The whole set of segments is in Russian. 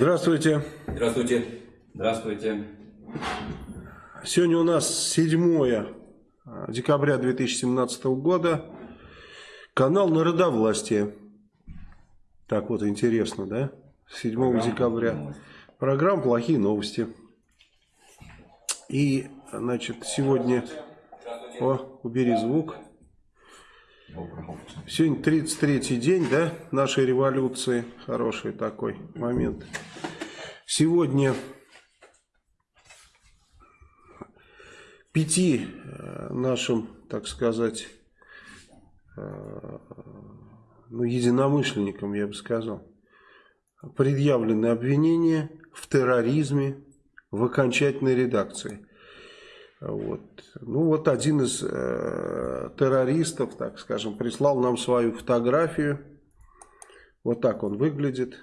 Здравствуйте. Здравствуйте. Здравствуйте. Сегодня у нас 7 декабря 2017 года. Канал Народовластия. Так вот интересно, да? 7 Программа декабря. Программа «Плохие новости». И, значит, сегодня... О, убери звук. Сегодня 33-й день, да, нашей революции. Хороший такой момент. Сегодня пяти э, нашим, так сказать, э, ну, единомышленникам, я бы сказал, предъявлены обвинения в терроризме в окончательной редакции. Вот. Ну вот один из э, террористов, так скажем, прислал нам свою фотографию. Вот так он выглядит.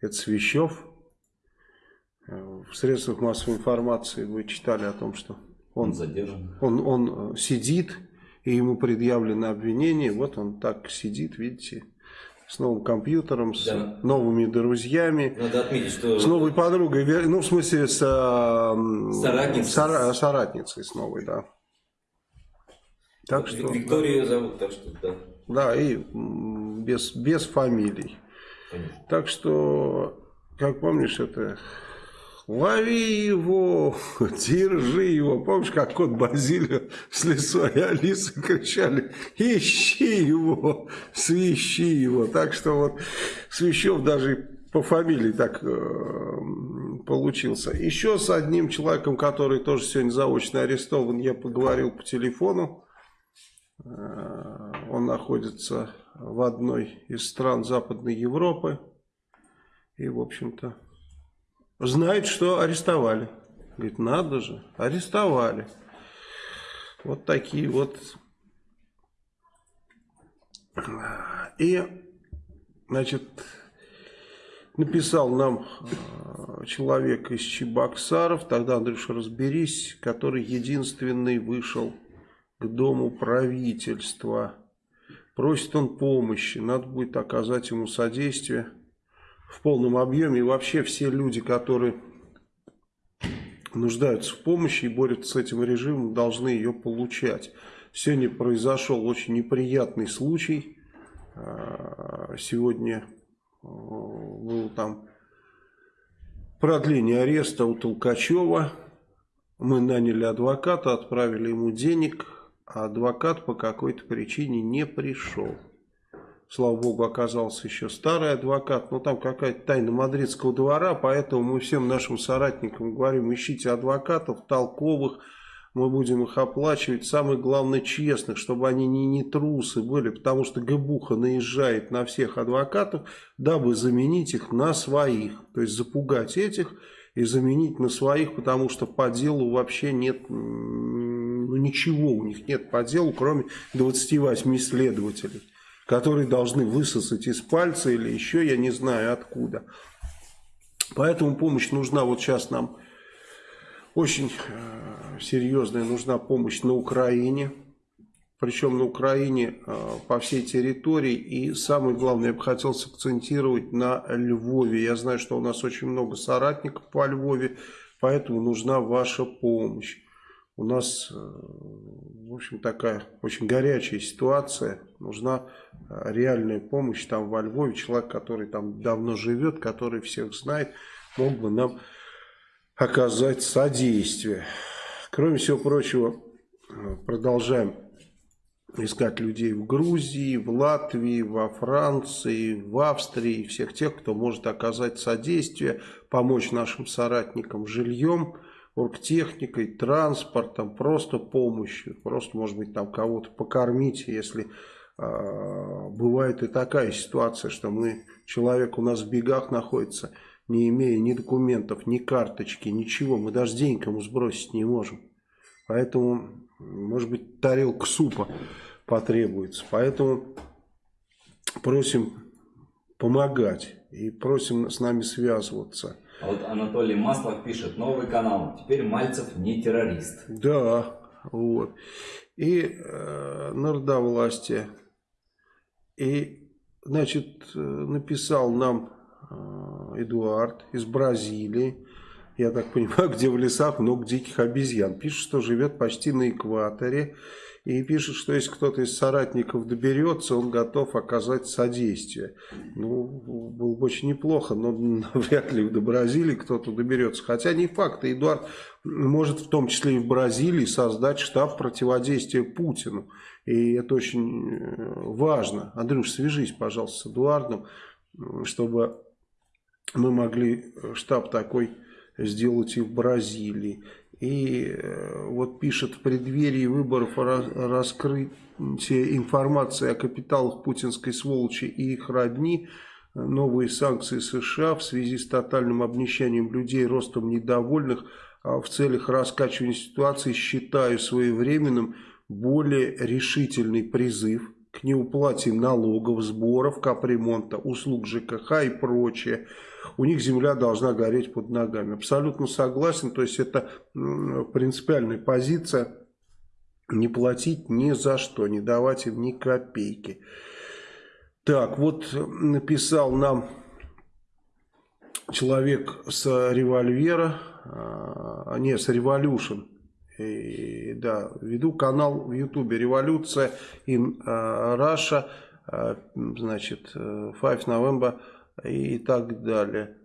Это Свящев. Э, в средствах массовой информации вы читали о том, что он, он задержан. Он, он сидит, и ему предъявлено обвинение. Вот он так сидит, видите, с новым компьютером, с да. новыми друзьями. Надо отметить, что... С новой подругой, ну, в смысле, с... Соратницей. Сора, соратницей с новой, да. Так что, Викторию зовут, так что, да. Да, и без, без фамилий. Понятно. Так что, как помнишь, это лови его, держи его. Помнишь, как кот Базилио с лесой и Алисы кричали, ищи его, свищи его. Так что вот Свящев даже по фамилии так э, получился. Еще с одним человеком, который тоже сегодня заочно арестован, я поговорил по телефону. Э, он находится в одной из стран Западной Европы. И, в общем-то, знает, что арестовали. Говорит, надо же, арестовали. Вот такие вот. И, значит, написал нам э, человек из Чебоксаров, тогда, Андрюша, разберись, который единственный вышел к дому правительства. Просит он помощи, надо будет оказать ему содействие в полном объеме. И вообще все люди, которые нуждаются в помощи и борются с этим режимом, должны ее получать. Сегодня произошел очень неприятный случай. А, сегодня э, был там продление ареста у Толкачева. Мы наняли адвоката, отправили ему денег, а адвокат по какой-то причине не пришел слава богу, оказался еще старый адвокат, но там какая-то тайна мадридского двора, поэтому мы всем нашим соратникам говорим, ищите адвокатов толковых, мы будем их оплачивать, самое главное честных, чтобы они не, не трусы были, потому что Габуха наезжает на всех адвокатов, дабы заменить их на своих, то есть запугать этих и заменить на своих, потому что по делу вообще нет ну, ничего, у них нет по делу, кроме 28 следователей которые должны высосать из пальца или еще я не знаю откуда. Поэтому помощь нужна вот сейчас нам очень э, серьезная нужна помощь на Украине. Причем на Украине э, по всей территории. И самое главное, я бы хотел сакцентировать на Львове. Я знаю, что у нас очень много соратников по Львове, поэтому нужна ваша помощь. У нас, э, в общем, такая очень горячая ситуация. Нужна э, реальная помощь там во Львове. Человек, который там давно живет, который всех знает, мог бы нам оказать содействие. Кроме всего прочего, э, продолжаем искать людей в Грузии, в Латвии, во Франции, в Австрии, всех тех, кто может оказать содействие, помочь нашим соратникам жильем, оргтехникой, транспортом, просто помощью, просто, может быть, там кого-то покормить, если э, бывает и такая ситуация, что мы, человек у нас в бегах находится, не имея ни документов, ни карточки, ничего, мы даже денег ему сбросить не можем. Поэтому, может быть, тарелка супа потребуется. Поэтому просим помогать и просим с нами связываться. А вот Анатолий Маслов пишет, новый канал, теперь Мальцев не террорист. Да, вот. И э, народовластие. И, значит, написал нам э, Эдуард из Бразилии. Я так понимаю, где в лесах много диких обезьян. Пишет, что живет почти на экваторе. И пишет, что если кто-то из соратников доберется, он готов оказать содействие. Ну, было бы очень неплохо, но вряд ли до Бразилии кто-то доберется. Хотя не факт, Эдуард может в том числе и в Бразилии создать штаб противодействия Путину. И это очень э, важно. Андрюш, свяжись, пожалуйста, с Эдуардом, чтобы мы могли штаб такой сделать и в Бразилии. И э, вот пишет в преддверии выборов раскрытие информации о капиталах путинской сволочи и их родни, новые санкции США в связи с тотальным обнищанием людей, ростом недовольных, а в целях раскачивания ситуации считаю своевременным более решительный призыв к неуплате налогов, сборов, капремонта, услуг ЖКХ и прочее – у них земля должна гореть под ногами. Абсолютно согласен, то есть это принципиальная позиция не платить ни за что, не давать им ни копейки. Так, вот написал нам человек с револьвера, а, не, с и, да, веду канал в Ютубе «Революция in Russia», а, значит, 5 November и так далее.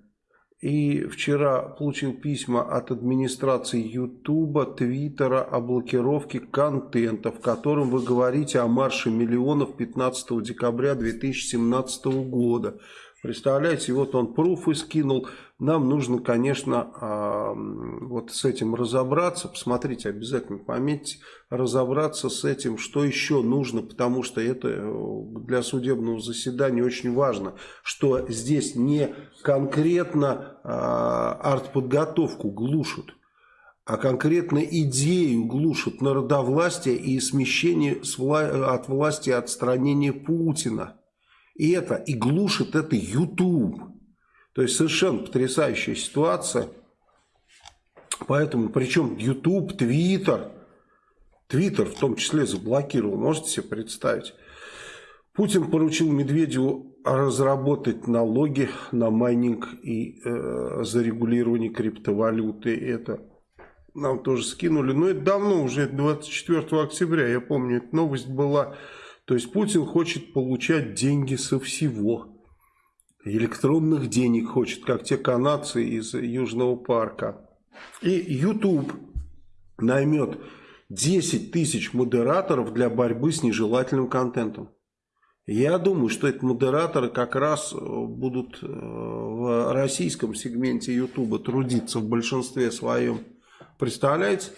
И вчера получил письма от администрации Ютуба, Твиттера о блокировке контента, в котором вы говорите о марше миллионов 15 декабря 2017 года. Представляете, вот он пруфы скинул. Нам нужно, конечно, а, вот с этим разобраться. Посмотрите, обязательно пометьте, разобраться с этим, что еще нужно, потому что это э, для судебного заседания очень важно, что здесь не конкретно а, артподготовку глушат, а конкретно идею глушат народовластие и смещение от власти отстранение Путина. И это, и глушит это YouTube. То есть совершенно потрясающая ситуация. Поэтому, причем YouTube, Twitter, Twitter в том числе заблокировал, можете себе представить. Путин поручил Медведеву разработать налоги на майнинг и э, зарегулирование криптовалюты. Это нам тоже скинули. Но это давно, уже 24 октября, я помню, эта новость была то есть Путин хочет получать деньги со всего. Электронных денег хочет, как те канадцы из Южного парка. И YouTube наймет 10 тысяч модераторов для борьбы с нежелательным контентом. Я думаю, что эти модераторы как раз будут э, в российском сегменте YouTube трудиться в большинстве своем. Представляете?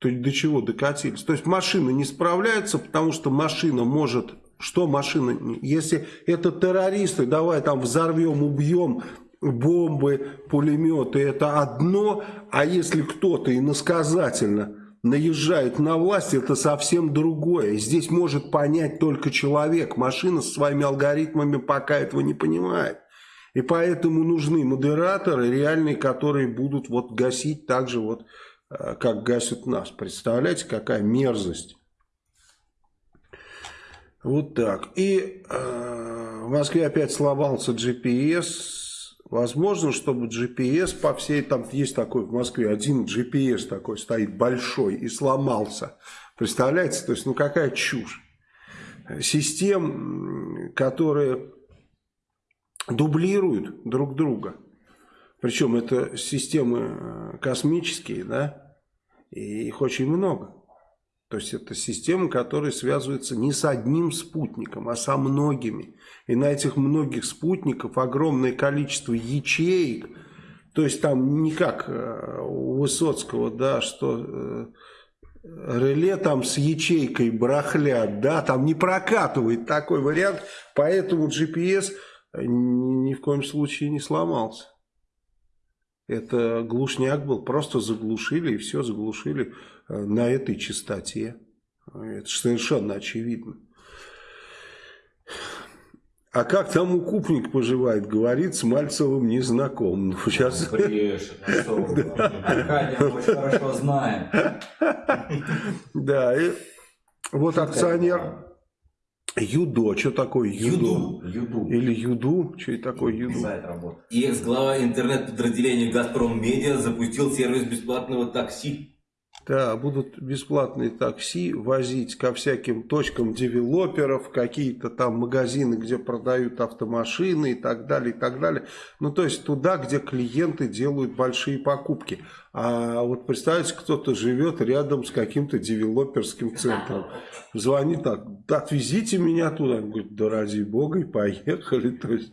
То есть до чего докатились? То есть машина не справляется, потому что машина может... Что машина? Если это террористы, давай там взорвем, убьем, бомбы, пулеметы, это одно. А если кто-то иносказательно наезжает на власть, это совсем другое. Здесь может понять только человек. Машина со своими алгоритмами пока этого не понимает. И поэтому нужны модераторы реальные, которые будут вот гасить также вот как гасят нас. Представляете, какая мерзость. Вот так. И э, в Москве опять сломался GPS. Возможно, чтобы GPS по всей, там есть такой в Москве, один GPS такой стоит большой и сломался. Представляете, то есть, ну какая чушь. Систем, которые дублируют друг друга. Причем это системы э, космические, да, и их очень много. То есть это системы, которые связываются не с одним спутником, а со многими. И на этих многих спутников огромное количество ячеек. То есть там не как э, у Высоцкого, да, что э, реле там с ячейкой барахлят, да, там не прокатывает такой вариант. Поэтому GPS ни в коем случае не сломался. Это глушняк был, просто заглушили и все, заглушили э, на этой частоте. Это совершенно очевидно. А как там укупник поживает, говорит, с Мальцевым не знаком. Ну, сейчас... Брешет, Аркадий очень хорошо знает. Да, и вот акционер Юдо, что такое юдо? Юду. Юду. Или юду, что это такое юду? Сайт работает. И экс-глава интернет-подразделения «Газпром Медиа» запустил сервис бесплатного такси. Да, будут бесплатные такси возить ко всяким точкам девелоперов, какие-то там магазины, где продают автомашины и так далее, и так далее. Ну, то есть туда, где клиенты делают большие покупки. А вот представьте, кто-то живет рядом с каким-то девелоперским центром. Звонит так, отвезите меня туда. Он говорит, да ради бога, и поехали. То есть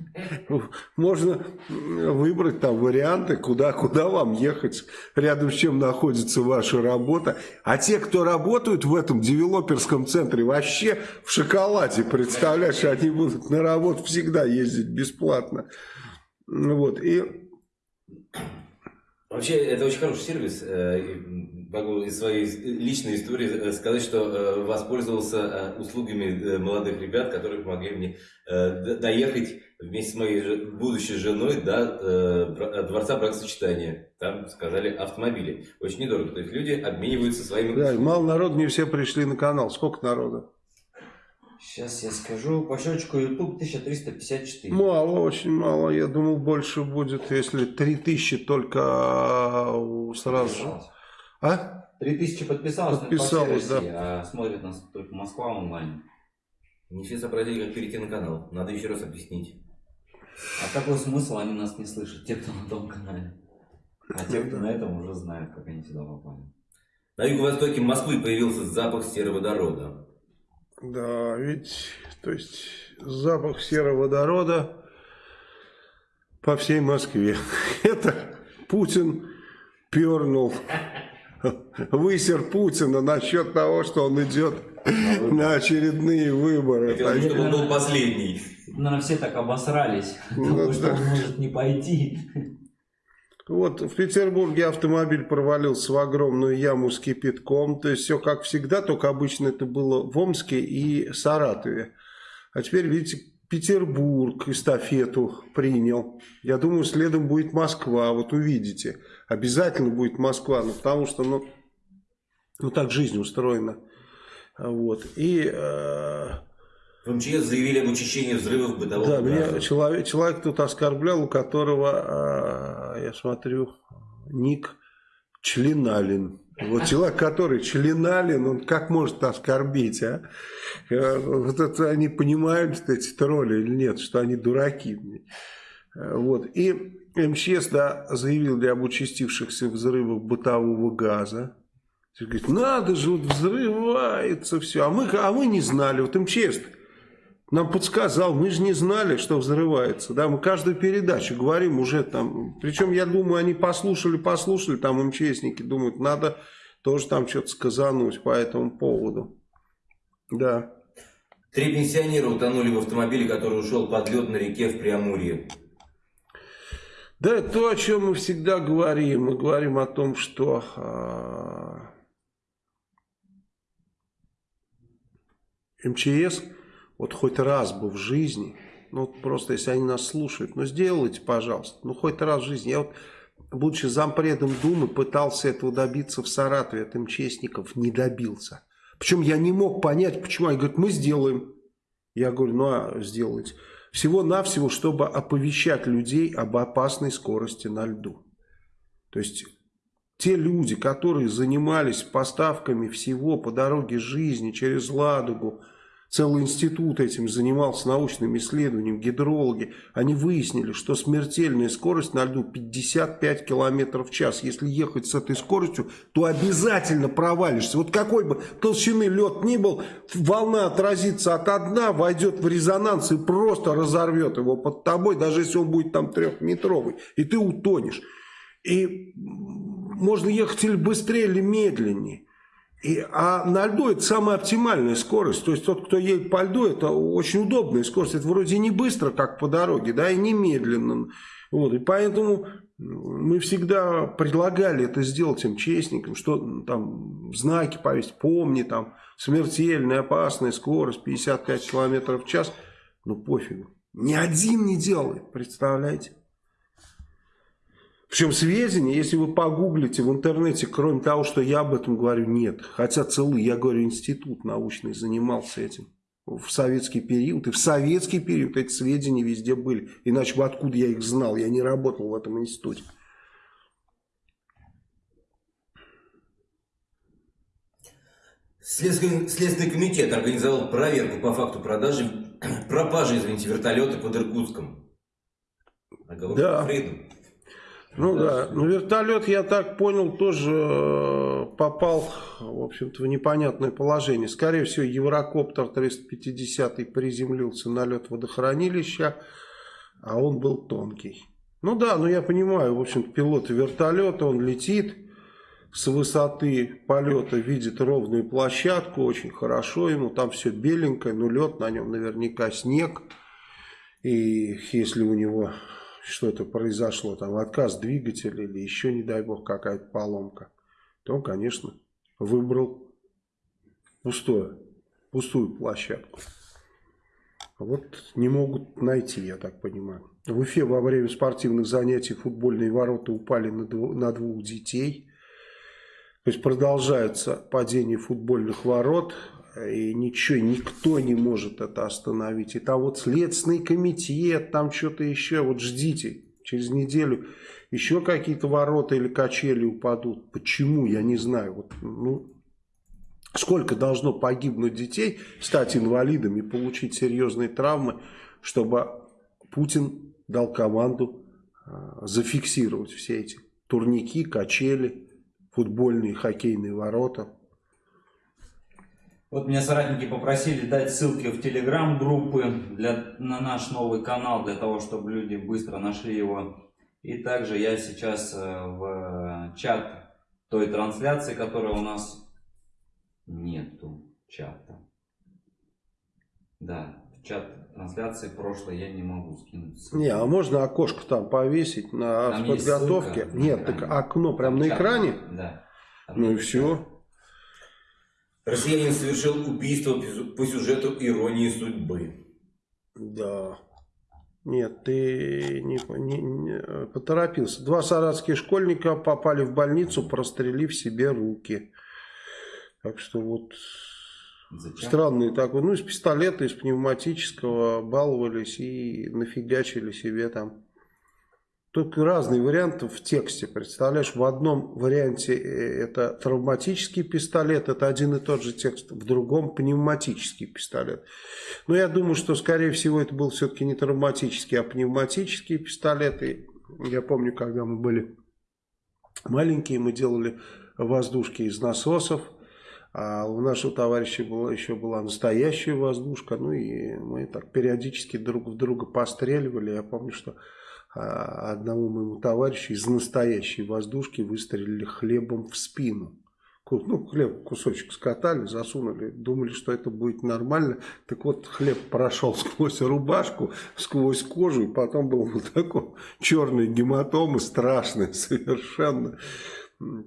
можно выбрать там варианты, куда, куда вам ехать, рядом с чем находится ваша работа. А те, кто работают в этом девелоперском центре, вообще в шоколаде, представляешь, они будут на работу всегда ездить бесплатно. Вот, и Вообще, это очень хороший сервис. Э, Могу из своей личной истории э, сказать, что э, воспользовался услугами молодых ребят, которые помогли мне доехать вместе с моей будущей женой до дворца бракосочетания. Там сказали автомобили. Очень недорого. То есть люди обмениваются своими... да, мало народу, не все пришли на канал. Сколько народу? Сейчас я скажу. По счетчику YouTube 1354. Мало, очень мало. Я думал, больше будет, если 3000 только а, сразу же. А? 3000 подписалось, Подписалось, по России, а смотрит нас только Москва онлайн. Не все сообразили, как перейти на канал. Надо еще раз объяснить. А какой смысл они нас не слышат, те, кто на том канале? А те, кто на этом уже знают, как они сюда попали. На юго-востоке Москвы появился запах сероводорода. Да, ведь, то есть, запах сероводорода по всей Москве. Это Путин пернул, высер Путина насчет того, что он идет на очередные выборы. Хотелось бы, чтобы он был последний. Наверное, все так обосрались, Ну потому что он может не пойти. Вот в Петербурге автомобиль провалился в огромную яму с кипятком. То есть все как всегда, только обычно это было в Омске и Саратове. А теперь, видите, Петербург эстафету принял. Я думаю, следом будет Москва. Вот увидите. Обязательно будет Москва. Ну, потому что, ну, ну так жизнь устроена. Вот. И э, В МЧС заявили об учащении взрывов бытового да, меня газа. человек, человек тут оскорблял, у которого, а, я смотрю, ник Членалин. Вот человек, который Членалин, он как может оскорбить, а? Э, Вот это они понимают, эти тролли или нет, что они дураки. Вот. И МЧС да, заявили об участившихся взрывах бытового газа. Говорит, надо же, вот взрывается все. А мы, а мы не знали. Вот МЧС нам подсказал, мы же не знали, что взрывается. Да, мы каждую передачу говорим уже там. Причем, я думаю, они послушали, послушали, там МЧСники думают, надо тоже там что-то сказануть по этому поводу. Да. Три пенсионера утонули в автомобиле, который ушел под лед на реке в Преамурье. Да, это то, о чем мы всегда говорим. Мы говорим о том, что а, МЧС вот хоть раз бы в жизни, ну вот просто если они нас слушают, ну сделайте, пожалуйста, ну хоть раз в жизни. Я вот, будучи зампредом Думы, пытался этого добиться в Саратове от МЧСников, не добился. Причем я не мог понять, почему. Они говорят, мы сделаем. Я говорю, ну а сделайте. Всего-навсего, чтобы оповещать людей об опасной скорости на льду. То есть те люди, которые занимались поставками всего по дороге жизни через Ладогу, целый институт этим занимался научным исследованием, гидрологи, они выяснили, что смертельная скорость на льду 55 километров в час. Если ехать с этой скоростью, то обязательно провалишься. Вот какой бы толщины лед ни был, волна отразится от дна, войдет в резонанс и просто разорвет его под тобой, даже если он будет там трехметровый, и ты утонешь. И можно ехать или быстрее, или медленнее. И, а на льду это самая оптимальная скорость. То есть тот, кто едет по льду, это очень удобная скорость. Это вроде не быстро, как по дороге, да, и не медленно. Вот, и поэтому мы всегда предлагали это сделать МЧСникам, что там знаки повесить, помни, там смертельная, опасная скорость 55 километров в час. Ну пофигу. Ни один не делает, представляете? Причем сведения, если вы погуглите в интернете, кроме того, что я об этом говорю, нет. Хотя целый, я говорю, институт научный занимался этим. в советский период. И в советский период эти сведения везде были. Иначе бы откуда я их знал? Я не работал в этом институте. Следственный, Следственный комитет организовал проверку по факту продажи, пропажи, извините, вертолета под Иркутском. Оговорка да. Фрейду. Ну да, ну вертолет, я так понял, тоже э, попал, в общем-то, в непонятное положение. Скорее всего, Еврокоптер 350 приземлился на лед водохранилища, а он был тонкий. Ну да, ну я понимаю, в общем-то, пилот вертолета, он летит с высоты полета, видит ровную площадку, очень хорошо ему, там все беленькое, но лед на нем наверняка снег. И если у него что-то произошло, там отказ двигателя или еще, не дай бог, какая-то поломка, то он, конечно, выбрал пустое, пустую площадку. Вот не могут найти, я так понимаю. В Уфе во время спортивных занятий футбольные ворота упали на, двух, на двух детей. То есть продолжается падение футбольных ворот и ничего, никто не может это остановить. И там вот Следственный комитет, там что-то еще, вот ждите, через неделю еще какие-то ворота или качели упадут. Почему, я не знаю. Вот, ну, сколько должно погибнуть детей, стать инвалидами, получить серьезные травмы, чтобы Путин дал команду э, зафиксировать все эти турники, качели, футбольные, хоккейные ворота. Вот меня соратники попросили дать ссылки в телеграм-группы на наш новый канал, для того, чтобы люди быстро нашли его. И также я сейчас э, в чат той трансляции, которая у нас нету чата. Да, в чат трансляции прошлой я не могу скинуть. Ссылку. Не, а можно окошко там повесить на там подготовке? Нет, так окно прям на экране? Да. Ну и все. Россиянин совершил убийство по сюжету «Иронии судьбы». Да. Нет, ты не, не, не поторопился. Два саратских школьника попали в больницу, прострелив себе руки. Так что вот Зачем? странный такой. Ну, из пистолета, из пневматического баловались и нафигачили себе там Тут разные варианты в тексте, представляешь, в одном варианте э, это травматический пистолет, это один и тот же текст, в другом пневматический пистолет. Но я думаю, что скорее всего это был все-таки не травматический, а пневматический пистолет. И я помню, когда мы были маленькие, мы делали воздушки из насосов, а у нашего товарища была, еще была настоящая воздушка, ну и мы так периодически друг в друга постреливали. Я помню, что одному моему товарищу из настоящей воздушки выстрелили хлебом в спину. Ну, хлеб кусочек скатали, засунули, думали, что это будет нормально. Так вот, хлеб прошел сквозь рубашку, сквозь кожу, и потом был вот такой черный гематомы, страшный совершенно.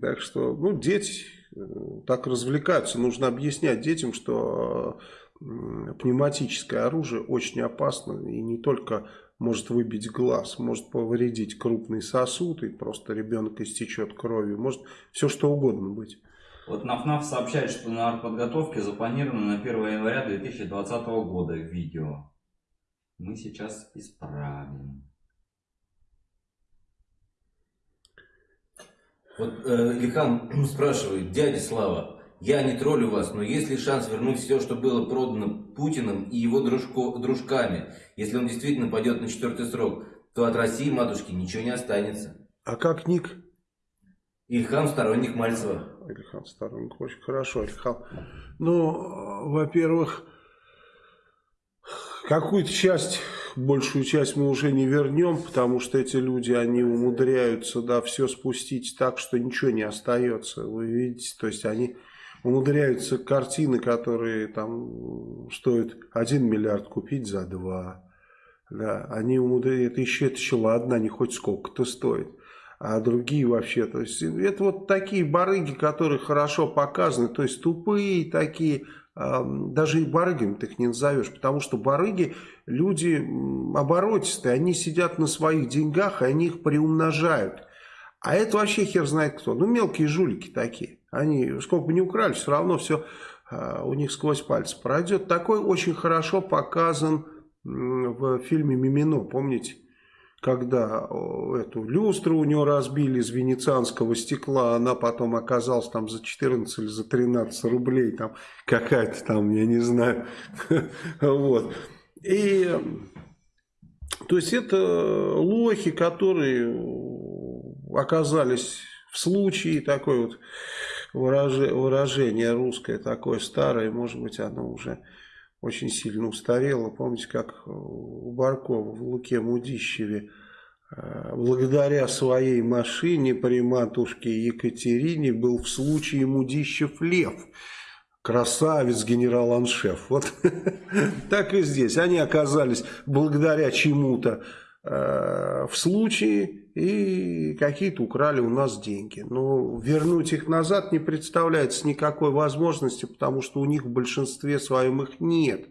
Так что, ну, дети э, так развлекаются. Нужно объяснять детям, что пневматическое оружие очень опасно, и не только может выбить глаз, может повредить крупный сосуд, и просто ребенок истечет кровью, может все что угодно быть. Вот НАФНАФ сообщает, что на артподготовке запланировано на 1 января 2020 года видео. Мы сейчас исправим. Вот э, Лихан спрашивает, дядя Слава, я не троллю вас, но есть ли шанс вернуть все, что было продано Путиным и его дружко, дружками? Если он действительно пойдет на четвертый срок, то от России, матушки, ничего не останется. А как ник? Ильхам сторонник Мальцева. Ильхам сторонник, очень хорошо, Ильхам. Ну, во-первых, какую-то часть, большую часть мы уже не вернем, потому что эти люди, они умудряются, да, все спустить так, что ничего не остается. Вы видите, то есть они умудряются картины, которые там стоят 1 миллиард купить за 2. Да, они умудряются, это еще, это еще ладно, они хоть сколько-то стоят. А другие вообще, то есть это вот такие барыги, которые хорошо показаны, то есть тупые такие, даже и барыгами ты их не назовешь, потому что барыги люди оборотистые, они сидят на своих деньгах, и они их приумножают. А это вообще хер знает кто. Ну, мелкие жулики такие. Они, сколько бы ни украли, все равно все а, у них сквозь пальцы пройдет. Такой очень хорошо показан в фильме «Мимино», помните? Когда эту люстру у него разбили из венецианского стекла, она потом оказалась там за 14 или за 13 рублей, там какая-то там, я не знаю, вот. И, то есть это лохи, которые оказались в случае такой вот выражение русское такое старое, может быть, оно уже очень сильно устарело. Помните, как у Баркова в Луке Мудищеве э, благодаря своей машине при матушке Екатерине был в случае Мудищев Лев. Красавец генерал-аншеф. Вот так и здесь. Они оказались благодаря чему-то в случае и какие-то украли у нас деньги. Но вернуть их назад не представляется никакой возможности, потому что у них в большинстве своем их нет.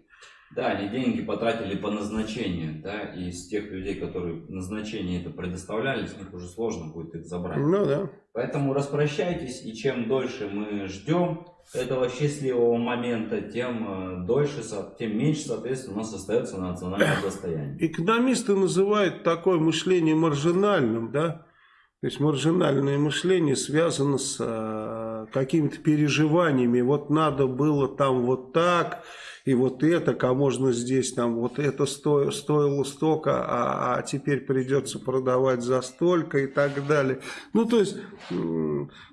Да, они деньги потратили по назначению, да, и из тех людей, которые назначение это предоставляли, с них уже сложно будет их забрать. Ну да. Поэтому распрощайтесь, и чем дольше мы ждем этого счастливого момента, тем э, дольше, тем меньше, соответственно, у нас остается национальное достояние. Экономисты называют такое мышление маржинальным, да, то есть маржинальное мышление связано с э, какими-то переживаниями. Вот надо было там вот так, и вот это, а можно здесь там вот это сто, стоило столько, а, а теперь придется продавать за столько и так далее. Ну, то есть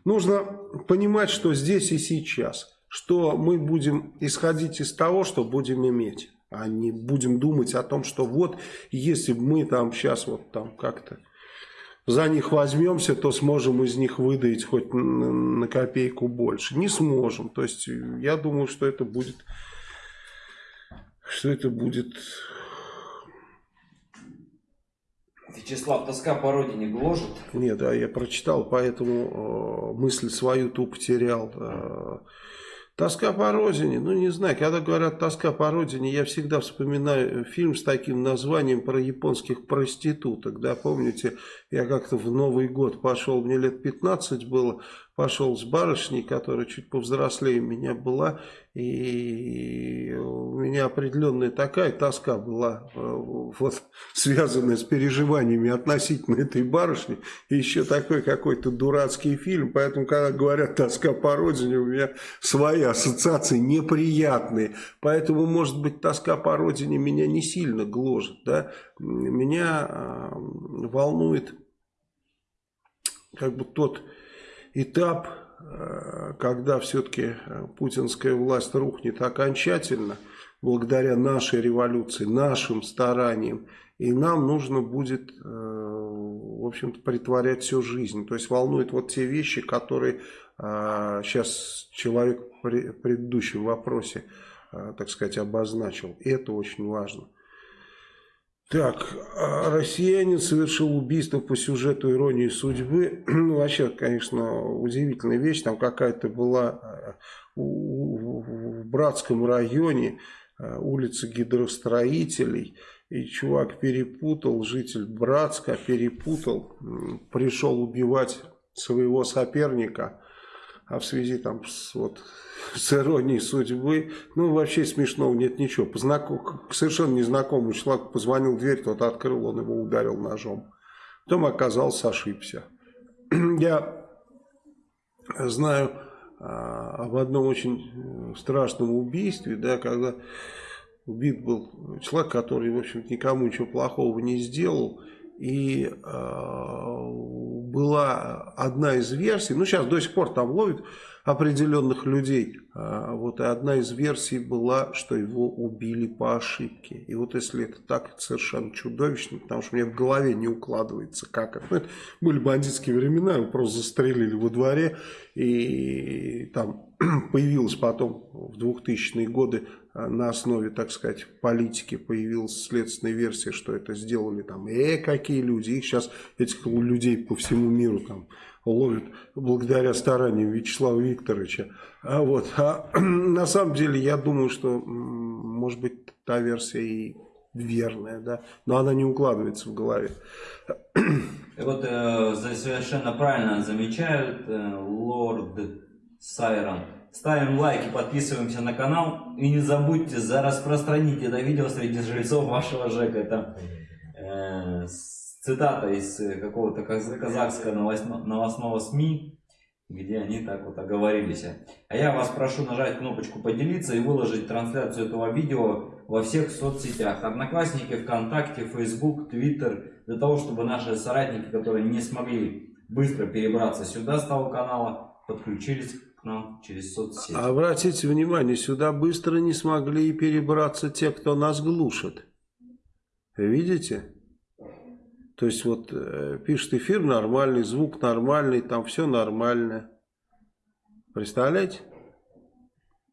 нужно понимать, что здесь и сейчас, что мы будем исходить из того, что будем иметь а не будем думать о том, что вот если мы там сейчас вот там как-то за них возьмемся, то сможем из них выдать хоть на копейку больше. Не сможем. То есть я думаю, что это будет, что это будет... Вячеслав, тоска по родине гложет? Нет, да, я прочитал, поэтому э, мысль свою ту потерял. Э, Тоска по родине, ну не знаю, когда говорят тоска по родине, я всегда вспоминаю фильм с таким названием про японских проституток, да, помните, я как-то в Новый год пошел, мне лет 15 было, пошел с барышней, которая чуть повзрослее меня была, и у меня определенная такая тоска была, э, вот, связанная с переживаниями относительно этой барышни, и еще такой какой-то дурацкий фильм, поэтому, когда говорят тоска по родине, у меня свои ассоциации неприятные, поэтому, может быть, тоска по родине меня не сильно гложет, да, меня э, волнует как бы тот этап, э, когда все-таки э, путинская власть рухнет окончательно, благодаря нашей революции, нашим стараниям, и нам нужно будет, э, в общем-то, притворять всю жизнь. То есть волнует вот те вещи, которые сейчас человек в предыдущем вопросе, так сказать, обозначил. И это очень важно. Так, а россиянин совершил убийство по сюжету иронии судьбы. Ну, вообще, конечно, удивительная вещь. Там какая-то была э, в Братском районе э, улица гидростроителей. И чувак перепутал, житель Братска перепутал, пришел убивать своего соперника. А в связи там с вот с иронией судьбы. Ну, вообще смешного нет ничего. Познаком... Совершенно незнакомому человеку позвонил в дверь, тот открыл, он его ударил ножом. Потом оказался, ошибся. Я знаю а, об одном очень э, страшном убийстве, да, когда убит был человек, который, в общем никому ничего плохого не сделал. И э, была одна из версий, ну сейчас до сих пор там ловят определенных людей. А, вот и одна из версий была, что его убили по ошибке. И вот если это так, это совершенно чудовищно, потому что мне в голове не укладывается, как это. Ну, это были бандитские времена, его просто застрелили во дворе, и там появилась потом в 2000-е годы на основе, так сказать, политики появилась следственная версия, что это сделали там, э, какие люди, их сейчас, этих людей по всему миру там ловят благодаря стараниям Вячеслава Викторовича. А вот, а на самом деле я думаю, что может быть та версия и верная, да, но она не укладывается в голове. И вот э, совершенно правильно замечают э, лорд Сайрон. Ставим лайк и подписываемся на канал. И не забудьте за распространить это видео среди жильцов вашего ЖЭКа. Это э, цитата из какого-то казахского новостного СМИ, где они так вот оговорились. А я вас прошу нажать кнопочку поделиться и выложить трансляцию этого видео во всех соцсетях. Одноклассники, ВКонтакте, Facebook, Twitter. Для того, чтобы наши соратники, которые не смогли быстро перебраться сюда с того канала, подключились нам через соцсети. Обратите внимание, сюда быстро не смогли перебраться те, кто нас глушит. Видите? То есть вот э, пишет эфир нормальный, звук нормальный, там все нормально. Представляете?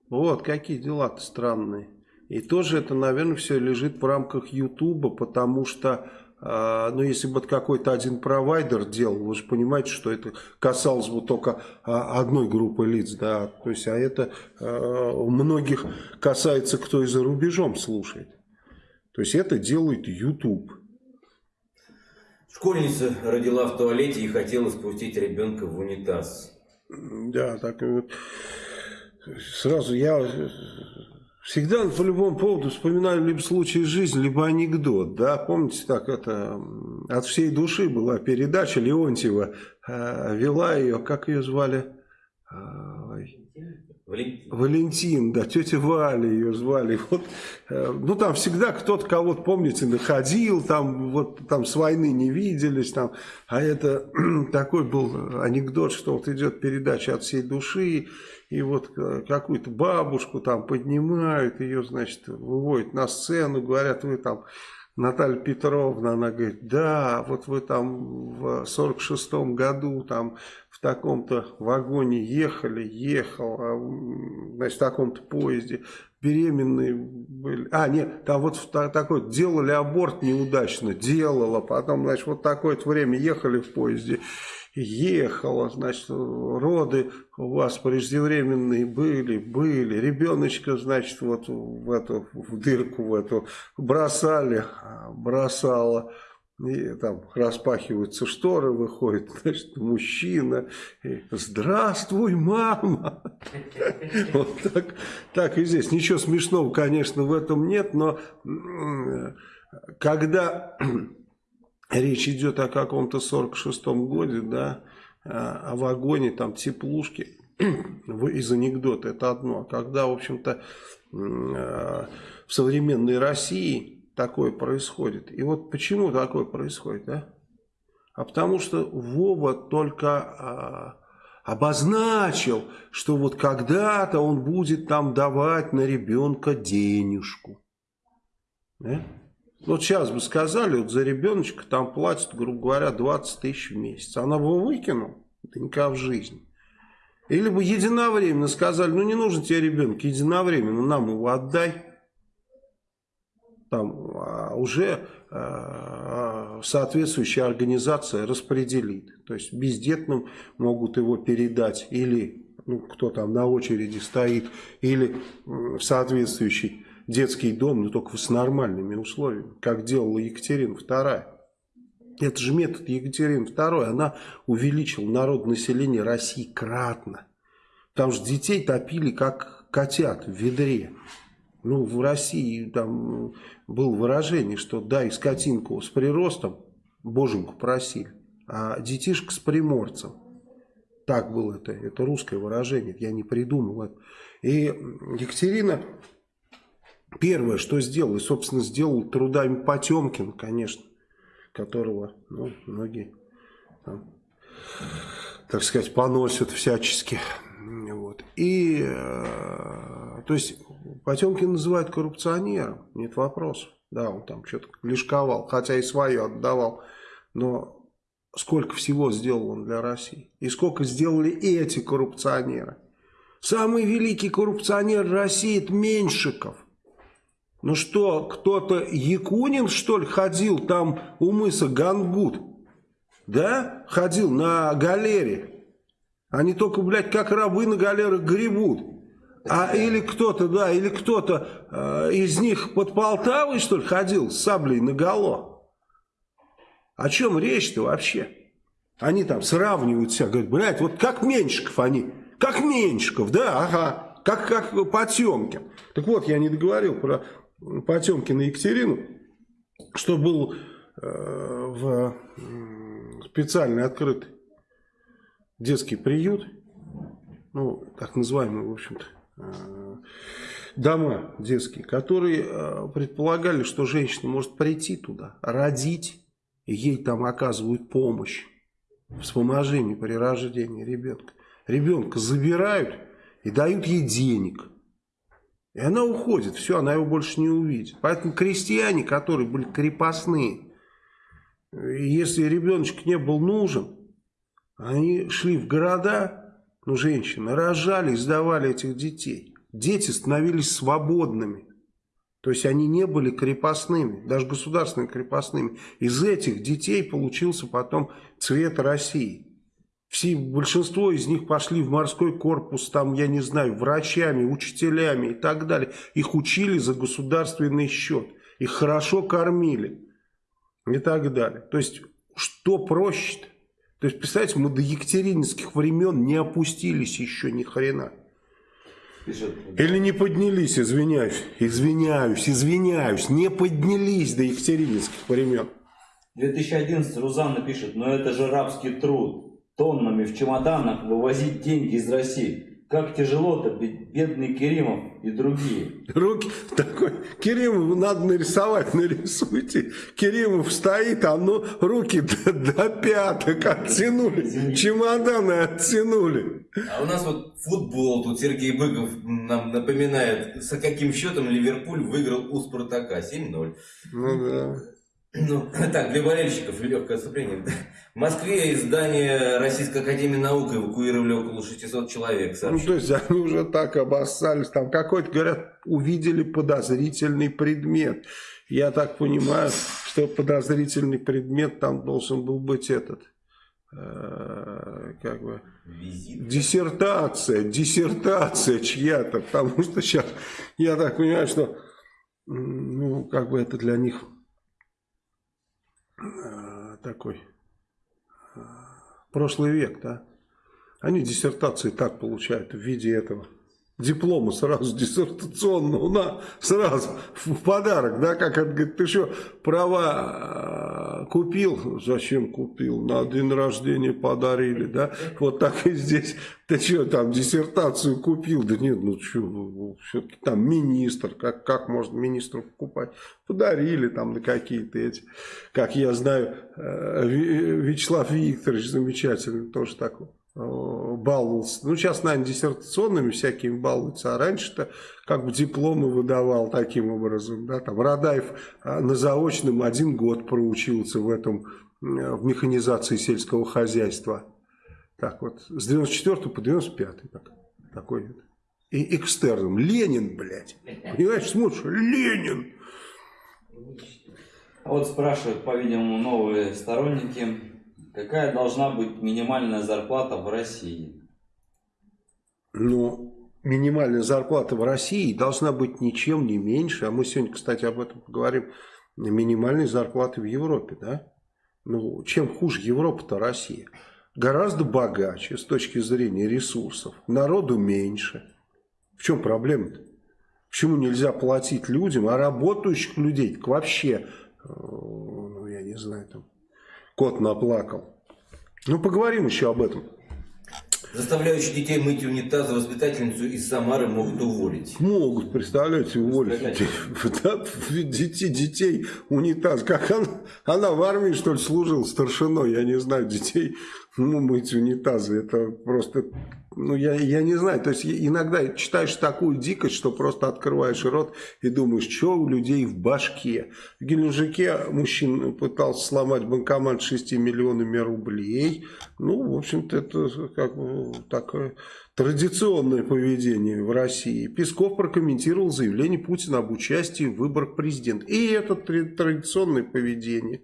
Вот какие дела-то странные. И тоже это, наверное, все лежит в рамках Ютуба, потому что, э, ну, если бы какой-то один провайдер делал, вы же понимаете, что это касалось бы только э, одной группы лиц, да, то есть, а это э, многих касается, кто и за рубежом слушает. То есть, это делает YouTube. Школьница родила в туалете и хотела спустить ребенка в унитаз. Да, так вот. Сразу я Всегда по любому поводу вспоминаю либо случай из жизни, либо анекдот. Да? Помните, так это от всей души была передача Леонтьева, э, вела ее, как ее звали? Валентин. Валентин, да, тетя Валя ее звали. Вот, э, ну, там всегда кто-то кого-то, помните, находил, там, вот, там с войны не виделись, там, а это такой был анекдот, что вот идет передача от всей души, и вот какую-то бабушку там поднимают, ее, значит, выводят на сцену, говорят, вы там, Наталья Петровна, она говорит, да, вот вы там в 46-м году там в таком-то вагоне ехали, ехал, а, значит, в таком-то поезде, беременные были. А, нет, там вот такой, делали аборт неудачно, делала, потом, значит, вот такое-то время ехали в поезде, ехала, значит, роды у вас преждевременные были, были, ребеночка, значит, вот в эту, в дырку в эту бросали, бросала, и там распахиваются шторы, выходит, значит, мужчина, и, здравствуй, мама, вот так, так и здесь, ничего смешного, конечно, в этом нет, но когда речь идет о каком-то 46-м годе, да, а, о вагоне, там, теплушки, из анекдота, это одно. А когда, в общем-то, а, в современной России такое происходит. И вот почему такое происходит, а? А потому что Вова только а, обозначил, что вот когда-то он будет там давать на ребенка денежку. Да? Вот сейчас бы сказали, вот за ребеночка там платят, грубо говоря, 20 тысяч в месяц. Она бы выкинул? Да никогда в жизни. Или бы единовременно сказали, ну не нужен тебе ребенок, единовременно нам его отдай. Там а уже а, соответствующая организация распределит. То есть бездетным могут его передать или ну, кто там на очереди стоит, или в соответствующий детский дом, но только с нормальными условиями, как делала Екатерина II. Это же метод Екатерины II, она увеличила народ населения России кратно. Там же детей топили как котят в ведре. Ну, в России там было выражение, что дай скотинку с приростом, боженьку просили, а детишка с приморцем. Так было это, это русское выражение, я не придумал это. И Екатерина Первое, что сделал, и, собственно, сделал трудами Потемкин, конечно, которого ну, многие, там, так сказать, поносят всячески. Вот. И, э, то есть, Потемкин называют коррупционером, нет вопросов. Да, он там что-то лишковал, хотя и свое отдавал. Но сколько всего сделал он для России? И сколько сделали эти коррупционеры? Самый великий коррупционер России – это Меньшиков. Ну что, кто-то Якунин, что ли, ходил там у мыса Гангут? Да? Ходил на галере. Они только, блядь, как рабы на галерах гребут. А или кто-то, да, или кто-то э, из них под Полтавой, что ли, ходил с саблей наголо. О чем речь-то вообще? Они там сравнивают себя, говорят, блядь, вот как Меньшиков они Как Меньшиков, да, ага, как, как Потемкин. Так вот, я не договорил про Потемкина Екатерину, что был э, в специальный открытый детский приют, ну, так называемый, в общем-то, э, дома детские, которые э, предполагали, что женщина может прийти туда, родить, ей там оказывают помощь, вспоможение при рождении ребенка. Ребенка забирают и дают ей денег. И она уходит, все, она его больше не увидит. Поэтому крестьяне, которые были крепостные, если ребеночек не был нужен, они шли в города, ну, женщины, рожали сдавали этих детей. Дети становились свободными. То есть они не были крепостными, даже государственными крепостными. Из этих детей получился потом цвет России. Все, большинство из них пошли в морской корпус, там, я не знаю, врачами, учителями и так далее. Их учили за государственный счет. Их хорошо кормили и так далее. То есть, что проще -то? Есть, представьте, мы до екатерининских времен не опустились еще ни хрена. Или не поднялись, извиняюсь, извиняюсь, извиняюсь, не поднялись до екатерининских времен. 2011 Рузанна пишет, но это же рабский труд, тоннами в чемоданах вывозить деньги из России. Как тяжело-то, бедный Керимов и другие. Руки такой, Керимов надо нарисовать, нарисуйте. Керимов стоит, а ну руки до, до пяток оттянули, чемоданы оттянули. А у нас вот футбол, тут Сергей Быков нам напоминает, с каким счетом Ливерпуль выиграл у Спартака, 7-0. Ну да. Ну, так, для болельщиков легкое отступление. В Москве из здания Российской Академии Наук эвакуировали около 600 человек. Ну, то есть они уже так обоссались. Там какой-то, говорят, увидели подозрительный предмет. Я так понимаю, что подозрительный предмет там должен был быть этот э, как бы Визит. диссертация, диссертация чья-то, потому что сейчас я так понимаю, что ну как бы это для них такой э, прошлый век, да. Они диссертации так получают в виде этого диплома сразу диссертационного, на, сразу в подарок, да, как он говорит, ты что, права э, купил? Зачем купил? На день рождения подарили, да, вот так и здесь, ты что, там, диссертацию купил? Да нет, ну что, все-таки там министр, как, как можно министру покупать? Подарили там на какие-то эти, как я знаю, э, Вячеслав Викторович замечательный, тоже такой баловался. Ну, сейчас, наверное, диссертационными всякими балуются, а раньше-то как бы дипломы выдавал таким образом. Да? Там Радаев э, на заочном один год проучился в этом, э, в механизации сельского хозяйства. Так вот, с 94 по 95 так, такой вот. И экстерном. Ленин, блядь. Понимаешь, смотришь, Ленин. А вот спрашивают, по-видимому, новые сторонники Какая должна быть минимальная зарплата в России? Ну, минимальная зарплата в России должна быть ничем не меньше, а мы сегодня, кстати, об этом поговорим, минимальной зарплаты в Европе, да? Ну, чем хуже Европа-то Россия? Гораздо богаче с точки зрения ресурсов, народу меньше. В чем проблема-то? Почему нельзя платить людям, а работающих людей вообще, э, ну, я не знаю, там, Кот наплакал. Ну, поговорим еще об этом. Заставляющие детей мыть унитазы воспитательницу из Самары могут уволить. Могут, представляете, уволить. Да, детей, детей унитаз. Как она, она в армии, что ли, служила старшиной, я не знаю, детей ну, мыть унитазы. Это просто ну, я, я не знаю, то есть иногда читаешь такую дикость, что просто открываешь рот и думаешь, что у людей в башке. В Геленджике мужчина пытался сломать банкомат 6 миллионами рублей. Ну, в общем-то, это как бы такое традиционное поведение в России. Песков прокомментировал заявление Путина об участии в выборах президента. И это традиционное поведение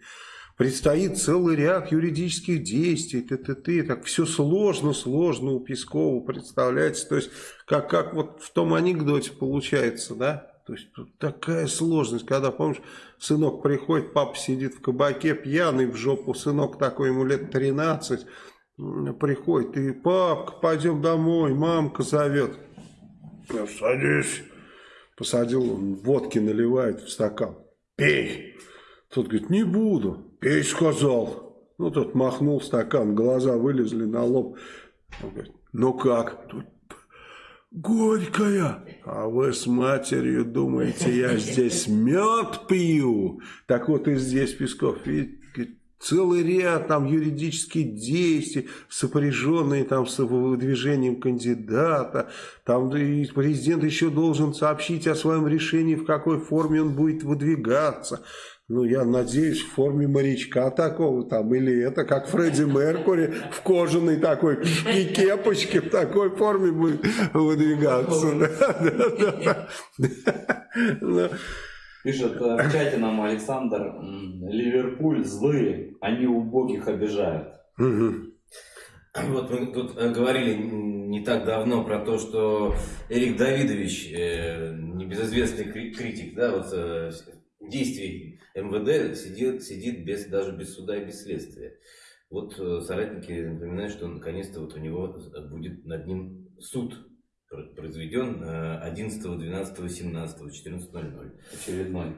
предстоит целый ряд юридических действий, ты, ты, ты, так все сложно, сложно у Пескова представляется, то есть как, как вот в том анекдоте получается, да, то есть такая сложность, когда, помнишь, сынок приходит, папа сидит в кабаке пьяный в жопу, сынок такой, ему лет 13, приходит и папка, пойдем домой, мамка зовет. Садись. Посадил, он водки наливает в стакан. Пей. Тот говорит, не буду. Пей, сказал. Ну, тот махнул стакан, глаза вылезли на лоб. Он говорит, ну как? Тут горькая. А вы с матерью думаете, я здесь мед пью? Так вот и здесь Песков, видите, целый ряд там юридических действий, сопряженные там с выдвижением кандидата. Там и президент еще должен сообщить о своем решении, в какой форме он будет выдвигаться. Ну, я надеюсь, в форме морячка такого там, или это как Фредди Меркури в кожаной такой и кепочке в такой форме будет выдвигаться. Пишет э, в чате нам Александр, Ливерпуль злые, они убогих обижают. Вот мы тут э, говорили не так давно про то, что Эрик Давидович, э, небезызвестный критик, да, вот действий МВД сидит, сидит без, даже без суда и без следствия. Вот соратники напоминают, что наконец-то вот у него будет над ним суд произведен 11, 12, 17, 14.00. Очередной.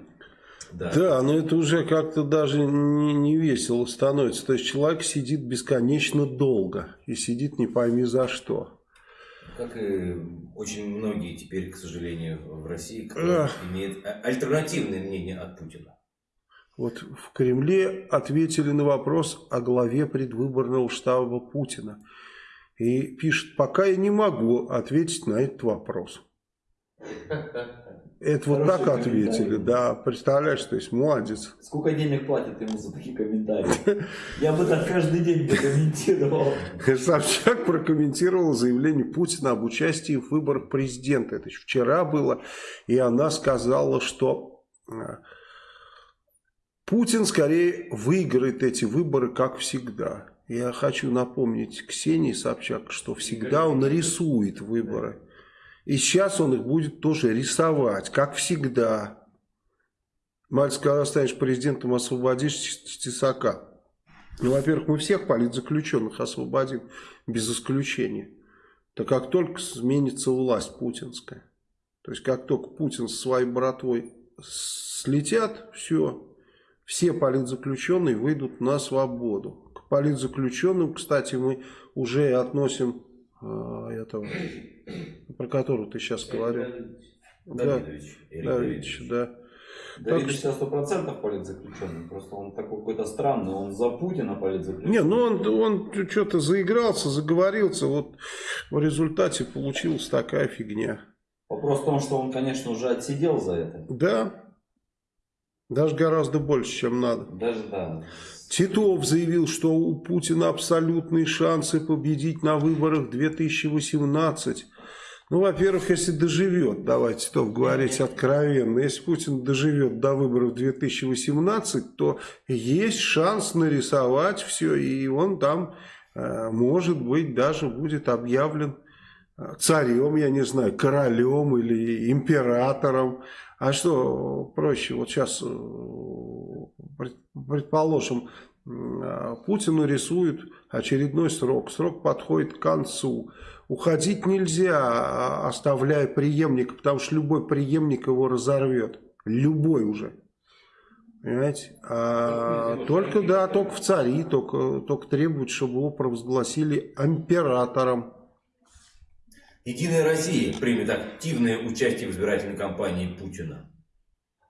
Да. да, но это уже как-то даже не, не весело становится. То есть человек сидит бесконечно долго и сидит не пойми за что. Как и очень многие теперь, к сожалению, в России, которые имеют альтернативное мнение от Путина. Вот в Кремле ответили на вопрос о главе предвыборного штаба Путина. И пишет, пока я не могу ответить на этот вопрос. Это вот так ответили, да, представляешь, то есть молодец. Сколько денег платят ему за такие комментарии? Я бы так каждый день комментировал. Собчак прокомментировала заявление Путина об участии в выборах президента. Это еще вчера было, и она сказала, что э, Путин скорее выиграет эти выборы, как всегда. Я хочу напомнить Ксении Собчак, что всегда он рисует выборы. И сейчас он их будет тоже рисовать, как всегда. Мальчик, когда станешь президентом, освободишь Тесака. Ну, во-первых, мы всех политзаключенных освободим, без исключения. То как только сменится власть путинская, то есть как только Путин со своей братвой слетят, все, все политзаключенные выйдут на свободу политзаключенным, кстати, мы уже относим э, этого, про которого ты сейчас говорил. Давидович. Да, Давидович, да. Давидович сейчас сто процентов политзаключенный, просто он такой какой-то странный, он за Путина политзаключенный. Не, ну он, он что-то заигрался, заговорился, вот в результате получилась такая фигня. Вопрос в том, что он, конечно, уже отсидел за это. Да, даже гораздо больше, чем надо. Даже да. Титов заявил, что у Путина абсолютные шансы победить на выборах 2018. Ну, во-первых, если доживет, давайте Титов говорить откровенно, если Путин доживет до выборов 2018, то есть шанс нарисовать все, и он там, э, может быть, даже будет объявлен э, царем, я не знаю, королем или императором. А что проще, вот сейчас э, предположим, а, Путину рисуют очередной срок, срок подходит к концу. Уходить нельзя, а, оставляя преемника, потому что любой преемник его разорвет. Любой уже. Понимаете? А только, да, только в цари, только, только требуют, чтобы его провозгласили императором. Единая Россия примет активное участие в избирательной кампании Путина.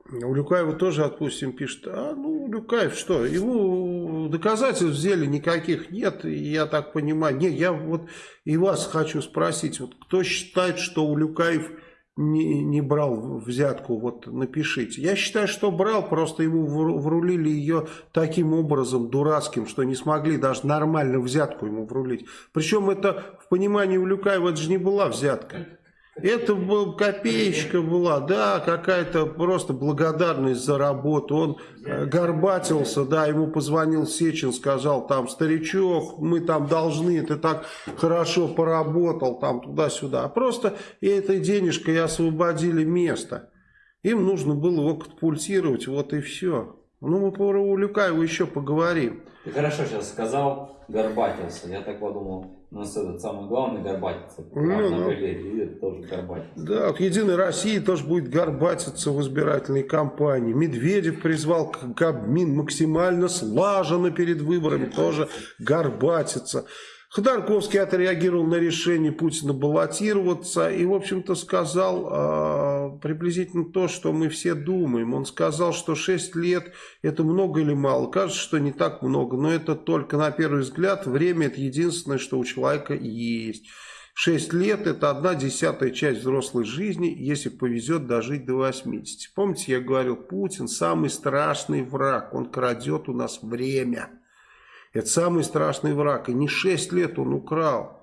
У Люкаева тоже, отпустим, пишет, а ну Люкаев что, ему доказательств в никаких нет, я так понимаю. Не, я вот и вас хочу спросить, вот кто считает, что у Люкаев не, не брал взятку, вот напишите. Я считаю, что брал, просто ему врулили ее таким образом дурацким, что не смогли даже нормально взятку ему врулить. Причем это в понимании у Люкаева это же не была взятка. Это был, копеечка была, да, какая-то просто благодарность за работу. Он э, горбатился, да, ему позвонил Сечин, сказал, там, старичок, мы там должны, ты так хорошо поработал, там, туда-сюда. Просто этой денежкой освободили место. Им нужно было его катапультировать, вот и все. Ну, мы про Улюкаева еще поговорим. Ты хорошо сейчас сказал, горбатился. Я так подумал, у нас этот самый главный горбатится. Ну, на ну. это тоже горбатится. Да, вот Единая Россия тоже будет горбатиться в избирательной кампании. Медведев призвал к- Кабмин максимально слаженно перед выборами тоже горбатиться. Ходорковский отреагировал на решение Путина баллотироваться и, в общем-то, сказал а, приблизительно то, что мы все думаем. Он сказал, что 6 лет это много или мало. Кажется, что не так много, но это только на первый взгляд. Время это единственное, что у человека есть. 6 лет это одна десятая часть взрослой жизни, если повезет дожить до 80. Помните, я говорил, Путин самый страшный враг, он крадет у нас время. Это самый страшный враг. И не 6 лет он украл.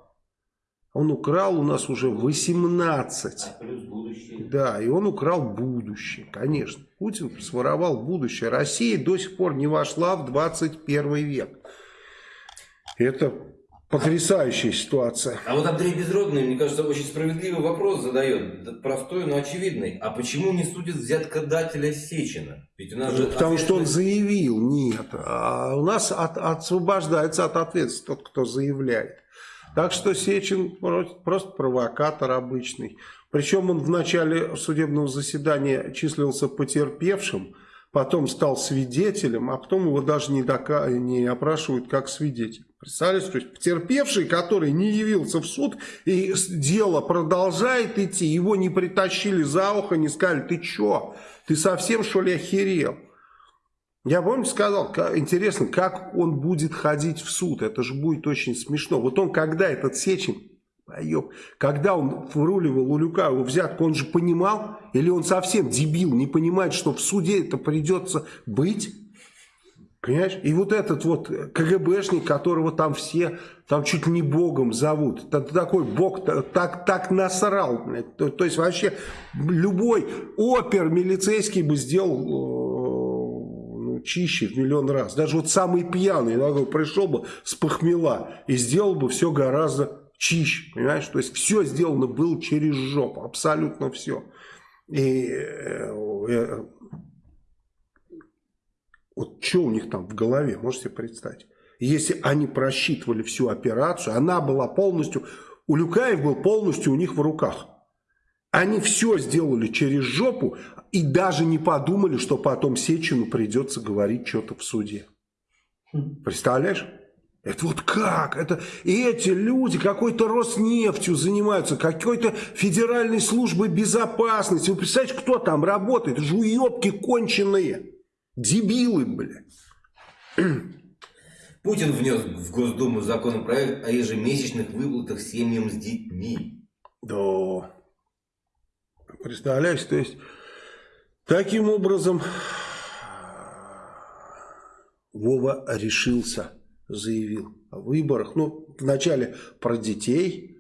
Он украл у нас уже 18. А плюс будущее. Да, и он украл будущее, конечно. Путин своровал будущее. Россия до сих пор не вошла в 21 век. Это потрясающая ситуация. А вот Андрей Безродный, мне кажется, очень справедливый вопрос задает, да, простой, но очевидный. А почему не судят взяткодателя Сечина? Ведь у нас же Потому что он заявил, нет. А у нас от- освобождается от ответственности тот, кто заявляет. Так что Сечин про- просто провокатор обычный. Причем он в начале судебного заседания числился потерпевшим, потом стал свидетелем, а потом его даже не, дока- не опрашивают как свидетель. Представляете, то есть потерпевший, который не явился в суд, и дело продолжает идти, его не притащили за ухо, не сказали, ты чё, ты совсем что ли охерел? Я, помню, сказал, ка- интересно, как он будет ходить в суд, это же будет очень смешно. Вот он, когда этот Сечин, поёб, когда он вруливал Улюкаеву взятку, он же понимал, или он совсем дебил, не понимает, что в суде это придется быть? Понимаешь? И вот этот вот КГБшник, которого там все, там чуть не богом зовут. Это такой бог та- так, так насрал. То, то есть вообще любой опер милицейский бы сделал э, ну, чище в миллион раз. Даже вот самый пьяный иногда пришел бы с похмела и сделал бы все гораздо чище. Понимаешь? То есть все сделано было через жопу. Абсолютно все. И э, э, вот что у них там в голове, можете представить? Если они просчитывали всю операцию, она была полностью, Улюкаев был полностью у них в руках. Они все сделали через жопу и даже не подумали, что потом Сечину придется говорить что-то в суде. Представляешь? Это вот как? Это, и эти люди какой-то Роснефтью занимаются, какой-то федеральной службой безопасности. Вы представляете, кто там работает? Уебки конченые. Дебилы, блядь. Путин внес в Госдуму законопроект о ежемесячных выплатах семьям с детьми. Да. Представляешь, то есть, таким образом, Вова решился, заявил о выборах. Ну, вначале про детей,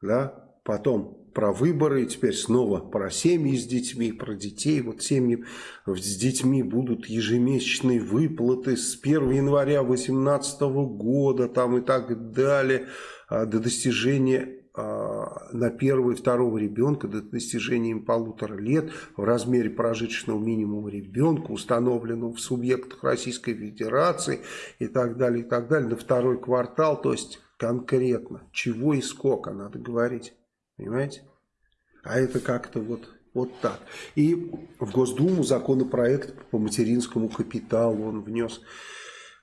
да, потом про выборы, и теперь снова про семьи с детьми, про детей. Вот семьи с детьми будут ежемесячные выплаты с 1 января 2018 года там и так далее, а, до достижения на первого и второго ребенка до достижения им полутора лет в размере прожиточного минимума ребенка, установленного в субъектах Российской Федерации и так далее, и так далее, на второй квартал, то есть конкретно, чего и сколько надо говорить, понимаете? А это как-то вот, вот так. И в Госдуму законопроект по материнскому капиталу он внес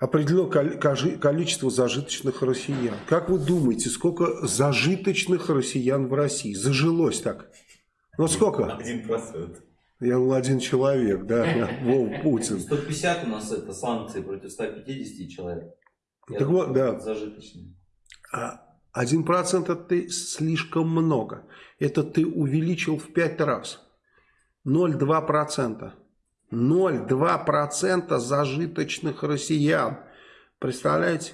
определено количество зажиточных россиян. Как вы думаете, сколько зажиточных россиян в России? Зажилось так. Ну сколько? Один процент. Я был один человек, да, Вов Путин. 150 у нас это санкции против 150 человек. Я Так вот, да. Зажиточный. А Один процент это ты слишком много. Это ты увеличил в пять раз. 0,2 процента. 0,2 процента зажиточных россиян. Представляете?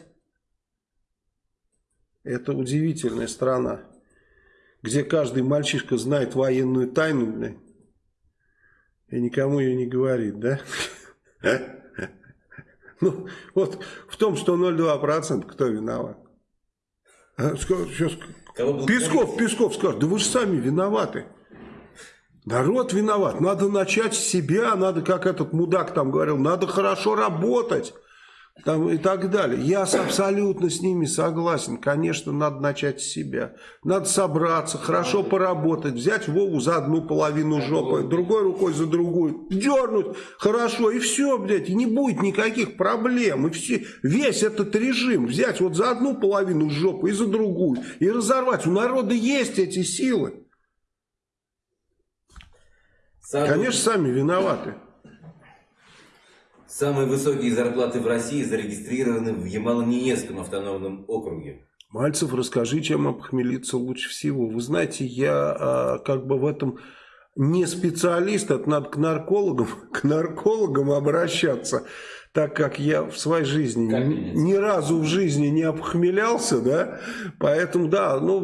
Это удивительная страна, где каждый мальчишка знает военную тайну, блядь, и никому ее не говорит, да? Ну, вот в том, что 0,2% кто виноват? А, Песков, Песков скажет, да вы же сами виноваты. Народ виноват. Надо начать с себя, надо, как этот мудак там говорил, надо хорошо работать там и так далее. Я абсолютно с ними согласен. Конечно, надо начать с себя. Надо собраться, хорошо поработать, взять Вову за одну половину жопы, другой рукой за другую, дернуть хорошо, и все, блядь, и не будет никаких проблем. И все, весь этот режим взять вот за одну половину жопы и за другую, и разорвать. У народа есть эти силы. Конечно, сами виноваты. Самые высокие зарплаты в России зарегистрированы в Ямало-Ненецком автономном округе. Мальцев, расскажи, чем опохмелиться лучше всего. Вы знаете, я а, как бы в этом не специалист, это надо к наркологам, к наркологам обращаться, так как я в своей жизни ни, ни разу в жизни не опохмелялся, да, поэтому, да, ну,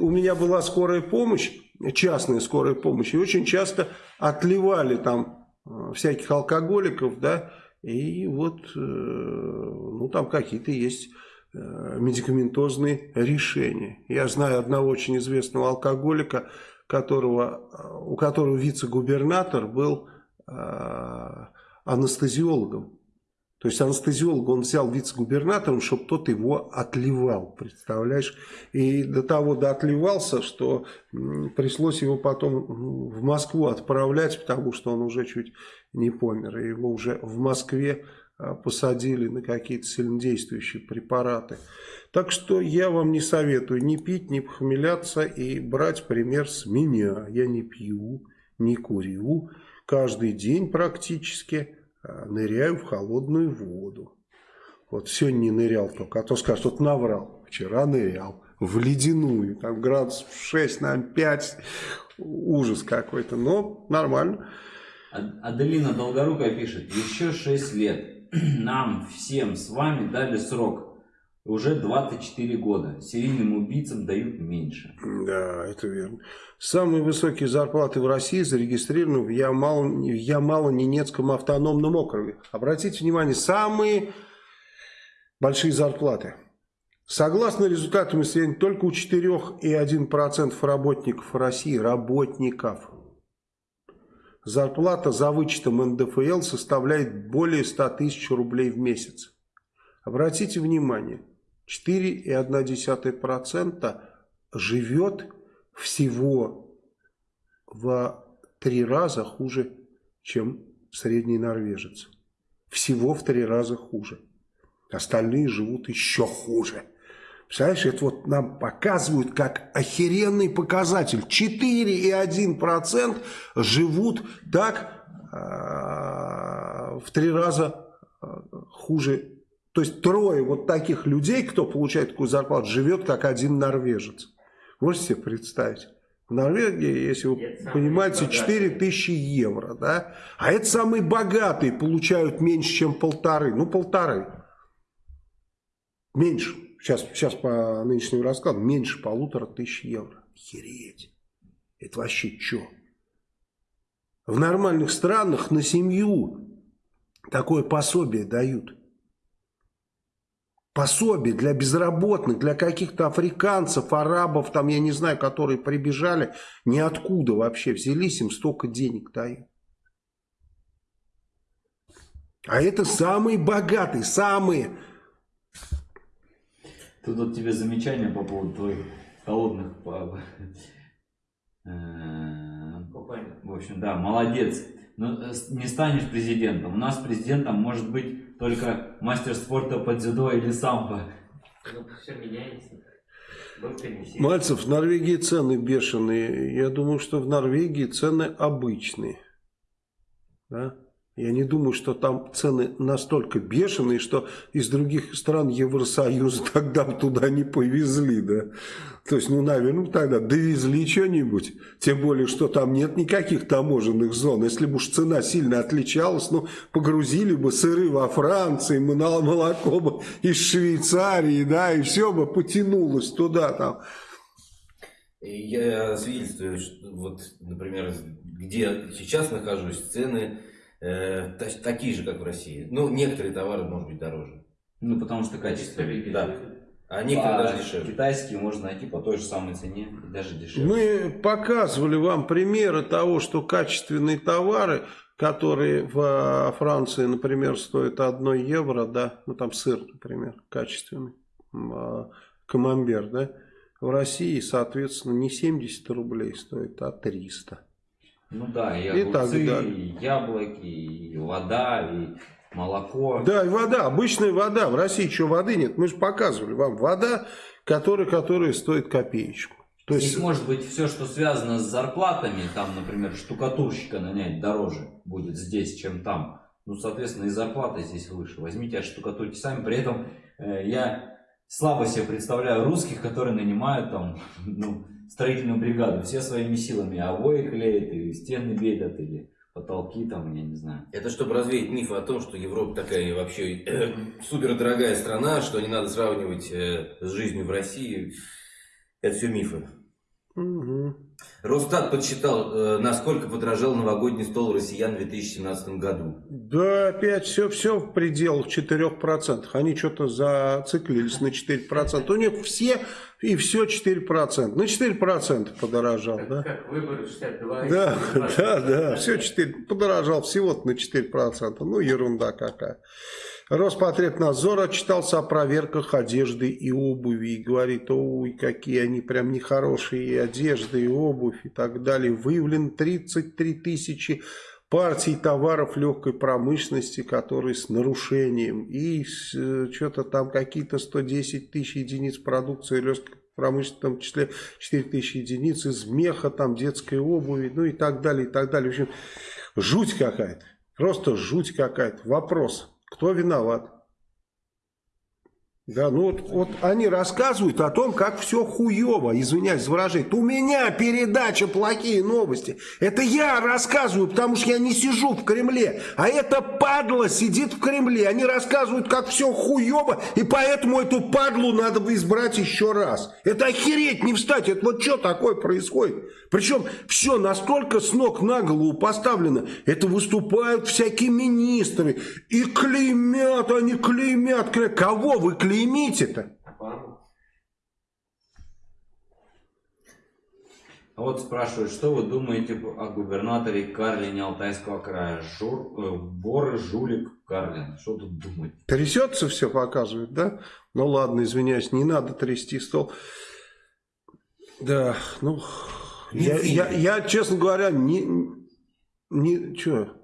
у меня была скорая помощь, частная скорая помощь, и очень часто отливали там Э, всяких алкоголиков, да, и вот, э, ну, там какие-то есть э, медикаментозные решения. Я знаю одного очень известного алкоголика, которого, у которого вице-губернатор был анестезиологом. То есть анестезиолог он взял вице-губернатором, чтобы тот его отливал, представляешь? И до того доотливался, что пришлось его потом в Москву отправлять, потому что он уже чуть не помер. И его уже в Москве а, посадили на какие-то сильнодействующие препараты. Так что я вам не советую ни пить, ни похмеляться и брать пример с меня. Я не пью, не курю, каждый день практически ныряю в холодную воду. Вот сегодня не нырял только, а то скажут, вот наврал. Вчера нырял в ледяную, там градус 6, на 5, ужас какой-то, но нормально. Аделина Долгорукая пишет, еще 6 лет, нам всем с вами дали срок уже 24 года. Серийным убийцам дают меньше. Да, это верно. Самые высокие зарплаты в России зарегистрированы в Ямало-Ненецком автономном округе. Обратите внимание, самые большие зарплаты. Согласно результатам исследования, только у 4,1% работников России, работников, зарплата за вычетом НДФЛ составляет более 100 тысяч рублей в месяц. Обратите внимание, 4,1% живет всего в три раза хуже, чем средний норвежец. Всего в три раза хуже. Остальные живут еще хуже. Представляешь, это вот нам показывают как охеренный показатель. 4,1% живут так э, в три раза э, хуже то есть трое вот таких людей, кто получает такую зарплату, живет как один норвежец. Можете себе представить? В Норвегии, если вы это понимаете, 4 тысячи евро. Да? А это самые богатые получают меньше, чем полторы. Ну, полторы. Меньше. Сейчас, сейчас по нынешнему раскладу меньше полутора тысяч евро. Хереть. Это вообще что? В нормальных странах на семью такое пособие дают пособие для безработных, для каких-то африканцев, арабов, там, я не знаю, которые прибежали, ниоткуда вообще взялись, им столько денег дают. А это самые богатые, самые. Тут вот тебе замечание по поводу твоих холодных... Э, в общем, да, молодец. Но э, не станешь президентом. У нас президентом может быть только мастер спорта по дзюдо или самбо. Ну, все меняется. Мальцев, в Норвегии цены бешеные. Я думаю, что в Норвегии цены обычные. Да? Я не думаю, что там цены настолько бешеные, что из других стран Евросоюза тогда туда не повезли, да. То есть, ну, наверное, тогда довезли что-нибудь. Тем более, что там нет никаких таможенных зон. Если бы уж цена сильно отличалась, ну, погрузили бы сыры во Франции, молоко бы из Швейцарии, да, и все бы потянулось туда там. Я свидетельствую, что вот, например, где сейчас нахожусь, цены э, такие же, как в России. Ну, некоторые товары, может быть, дороже. Ну, потому что качество. Да. А некоторые А даже дешевле. Китайские можно найти по той же самой цене, даже дешевле. Мы показывали вам примеры того, что качественные товары, которые в Франции, например, стоят 1 евро, да, ну там сыр, например, качественный, а, камамбер, да, в России, соответственно, не 70 рублей стоит, а 300. Ну да, и И так огурцы, далее. и яблоки, и вода, и молоко. Да, и вода, обычная вода. В России что, воды нет? Мы же показывали вам вода, которая, которая стоит копеечку. То есть, Здесь может быть все, что связано с зарплатами, там, например, штукатурщика нанять дороже будет здесь, чем там. Ну, соответственно, и зарплата здесь выше. Возьмите, отштукатурьте сами. При этом э, я слабо себе представляю русских, которые нанимают там, ну, строительную бригаду все своими силами. Обои клеят, и стены белят, или потолки там, я не знаю. Это чтобы развеять миф о том, что Европа такая вообще супер дорогая страна, что не надо сравнивать э, с жизнью в России. Это все мифы. Мгм. Росстат подсчитал, э, насколько подорожал новогодний стол россиян в 2017 году. Да, опять все, все в пределах 4%. Они что-то зациклились на 4%. У них все и все 4%. На 4% подорожал, да? Как выборы 62 и Да, 20. да, да, все 4, подорожал всего-то на 4%. Ну, ерунда какая. Роспотребнадзор отчитался о проверках одежды и обуви и говорит, ой, какие они прям нехорошие и одежда, и обувь и так далее. Выявлено 33 тысячи партий товаров легкой промышленности, которые с нарушением. И что-то там какие-то 110 тысяч единиц продукции легкой промышленности, в том числе 4 тысячи единиц из меха, там детской обуви, ну и так далее, и так далее. В общем, жуть какая-то. Просто жуть какая-то. Вопрос. Кто виноват? Да, ну вот, вот они рассказывают о том, как все хуево, извиняюсь за выражение. У меня передача «Плохие новости». Это я рассказываю, потому что я не сижу в Кремле. А эта падла сидит в Кремле. Они рассказывают, как все хуево, и поэтому эту падлу надо бы избрать еще раз. Это охереть не встать. Это вот что такое происходит? Причем все настолько с ног на голову поставлено. Это выступают всякие министры. И клеймят, они клеймят. клеймят. Кого вы клеймите-то? Обаму. А вот спрашивают, что вы думаете о губернаторе Карлине Алтайского края? Жур, э, Вор, жулик, Карлин. Что тут думать? Трясется все, показывает, да? Ну ладно, извиняюсь, не надо трясти стол. Да, ну, я, я, я, честно говоря, не, не, чё,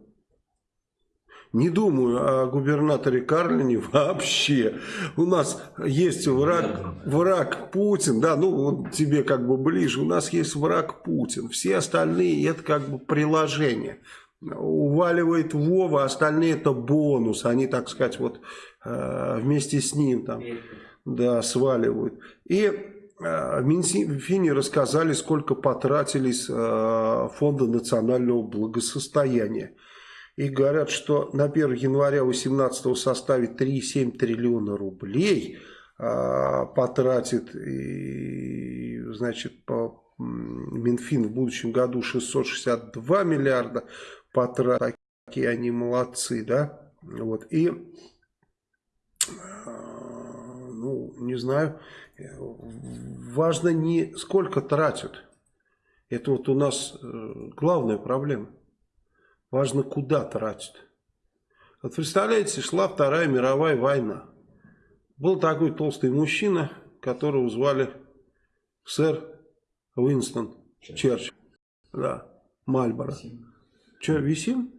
не думаю о губернаторе Карлине вообще. У нас есть враг, враг Путин, да, ну вот тебе как бы ближе. У нас есть враг Путин. Все остальные это как бы приложение. Уваливает Вова, остальные это бонус. Они, так сказать, вот э, вместе с ним там, да, сваливают. И э, в Минфине рассказали, сколько потратили с э, Фонда национального благосостояния. И говорят, что на 1 января 2018 составит 3,7 триллиона рублей, а, потратит, и, значит, по, Минфин в будущем году 662 миллиарда потратит. Такие они молодцы, да? Вот. И, а, ну, не знаю, важно не сколько тратят. Это вот у нас э, главная проблема. Важно, куда тратят. Вот представляете, шла Вторая мировая война. Был такой толстый мужчина, которого звали сэр Уинстон Черчилль. Да, Мальборо. Че, висим?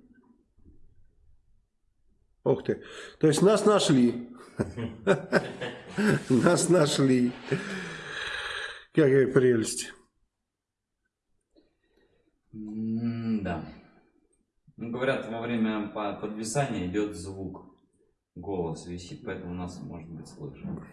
Ух ты. То есть нас нашли. Нас нашли. Какая прелесть. Да. Ну, говорят, во время по- подвисания идет звук. Голос висит, поэтому нас может быть слышно.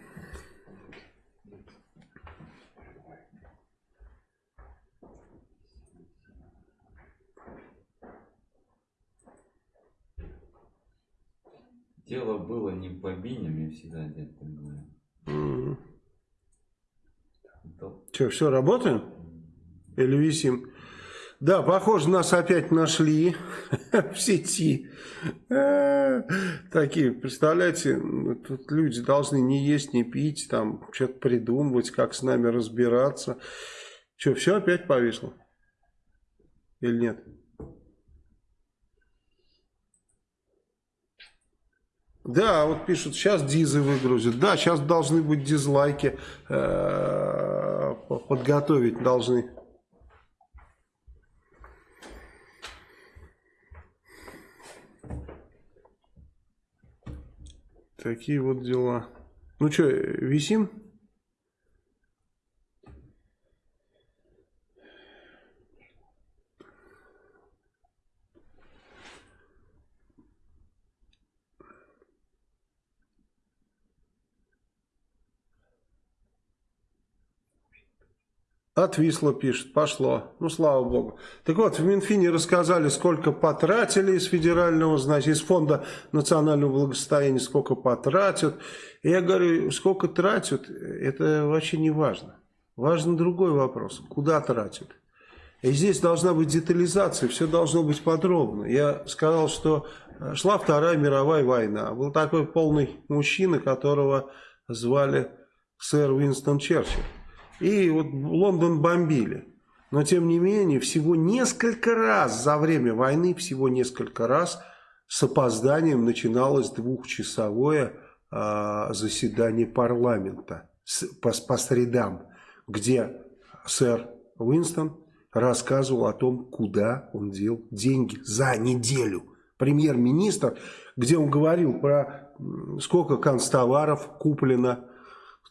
Дело было не в бобине, мне всегда дед так говорил. Это Что, все, работаем? Или висим? Да, похоже, нас опять нашли в сети. Э, такие, представляете, тут люди должны не есть, не пить, там что-то придумывать, как с нами разбираться. Что, все опять повисло? Или нет? Да, вот пишут, сейчас дизы выгрузят. Да, сейчас должны быть дизлайки. Э, подготовить должны. Такие вот дела. Ну что, висим? Отвисло, пишет, пошло. Ну, слава богу. Так вот, в Минфине рассказали, сколько потратили из федерального, значит, из фонда национального благосостояния, сколько потратят. И я говорю, сколько тратят, это вообще не важно. Важен другой вопрос, куда тратят. И здесь должна быть детализация, все должно быть подробно. Я сказал, что э, шла Вторая мировая война. Был такой полный мужчина, которого звали сэр Уинстон Черчилль. И вот Лондон бомбили. Но тем не менее, всего несколько раз за время войны, всего несколько раз с опозданием начиналось двухчасовое э, заседание парламента с, по, по средам, где сэр Уинстон рассказывал о том, куда он дел деньги за неделю. Премьер-министр, где он говорил про сколько констоваров куплено,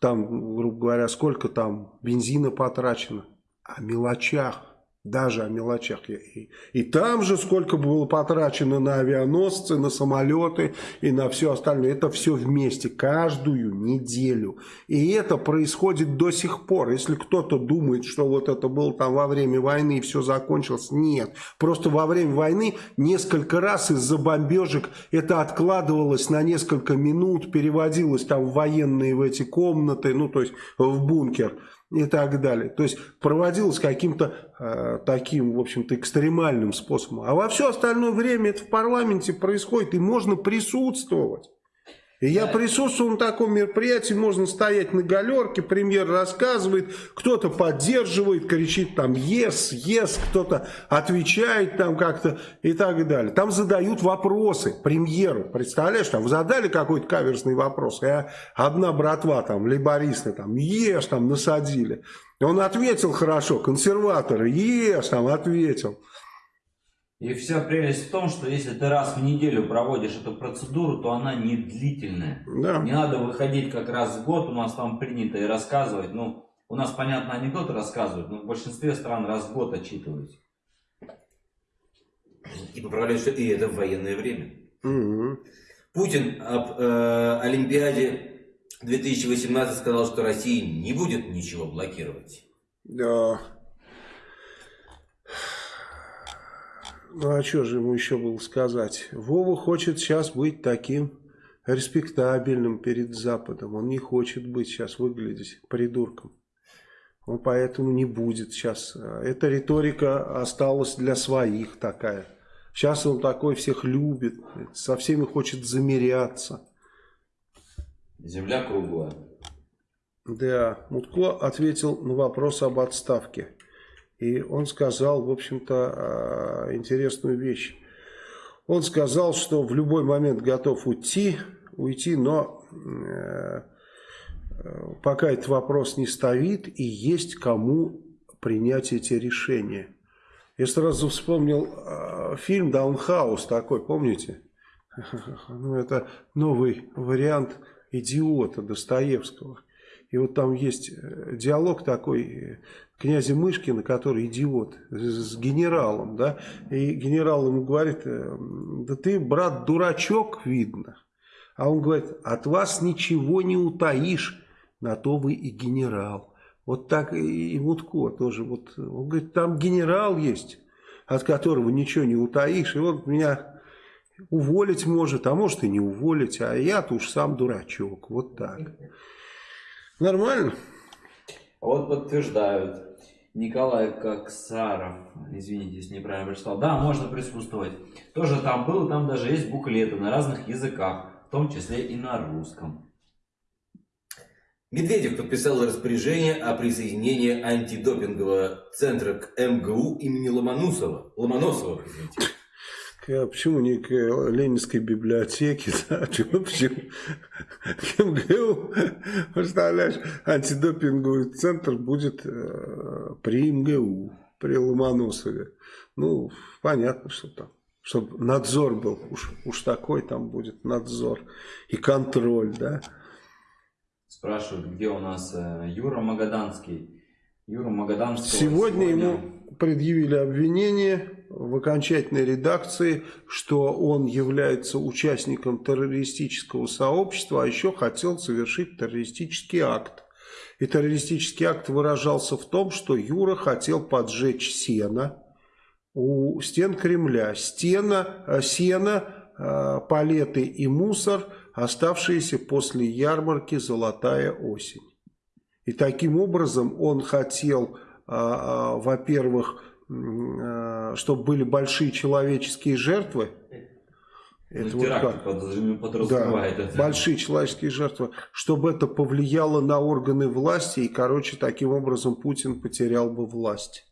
там, грубо говоря, сколько там бензина потрачено, о мелочах даже о мелочах. И, и там же сколько было потрачено на авианосцы, на самолеты и на все остальное. Это все вместе, каждую неделю. И это происходит до сих пор. Если кто-то думает, что вот это было там во время войны и все закончилось, нет. Просто во время войны несколько раз из-за бомбежек это откладывалось на несколько минут, переводилось там в военные в эти комнаты, ну то есть в бункер и так далее. То есть проводилось каким-то э, таким, в общем-то, экстремальным способом. А во все остальное время это в парламенте происходит, и можно присутствовать. И я присутствую на таком мероприятии, можно стоять на галерке, премьер рассказывает, кто-то поддерживает, кричит там «yes», «yes», кто-то отвечает там как-то и так далее. Там задают вопросы премьеру, представляешь, там задали какой-то каверсный вопрос, и одна братва там, лейбористы там «ешь», там насадили. Он ответил хорошо, консерваторы «ешь», там ответил. И вся прелесть в том, что если ты раз в неделю проводишь эту процедуру, то она не длительная. Да. Не надо выходить как раз в год, у нас там принято и рассказывать. Ну, у нас, понятно, анекдоты рассказывают, но в большинстве стран раз в год отчитываются. И поправляют, что и это в военное время. Угу. Путин об э, Олимпиаде 2018 сказал, что Россия не будет ничего блокировать. Да. Ну а что же ему еще было сказать? Вова хочет сейчас быть таким респектабельным перед Западом. Он не хочет быть сейчас выглядеть придурком. Он поэтому не будет сейчас. Эта риторика осталась для своих такая. Сейчас он такой всех любит, со всеми хочет замеряться. Земля круглая. Да, Мутко ответил на вопрос об отставке. И он сказал, в общем-то, а, интересную вещь. Он сказал, что в любой момент готов уйти, уйти, но э, пока этот вопрос не стоит и есть кому принять эти решения. Я сразу вспомнил э, фильм «Даунхаус» такой, помните? Ну, это новый вариант «Идиота» Достоевского. И вот там есть э, диалог такой э, князя Мышкина, который идиот, с генералом, да, и генерал ему говорит, э, да ты, брат, дурачок, видно. А он говорит, от вас ничего не утаишь, на то вы и генерал. Вот так и Мутко тоже. Вот, он говорит, там генерал есть, от которого ничего не утаишь. И вот меня уволить может, а может и не уволить, а я-то уж сам дурачок. Вот так. Нормально? Вот подтверждают. Николай Коксаров, извините, если неправильно прочитал. Да, можно присутствовать. Тоже там был, там даже есть буклеты на разных языках, в том числе и на русском. Медведев подписал распоряжение о присоединении антидопингового центра к МГУ имени Ломоносова. Ломоносова, извините. А почему не к Ленинской библиотеке? Да? Почему, почему? К МГУ, представляешь, антидопинговый центр будет э, при МГУ, при Ломоносове. Ну, понятно, что там. Чтобы надзор был, уж, уж такой там будет надзор и контроль, да. Спрашивают, где у нас э, Юра Магаданский. Юра Магаданский. Сегодня, сегодня ему предъявили обвинение в окончательной редакции, что он является участником террористического сообщества, а еще хотел совершить террористический акт. И террористический акт выражался в том, что Юра хотел поджечь сено у стен Кремля. Стена, э, сено, э, палеты и мусор, оставшиеся после ярмарки «Золотая осень». И таким образом он хотел, во-первых, Э, чтобы были большие человеческие жертвы. Это ну, вот как? подразумевает да, это. Большие человеческие жертвы, чтобы это повлияло на органы власти, и, короче, таким образом Путин потерял бы власть.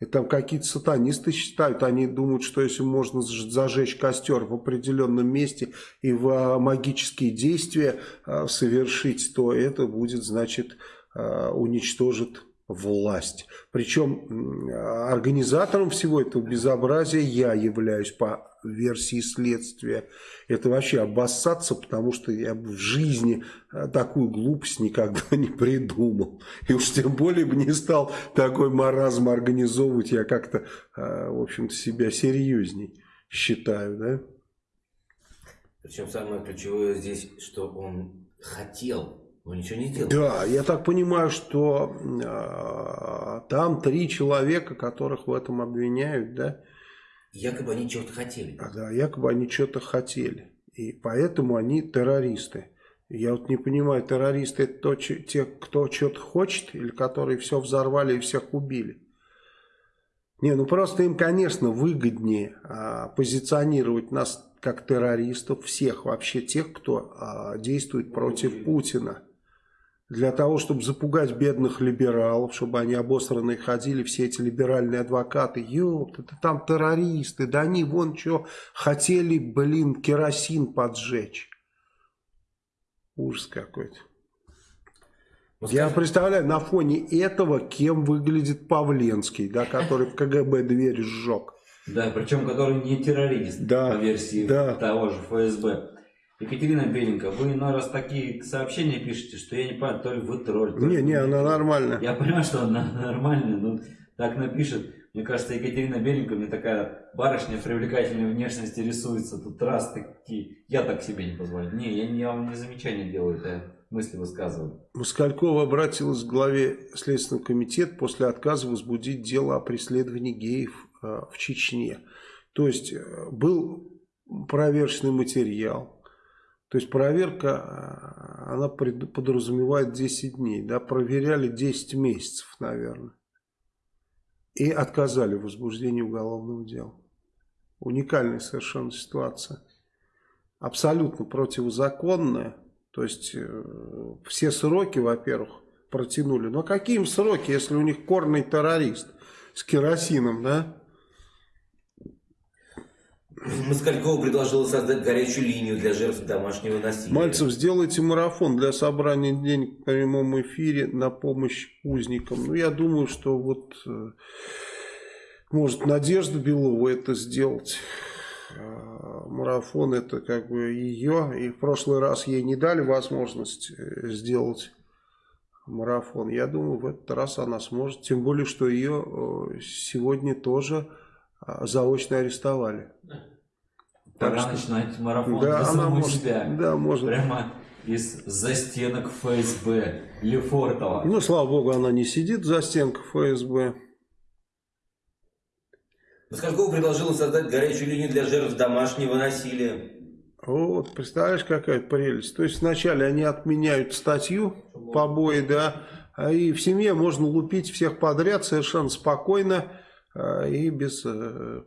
И там какие-то сатанисты считают, они думают, что если можно зажечь костер в определенном месте и в а, магические действия а, совершить, то это будет, значит, а, уничтожит власть. Причем организатором всего этого безобразия я являюсь по версии следствия. Это вообще обоссаться, потому что я в жизни э, такую глупость никогда не придумал. И уж тем более бы не стал такой маразм организовывать. Я как-то, э, в общем-то, себя серьезней считаю, да? Причем самое ключевое здесь, что он хотел он ничего не делал. Да, я так понимаю, что э, там три человека, которых в этом обвиняют, да? Якобы они чего-то хотели. А, да, якобы они что-то хотели. И поэтому они террористы. Я вот не понимаю, террористы это то, те, кто что-то хочет, или которые все взорвали и всех убили? Не, ну просто им, конечно, выгоднее а, позиционировать нас как террористов, всех вообще тех, кто а, действует против Путина для того, чтобы запугать бедных либералов, чтобы они обосранные ходили, все эти либеральные адвокаты, ёпта, это там террористы, да они вон что хотели, блин, керосин поджечь. Ужас какой-то. Ну, Я представляю, на фоне этого, кем выглядит Павленский, да, который в КГБ дверь сжег. Да, причем который не террорист, да, по версии да. того же ФСБ. Екатерина Беленко, вы на раз такие сообщения пишете, что я не понимаю, то ли вы тролль. Не, ли не, она нормальная. Я понимаю, что она нормальная, но так напишет. Мне кажется, Екатерина Беленко мне такая барышня привлекательной внешности рисуется. Тут раз такие. Я так себе не позволю. Не, я, я вам не замечание делаю, это мысли высказываю. Москалькова обратилась к главе Следственного комитета после отказа возбудить дело о преследовании геев э, в Чечне. То есть э, был проверочный материал то есть проверка, а, она подразумевает 10 дней. Да? Проверяли 10 месяцев, наверное. И отказали в возбуждении уголовного дела. Уникальная совершенно ситуация. Абсолютно противозаконная. То есть э, все сроки, во-первых, протянули. Но какие им сроки, если у них корный террорист с керосином, да? Москалькова предложила создать горячую линию для жертв домашнего насилия. Мальцев, сделайте марафон для собрания денег в прямом эфире на помощь узникам. Ну, я думаю, что вот э, может Надежда Белова это сделать. А, марафон это как бы ее. И в прошлый раз ей не дали возможность э, сделать марафон. Я думаю, в этот раз она сможет. Тем более, что ее э, сегодня тоже заочно арестовали. Пора что... начинать марафон да, для самой может, себя. Да, может. Прямо из застенок ФСБ Лефортова. Ну, слава богу, она не сидит за стенкой ФСБ. Москалькова предложила создать горячую линию для жертв домашнего насилия. Вот, представляешь, какая прелесть. То есть вначале они отменяют статью побои, да, И в семье можно лупить всех подряд совершенно спокойно и без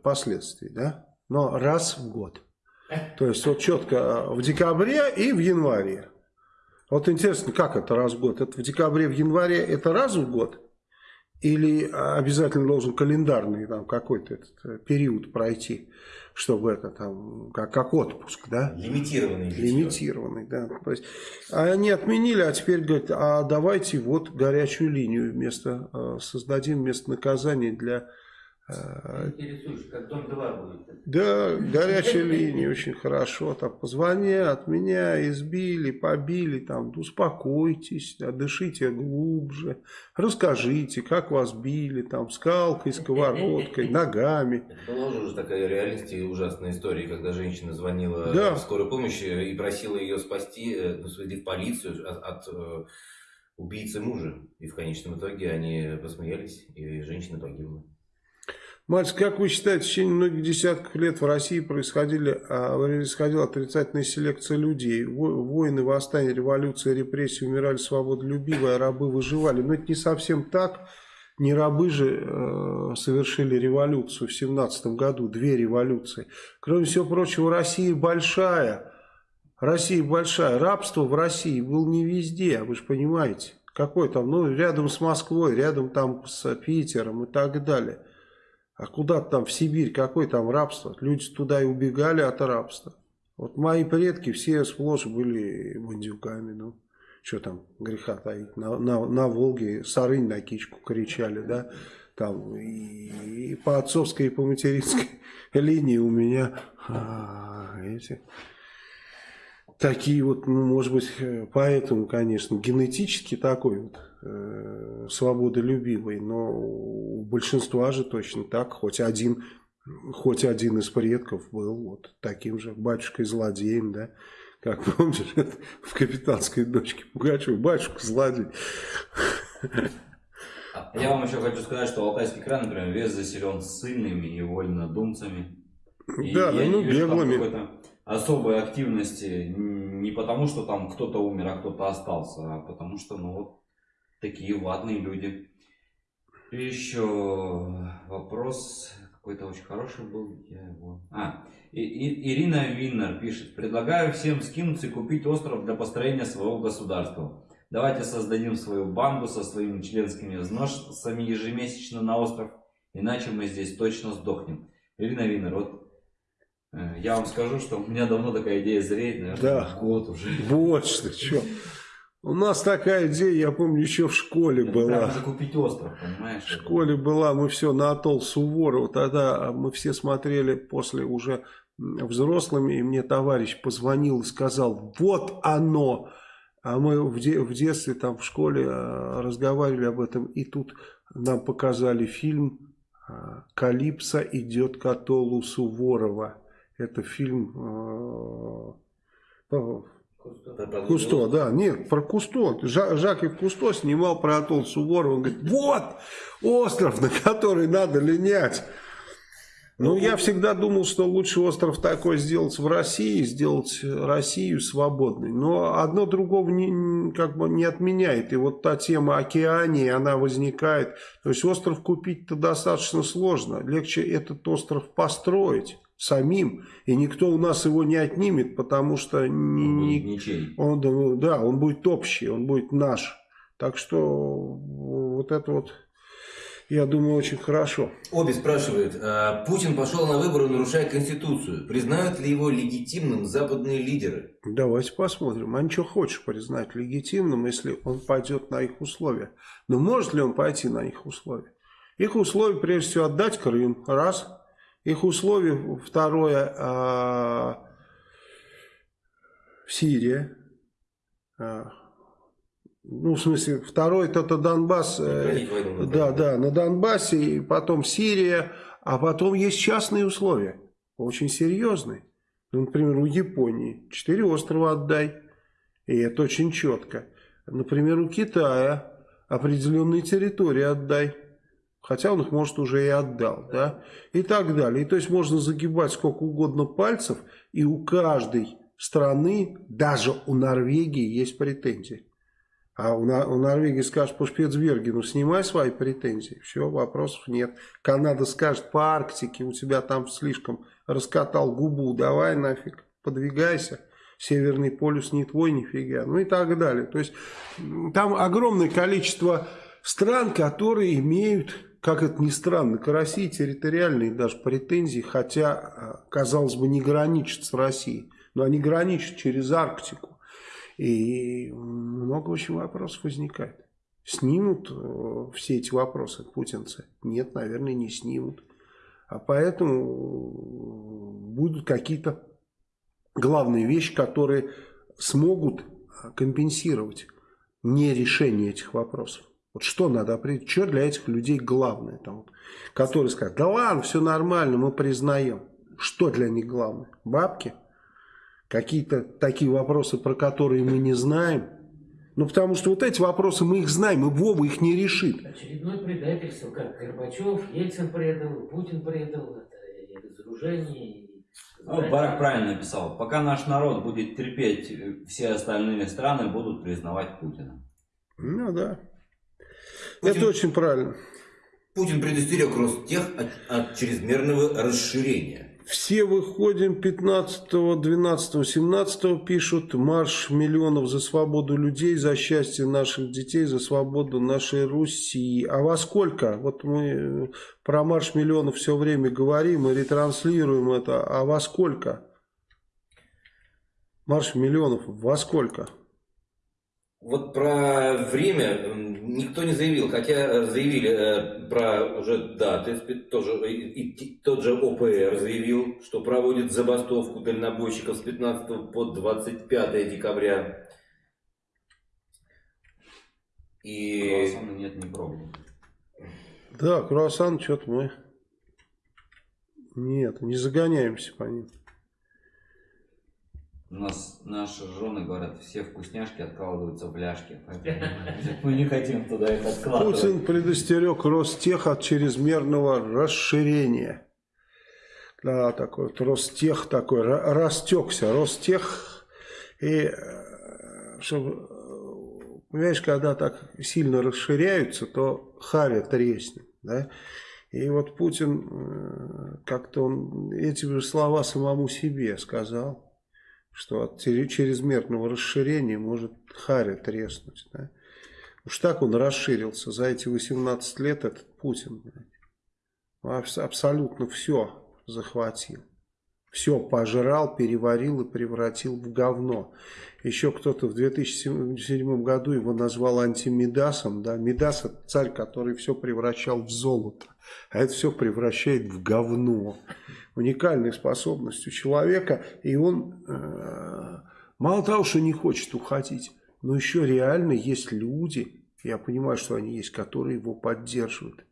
последствий. Да? Но раз в год. То есть вот четко в декабре и в январе. Вот интересно, как это раз в год? Это в декабре, в январе, это раз в год? Или обязательно должен календарный там какой-то э, период пройти, чтобы это там, как, как отпуск, да? Лимитированный. Лимитированный, да. То есть, они отменили, а теперь говорят, а давайте вот горячую линию вместо, э, создадим вместо наказания для Интересуешь, как дом 2 будет? Да, горячая линия, очень хорошо. Там позвонят, меня избили, побили, там, успокойтесь, да, дышите глубже, расскажите, как вас били, там, скалкой, сковородкой, ногами. Это была уже такая реальность и ужасная история, когда женщина звонила да. в скорую помощь и просила ее спасти, э, ну, в полицию от, от э, убийцы мужа. И в конечном итоге они посмеялись, и женщина погибла. Мальчик, как вы считаете, в течение многих десятков лет в России происходили, а, происходила отрицательная селекция людей? Войны, восстания, революции, репрессии, умирали свободолюбивые, а рабы выживали. Но это не совсем так. Не рабы же э, совершили революцию в 17 году, две революции. Кроме всего прочего, Россия большая. Россия большая. Рабство в России было не везде, вы же понимаете. Какой там, ну, рядом с Москвой, рядом там с Питером и так далее. А куда там в Сибирь, какое там рабство? Люди туда и убегали от рабства. Вот мои предки все сплошь были бандюками, ну, что там греха таить. На, на, на Волге сарынь на кичку кричали, да, там и, и по отцовской, и по материнской линии у меня а, эти такие вот, ну, может быть, поэтому, конечно, генетически такой вот э, свободолюбивый, но у большинства же точно так, хоть один, хоть один из предков был вот таким же батюшкой-злодеем, да, как помнишь, в «Капитанской дочке» Пугачева, батюшка-злодей. Я вам еще хочу сказать, что Алтайский край, например, весь заселен ссыльными и вольнодумцами. И да, ну беглыми особой активности не потому, что там кто-то умер, а кто-то остался, а потому что, ну вот, такие ватные люди. еще вопрос какой-то очень хороший был. Я его... А, и, и, Ирина Виннер пишет. Предлагаю всем скинуться и купить остров для построения своего государства. Давайте создадим свою банду со своими членскими взносами ежемесячно на остров. Иначе мы здесь точно сдохнем. Ирина Виннер, вот Э, я вам скажу, что у меня давно такая идея зреет, наверное, да. год уже. Вот что, что. У нас такая идея, я помню, еще в школе Это была. закупить остров, понимаешь? В школе была, мы все на атолл Суворова, тогда мы все смотрели после уже взрослыми, и мне товарищ позвонил и сказал, вот оно. А мы в, де в детстве там в школе э, разговаривали об этом, и тут нам показали фильм э, «Калипсо идет к атоллу Суворова». Это фильм э, Кусто, да, нет, про Кусто. Жаков Кусто снимал про Атол Суворов. Он говорит, вот остров, на который надо линять. Ну, я всегда думал, что лучше остров такой сделать в России, сделать Россию свободной. Но одно другого не, как бы не отменяет. И вот та тема океании, она возникает. То есть остров купить-то достаточно сложно. Легче этот остров построить самим, и никто у нас его не отнимет, потому что не, он, он, да, он будет общий, он будет наш. Так что вот это вот, я думаю, очень хорошо. Оби спрашивает, а Путин пошел на выборы, нарушая Конституцию. Признают ли его легитимным западные лидеры? Давайте посмотрим. А ничего хочешь признать легитимным, если он пойдет на их условия. Но может ли он пойти на их условия? Их условия, прежде всего, отдать Крым. Раз – их условия, второе, а, Сирия. А, ну, в смысле, второе это, Донбасс. Э, да, да, на Донбассе, и потом Сирия, а потом есть частные условия, очень серьезные. Ну, например, у Японии четыре острова отдай, и это очень четко. Например, у Китая определенные территории отдай. Хотя он их, может, уже и отдал, да, и так далее. И то есть можно загибать сколько угодно пальцев, и у каждой страны, даже у Норвегии, есть претензии. А у, у Норвегии скажут по Шпицбергену, снимай свои претензии. Все, вопросов нет. Канада скажет по Арктике, у тебя там слишком раскатал губу, давай нафиг, подвигайся. Северный полюс не твой, нифига. Ну и так далее. То есть там огромное количество стран, которые имеют, как это ни странно, к России территориальные даже претензии, хотя, казалось бы, не граничат с Россией. Но они граничат через Арктику. И много очень вопросов возникает. Снимут э, все эти вопросы путинцы? Нет, наверное, не снимут. А поэтому будут какие-то главные вещи, которые смогут компенсировать не решение этих вопросов. Вот что надо определить, что для этих людей главное, там, вот, которые скажут, да ладно, все нормально, мы признаем. Что для них главное? Бабки? Какие-то такие вопросы, про которые мы не знаем. Ну, потому что вот эти вопросы мы их знаем, и Вова их не решит. Очередное предательство, как Горбачев, Ельцин предал, Путин предал, это разоружение. Ну, Барак правильно написал. Пока наш народ будет терпеть, все остальные страны будут признавать Путина. Ну да. Путин, это очень правильно. Путин предостерег Ростех от, от чрезмерного расширения. Все выходим 15, 12, 17 пишут марш миллионов за свободу людей, за счастье наших детей, за свободу нашей Руси. А во сколько? Вот мы э, про марш миллионов все время говорим и ретранслируем это. А во сколько? Марш миллионов во сколько? Вот про время никто не заявил, хотя заявили э, про уже даты, тоже, и, и тот же ОПР заявил, что проводит забастовку дальнобойщиков с 15 по 25 декабря. И... Круассана нет, не пробовал. Да, круассан что-то мы... Нет, не загоняемся по ним. У нас наши жены говорят, все вкусняшки откладываются в ляжки. Мы не хотим туда их откладывать. Путин предостерег Ростех от чрезмерного расширения. Да, такой вот Ростех такой, растекся. Ростех, и э, чтобы, понимаешь, когда так сильно расширяются, то харя треснет, да? И вот Путин э, как-то он эти же слова самому себе сказал что от чрезмерного расширения может харя треснуть. Да? Уж так он расширился за эти 18 лет, этот Путин. Абсолютно все захватил. Все пожрал, переварил и превратил в говно. Еще кто-то в 2007 году его назвал антимидасом. Да? Мидас это царь, который все превращал в золото. А это все превращает в говно уникальной способностью человека, и он э, мало того, что не хочет уходить, но еще реально есть люди, я понимаю, что они есть, которые его поддерживают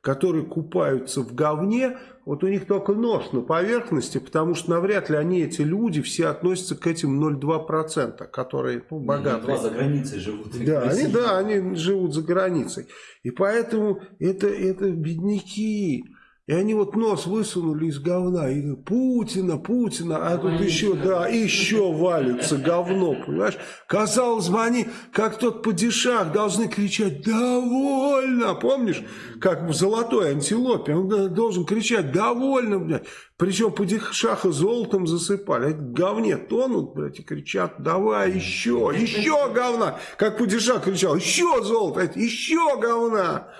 которые купаются в говне, вот у них только нос на поверхности, потому что навряд ли они, эти люди, все относятся к этим 0,2%, которые ну, богатые. за границей живут. Да, они, да, они живут за границей. И поэтому это, это бедняки. И они вот нос высунули из говна, и Путина, Путина, а тут еще, да, еще валится говно, понимаешь? Казалось бы, они, как тот падишах, должны кричать «Довольно!» Помнишь, как в «Золотой антилопе», он должен кричать «Довольно!» блядь. Причем падишаха золотом засыпали, а говне тонут, блядь, и кричат «Давай еще, еще говна!» Как падишах кричал «Еще золото, еще говна!»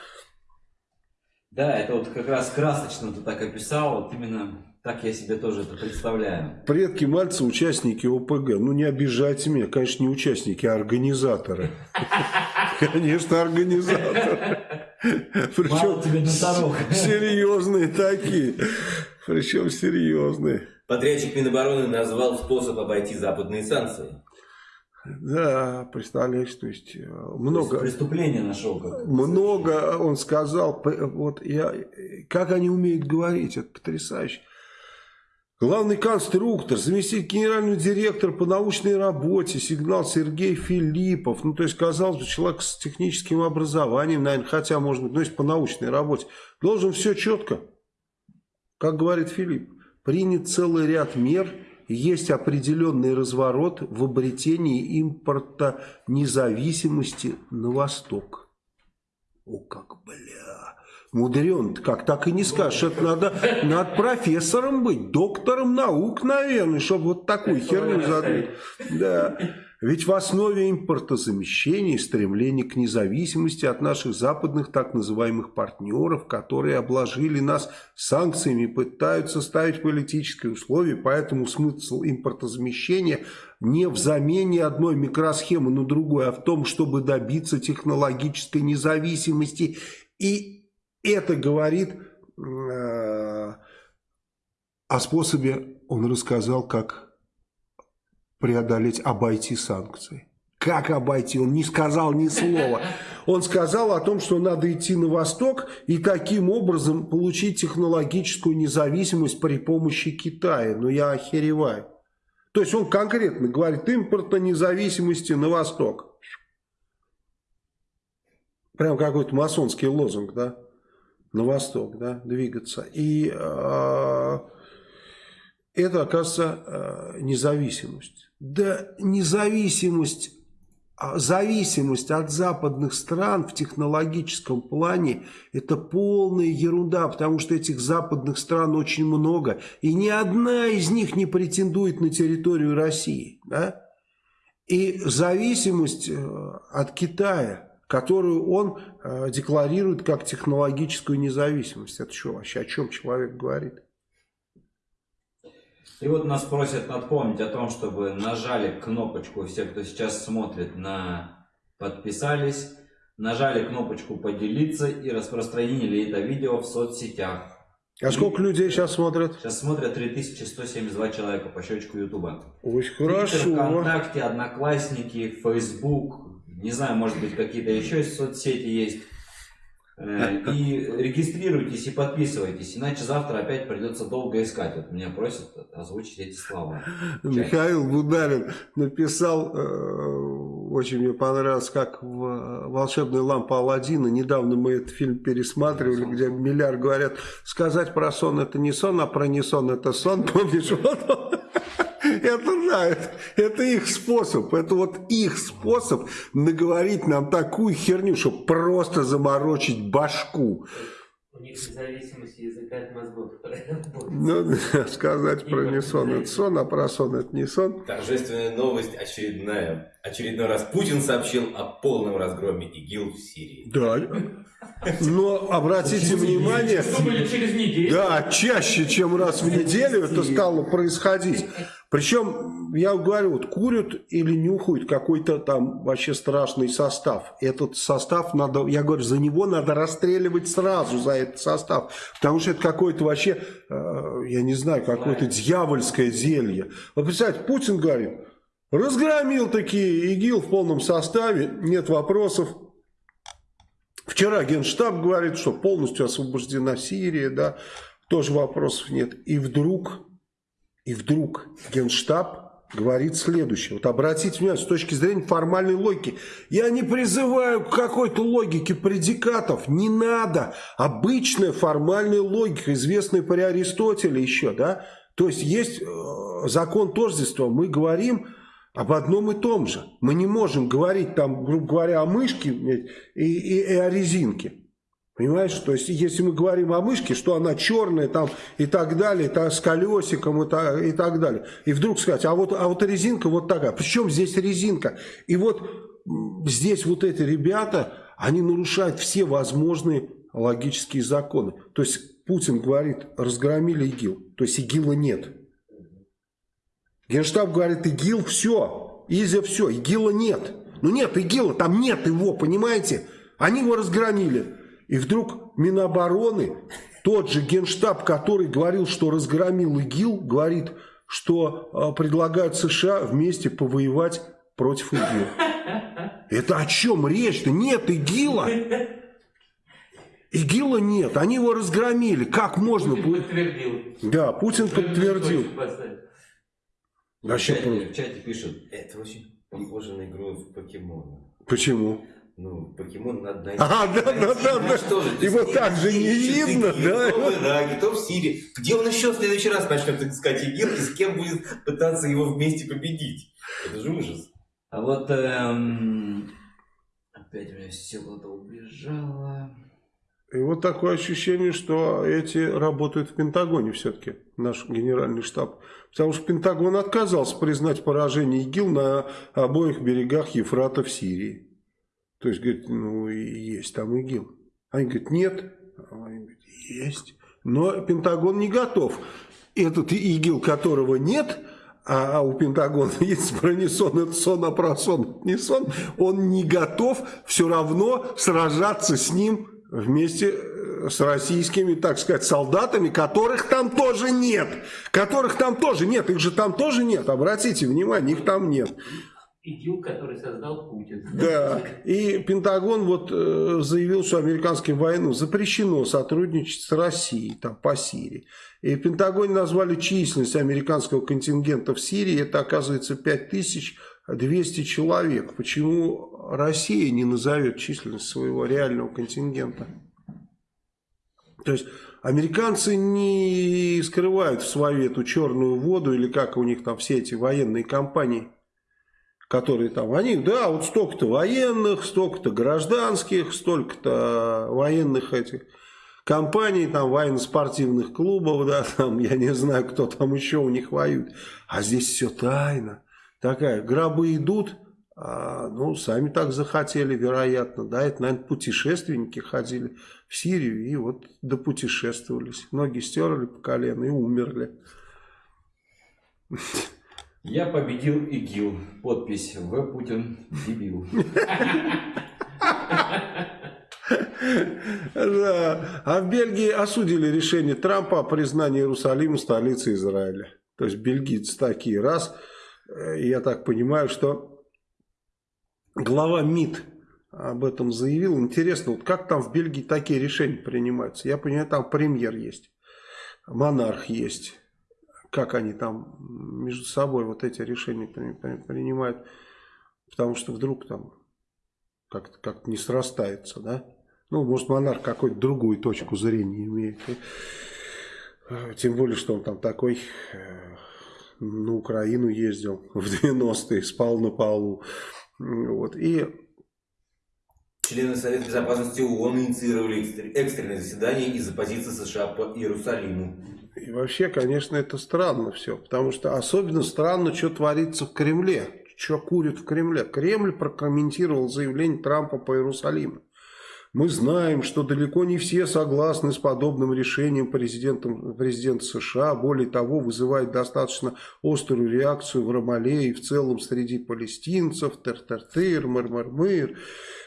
Да, это вот как раз красочно ты так описал, вот именно так я себе тоже это представляю. Предки Мальца участники ОПГ. Ну не обижайте меня, конечно, не участники, а организаторы. Конечно, организаторы. Причем серьезные такие. Причем серьезные. Подрядчик Минобороны назвал способ обойти западные санкции. Да, представляешь, то есть э, много... То есть преступление нашел. Как много он сказал, вот я, как они умеют говорить, это потрясающе. Главный конструктор, заместитель генерального директора по научной работе, сигнал Сергей Филиппов. Ну, то есть, казалось бы, человек с техническим образованием, наверное, хотя, может быть, ну, есть по научной работе, должен все четко, как говорит Филипп, принят целый ряд мер есть определенный разворот в обретении импорта независимости на восток. О, как, бля, мудрен, как так и не скажешь. Это надо, надо профессором быть, доктором наук, наверное, чтобы вот такую херню задать. Да. Ведь в основе импортозамещения стремление к независимости от наших западных так называемых партнеров, которые обложили нас санкциями, пытаются ставить политические условия, поэтому смысл импортозамещения не в замене одной микросхемы на другую, а в том, чтобы добиться технологической независимости. И это говорит э, о способе, он рассказал, как преодолеть, обойти санкции. Как обойти? Он не сказал ни слова. Он сказал о том, что надо идти на восток и таким образом получить технологическую независимость при помощи Китая. Но я охереваю. То есть он конкретно говорит, импорта независимости на восток. Прям какой-то масонский лозунг, да? На восток, да, двигаться. И э, это, оказывается, э, независимость. Да независимость, а зависимость от западных стран в технологическом плане это полная ерунда, потому что этих западных стран очень много, и ни одна из них не претендует на территорию России. Да? И зависимость э, от Китая, которую он э, декларирует как технологическую независимость, это что вообще, о чем человек говорит? И вот нас просят напомнить о том, чтобы нажали кнопочку, все, кто сейчас смотрит, на подписались, нажали кнопочку поделиться и распространили это видео в соцсетях. А и сколько людей сейчас смотрят? Сейчас смотрят 3172 человека по счетчику Ютуба. Очень хорошо. ВКонтакте, Одноклассники, Фейсбук, не знаю, может быть какие-то еще соцсети есть. Э, и регистрируйтесь и подписывайтесь, иначе завтра опять придется долго искать. Вот меня просят озвучить эти слова. Михаил Бударин написал, э, очень мне понравилось, как в «Волшебная лампа Алладина». Недавно мы этот фильм пересматривали, где миллиард говорят, сказать про сон это не сон, а про не сон это сон. Помнишь, вот это да, это, их способ. Это вот их способ наговорить нам такую херню, чтобы просто заморочить башку. У них независимость языка от мозгов. Ну, сказать про не сон это сон, а про сон это не сон. Торжественная новость очередная. Очередной раз Путин сообщил о полном разгроме ИГИЛ в Сирии. Да. Но обратите внимание, да, чаще, чем раз в неделю это стало происходить. Причем, я говорю, вот курят или нюхают какой-то там вообще страшный состав. Этот состав надо, я говорю, за него надо расстреливать сразу, за этот состав. Потому что это какое-то вообще, э, я не знаю, какое-то дьявольское зелье. Вот представьте, Путин говорит, разгромил такие ИГИЛ в полном составе, нет вопросов. Вчера Генштаб говорит, что полностью освобождена Сирия, да, тоже вопросов нет. И вдруг и вдруг Генштаб говорит следующее. Вот обратите внимание, с точки зрения формальной логики. Я не призываю к какой-то логике предикатов. Не надо. Обычная формальная логика, известная при Аристотеле еще. да. То есть есть э, закон тождества. Мы говорим об одном и том же. Мы не можем говорить там, грубо говоря, о мышке и, и, и о резинке. Понимаешь, то есть если мы говорим о мышке, что она черная там и так далее, та, с колесиком и, та, и так далее. И вдруг сказать, а вот, а вот резинка вот такая. Причем здесь резинка? И вот здесь вот эти ребята, они нарушают все возможные логические законы. То есть Путин говорит, разгромили ИГИЛ. То есть ИГИЛа нет. Генштаб говорит, ИГИЛ все, Изя все, ИГИЛа нет. Ну нет ИГИЛа, там нет его, понимаете? Они его разгромили. И вдруг Минобороны, тот же генштаб, который говорил, что разгромил ИГИЛ, говорит, что э, предлагают США вместе повоевать против ИГИЛ. Это о чем речь-то? Нет ИГИЛа. ИГИЛа нет, они его разгромили. Как можно? Путин подтвердил. Да, Путин подтвердил. Вообще в чате пишут, это очень похоже на игру в покемона. Почему? Ну, покемон надо найти. А, да, да, да, да. Что же, Его то так же не видно, да? То в Ираке, то в Сирии. Где он еще в следующий раз начнет искать ИГИЛ и с кем будет пытаться его вместе победить? Это же ужас. А вот эм, опять у меня все куда-то убежало. И вот такое ощущение, что эти работают в Пентагоне все-таки, наш генеральный штаб. Потому что Пентагон отказался признать поражение ИГИЛ на обоих берегах Ефрата в Сирии. То есть, говорит, ну, есть там ИГИЛ. Они говорят, нет. А Они говорят, есть. Но Пентагон не готов. Этот ИГИЛ, которого нет, а у Пентагона есть про не сон, это сон, а про сон не сон, он не готов все равно сражаться с ним вместе э, с российскими, так сказать, солдатами, которых там тоже нет. Которых там тоже нет. Их же там тоже нет. Обратите внимание, их там нет. ИГИЛ, который создал Путин. Да, и Пентагон вот э, заявил, что американским военным запрещено сотрудничать с Россией там, по Сирии. И в Пентагоне назвали численность американского контингента в Сирии, это оказывается 5200 человек. Почему Россия не назовет численность своего реального контингента? То есть американцы не скрывают в свою эту черную воду, или как у них там все эти военные компании – которые там, они, да, вот столько-то военных, столько-то гражданских, столько-то военных этих компаний, там, военно-спортивных клубов, да, там, я не знаю, кто там еще у них воюет. А здесь все тайно. Такая, гробы идут, а, ну, сами так захотели, вероятно, да, это, наверное, путешественники ходили в Сирию и вот допутешествовались. Ноги стерли по колено и умерли. Я победил ИГИЛ. Подпись В. Путин дебил. Да. А в Бельгии осудили решение Трампа о признании Иерусалима столицей Израиля. То есть бельгийцы такие. Раз, я так понимаю, что глава МИД об этом заявил. Интересно, вот как там в Бельгии такие решения принимаются? Я понимаю, там премьер есть, монарх есть как они там между собой вот эти решения принимают, потому что вдруг там как-то как не срастается, да? Ну, может, монарх какую-то другую точку зрения имеет. Э, тем более, что он там такой э, на Украину ездил в 90-е, спал на полу. Вот. И Члены Совета Безопасности ООН инициировали экстренное заседание из-за позиции США по Иерусалиму. И вообще, конечно, это странно все, потому что особенно странно, что творится в Кремле, что курят в Кремле. Кремль прокомментировал заявление Трампа по Иерусалиму. Мы знаем, что далеко не все согласны с подобным решением президента, президента США. Более того, вызывает достаточно острую реакцию в Рамале и в целом среди палестинцев. Тер-тер-тыр, мыр-мыр-мыр.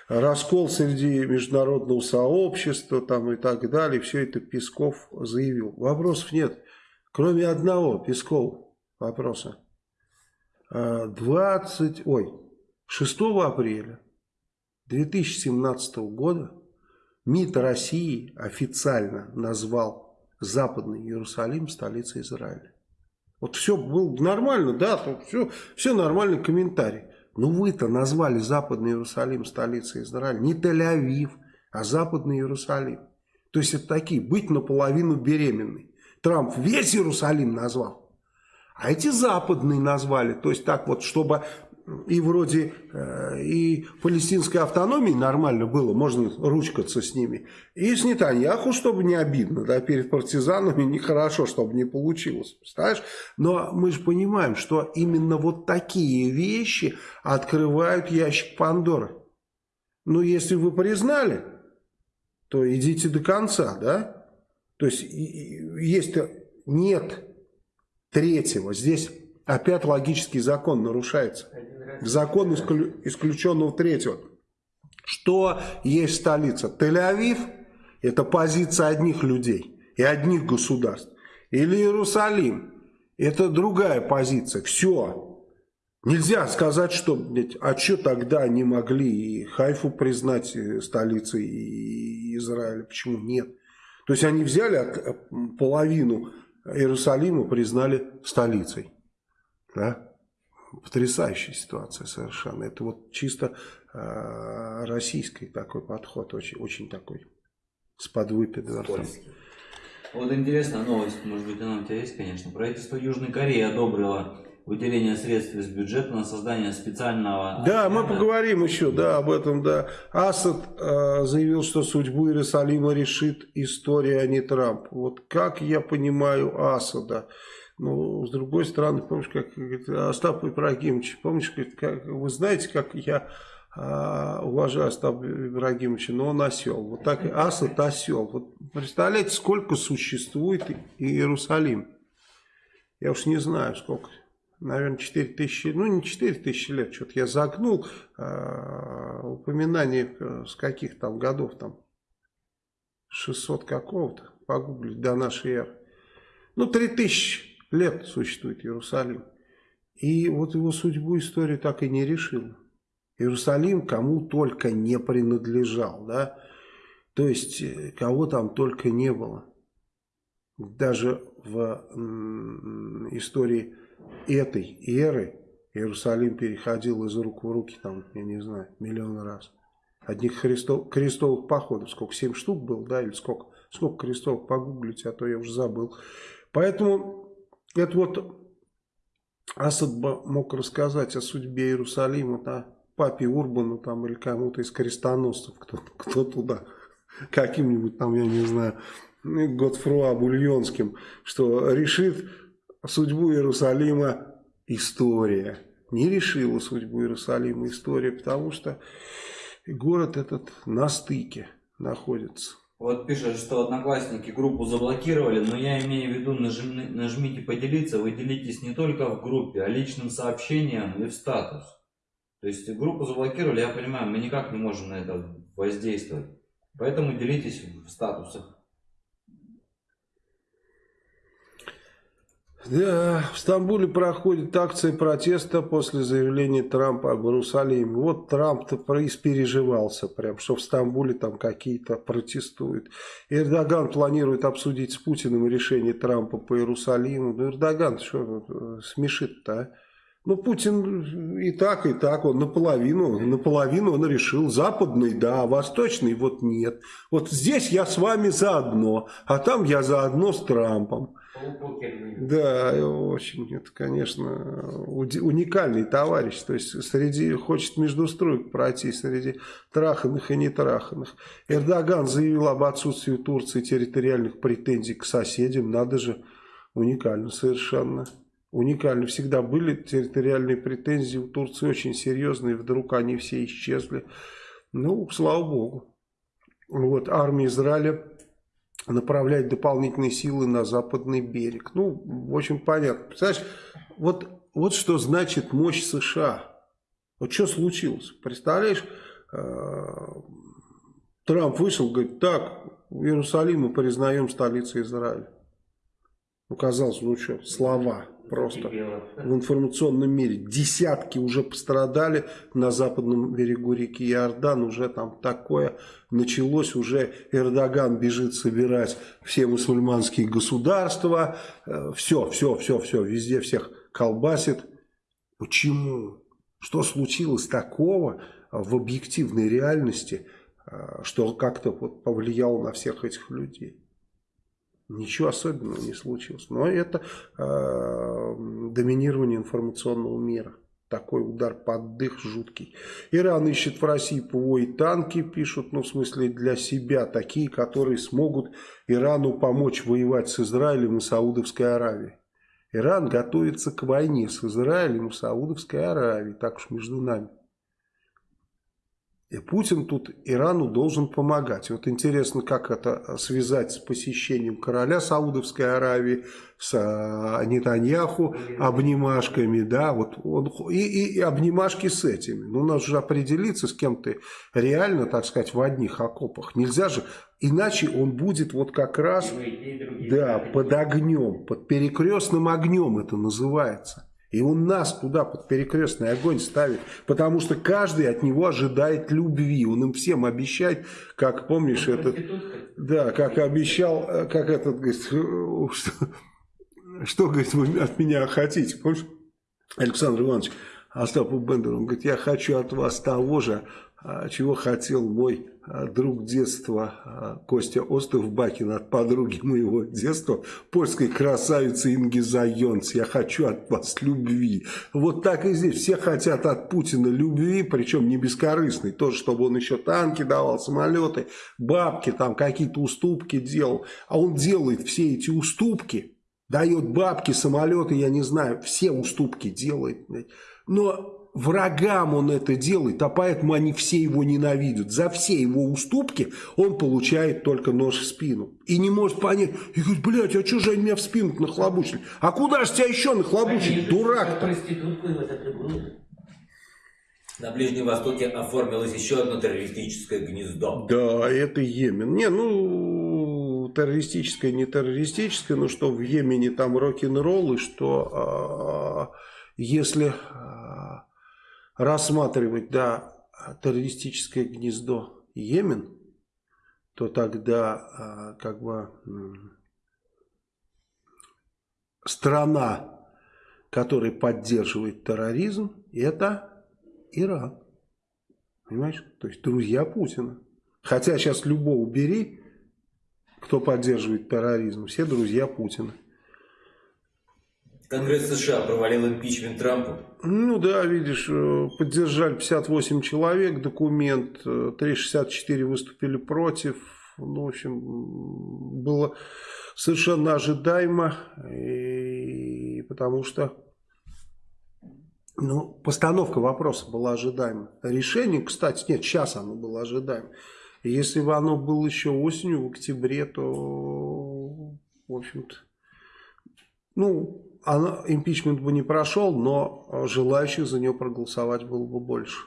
Раскол среди международного сообщества там и так далее. Все это Песков заявил. Вопросов нет. Кроме одного, Песков, вопроса. 20, ой, 6 апреля 2017 года МИД России официально назвал Западный Иерусалим столицей Израиля. Вот все было нормально, да, все, все нормальный комментарий. Но вы-то назвали Западный Иерусалим столицей Израиля не Тель-Авив, а Западный Иерусалим. То есть это такие, быть наполовину беременной. Трамп весь Иерусалим назвал, а эти западные назвали. То есть так вот, чтобы и вроде э, и палестинской автономии нормально было, можно ручкаться с ними. И с Нетаньяху, чтобы не обидно, да, перед партизанами нехорошо, чтобы не получилось, представляешь? Но мы же понимаем, что именно вот такие вещи открывают ящик Пандоры. Ну, если вы признали, то идите до конца, да? То есть, есть нет третьего, здесь опять логический закон нарушается. Закон исклю, исключенного третьего. Что есть столица? Тель-Авив – это позиция одних людей и одних государств. Или Иерусалим – это другая позиция. Все. Нельзя сказать, что, блядь, а что тогда они могли и Хайфу признать столицей Израиля? Почему нет? То есть они взяли половину Иерусалима, признали столицей. Да? Потрясающая ситуация совершенно. Это вот чисто э, российский такой подход, очень, очень такой с подвыпидвертом. Вот интересная новость, может быть она у тебя есть, конечно. Правительство Южной Кореи одобрило выделение средств из бюджета на создание специального... Да, мы поговорим еще, да, об этом, да. Асад э, заявил, что судьбу Иерусалима решит история, а не Трамп. Вот как я понимаю Асада? Ну, с другой стороны, помнишь, как говорит, Остап Ибрагимович, помнишь, говорит, как, вы знаете, как я э, уважаю Остапа Ибрагимовича, но он осел. Вот так и Асад осел. Вот представляете, сколько существует Иерусалим? Я уж не знаю, сколько наверное, 4 тысячи, ну не 4 тысячи лет, что-то я загнул э, упоминание э, с каких там годов, там 600 какого-то, погуглить, до нашей эры. Ну, 3 тысячи лет существует Иерусалим. И вот его судьбу история так и не решила. Иерусалим кому только не принадлежал, да, то есть э, кого там только не было. Даже в истории этой эры Иерусалим переходил из рук в руки, там, я не знаю, миллион раз. Одних христов, крестовых походов, сколько, семь штук было, да, или сколько? Сколько крестовых, погуглите, а то я уже забыл. Поэтому это вот Асад мог рассказать о судьбе Иерусалима, да, папе Урбану там или кому-то из крестоносцев, кто, кто туда, каким-нибудь там, я не знаю, Готфруа Бульонским, что решит судьбу Иерусалима история. Не решила судьбу Иерусалима история, потому что город этот на стыке находится. Вот пишет, что одноклассники группу заблокировали, но я имею в виду, нажми, нажмите поделиться, вы делитесь не только в группе, а личным сообщением и в статус. То есть группу заблокировали, я понимаю, мы никак не можем на это воздействовать. Поэтому делитесь в статусах. Да, в Стамбуле проходит акция протеста после заявления Трампа об Иерусалиме. Вот Трамп-то испереживался прям, что в Стамбуле там какие-то протестуют. Эрдоган планирует обсудить с Путиным решение Трампа по Иерусалиму. Ну, Эрдоган что э, смешит-то, а? Ну, Путин и так, и так, он наполовину, наполовину он решил. Западный, да, восточный, вот нет. Вот здесь я с вами заодно, а там я заодно с Трампом. Да, очень, это, конечно, уникальный товарищ. То есть, среди, хочет между строек пройти, среди траханных и нетраханных. Эрдоган заявил об отсутствии у Турции территориальных претензий к соседям. Надо же, уникально совершенно. Уникально. Всегда были территориальные претензии у Турции очень серьезные. Вдруг они все исчезли. Ну, слава богу. Вот, армия Израиля направлять дополнительные силы на западный берег. Ну, в общем, понятно. Представляешь, вот, вот что значит мощь США. Вот что случилось? Представляешь, э, Трамп вышел, говорит, так, Иерусалим мы признаем столицей Израиля. Ну, казалось, ну что, слова просто в информационном мире. Десятки уже пострадали на западном берегу реки Иордан. Уже там такое началось. Уже Эрдоган бежит собирать все мусульманские государства. Все, все, все, все. Везде всех колбасит. Почему? Что случилось такого в объективной реальности, что как-то вот повлияло на всех этих людей? Ничего особенного не случилось. Но это э, доминирование информационного мира. Такой удар под дых жуткий. Иран ищет в России ПВО и танки, пишут, ну в смысле для себя, такие, которые смогут Ирану помочь воевать с Израилем и Саудовской Аравией. Иран готовится к войне с Израилем и Саудовской Аравией, так уж между нами. И Путин тут Ирану должен помогать. Вот интересно, как это связать с посещением короля Саудовской Аравии, с а, Нетаньяху, обнимашками, да, вот он, и, и, обнимашки с этими. Ну, надо же определиться, с кем ты реально, так сказать, в одних окопах. Нельзя же, иначе он будет вот как раз, да, под огнем, под перекрестным огнем это называется. И он нас туда под перекрестный огонь ставит, потому что каждый от него ожидает любви. Он им всем обещает, как помнишь, этот, да, как обещал, э, как этот, говорит, что, что говорит, вы от меня хотите, помнишь? Александр Иванович Остапу Бендеру, он говорит, я хочу от вас того же, чего хотел мой а, друг детства а, Костя Остов Бакин от подруги моего детства, польской красавицы Инги Зайонц. Я хочу от вас любви. Вот так и здесь. Все хотят от Путина любви, причем не бескорыстной. Тоже, чтобы он еще танки давал, самолеты, бабки, там какие-то уступки делал. А он делает все эти уступки, дает бабки, самолеты, я не знаю, все уступки делает. Но врагам он это делает, а поэтому они все его ненавидят. За все его уступки он получает только нож в спину. И не может понять, и говорит, блядь, а что же они меня в спину нахлобучили? А куда же тебя еще нахлобучили, дурак -то? Проститутку его так и было. На Ближнем Востоке оформилось еще одно террористическое гнездо. Да, это Йемен. Не, ну, террористическое, не террористическое, но что в Йемене там рок-н-ролл, и что а, если а, рассматривать, да, террористическое гнездо Йемен, то тогда а, как бы страна, которая поддерживает терроризм, это Иран. Понимаешь? То есть друзья Путина. Хотя сейчас любого убери, кто поддерживает терроризм, все друзья Путина. Конгресс США провалил импичмент Трампу. Ну да, видишь, э, поддержали 58 человек документ, 364 э, выступили против. Ну, в общем, было совершенно ожидаемо, и потому что ну, постановка вопроса была ожидаема. Решение, кстати, нет, сейчас оно было ожидаемо. Если бы оно было еще осенью, в октябре, то, в общем-то, ну, она, импичмент бы не прошел, но желающих за нее проголосовать было бы больше.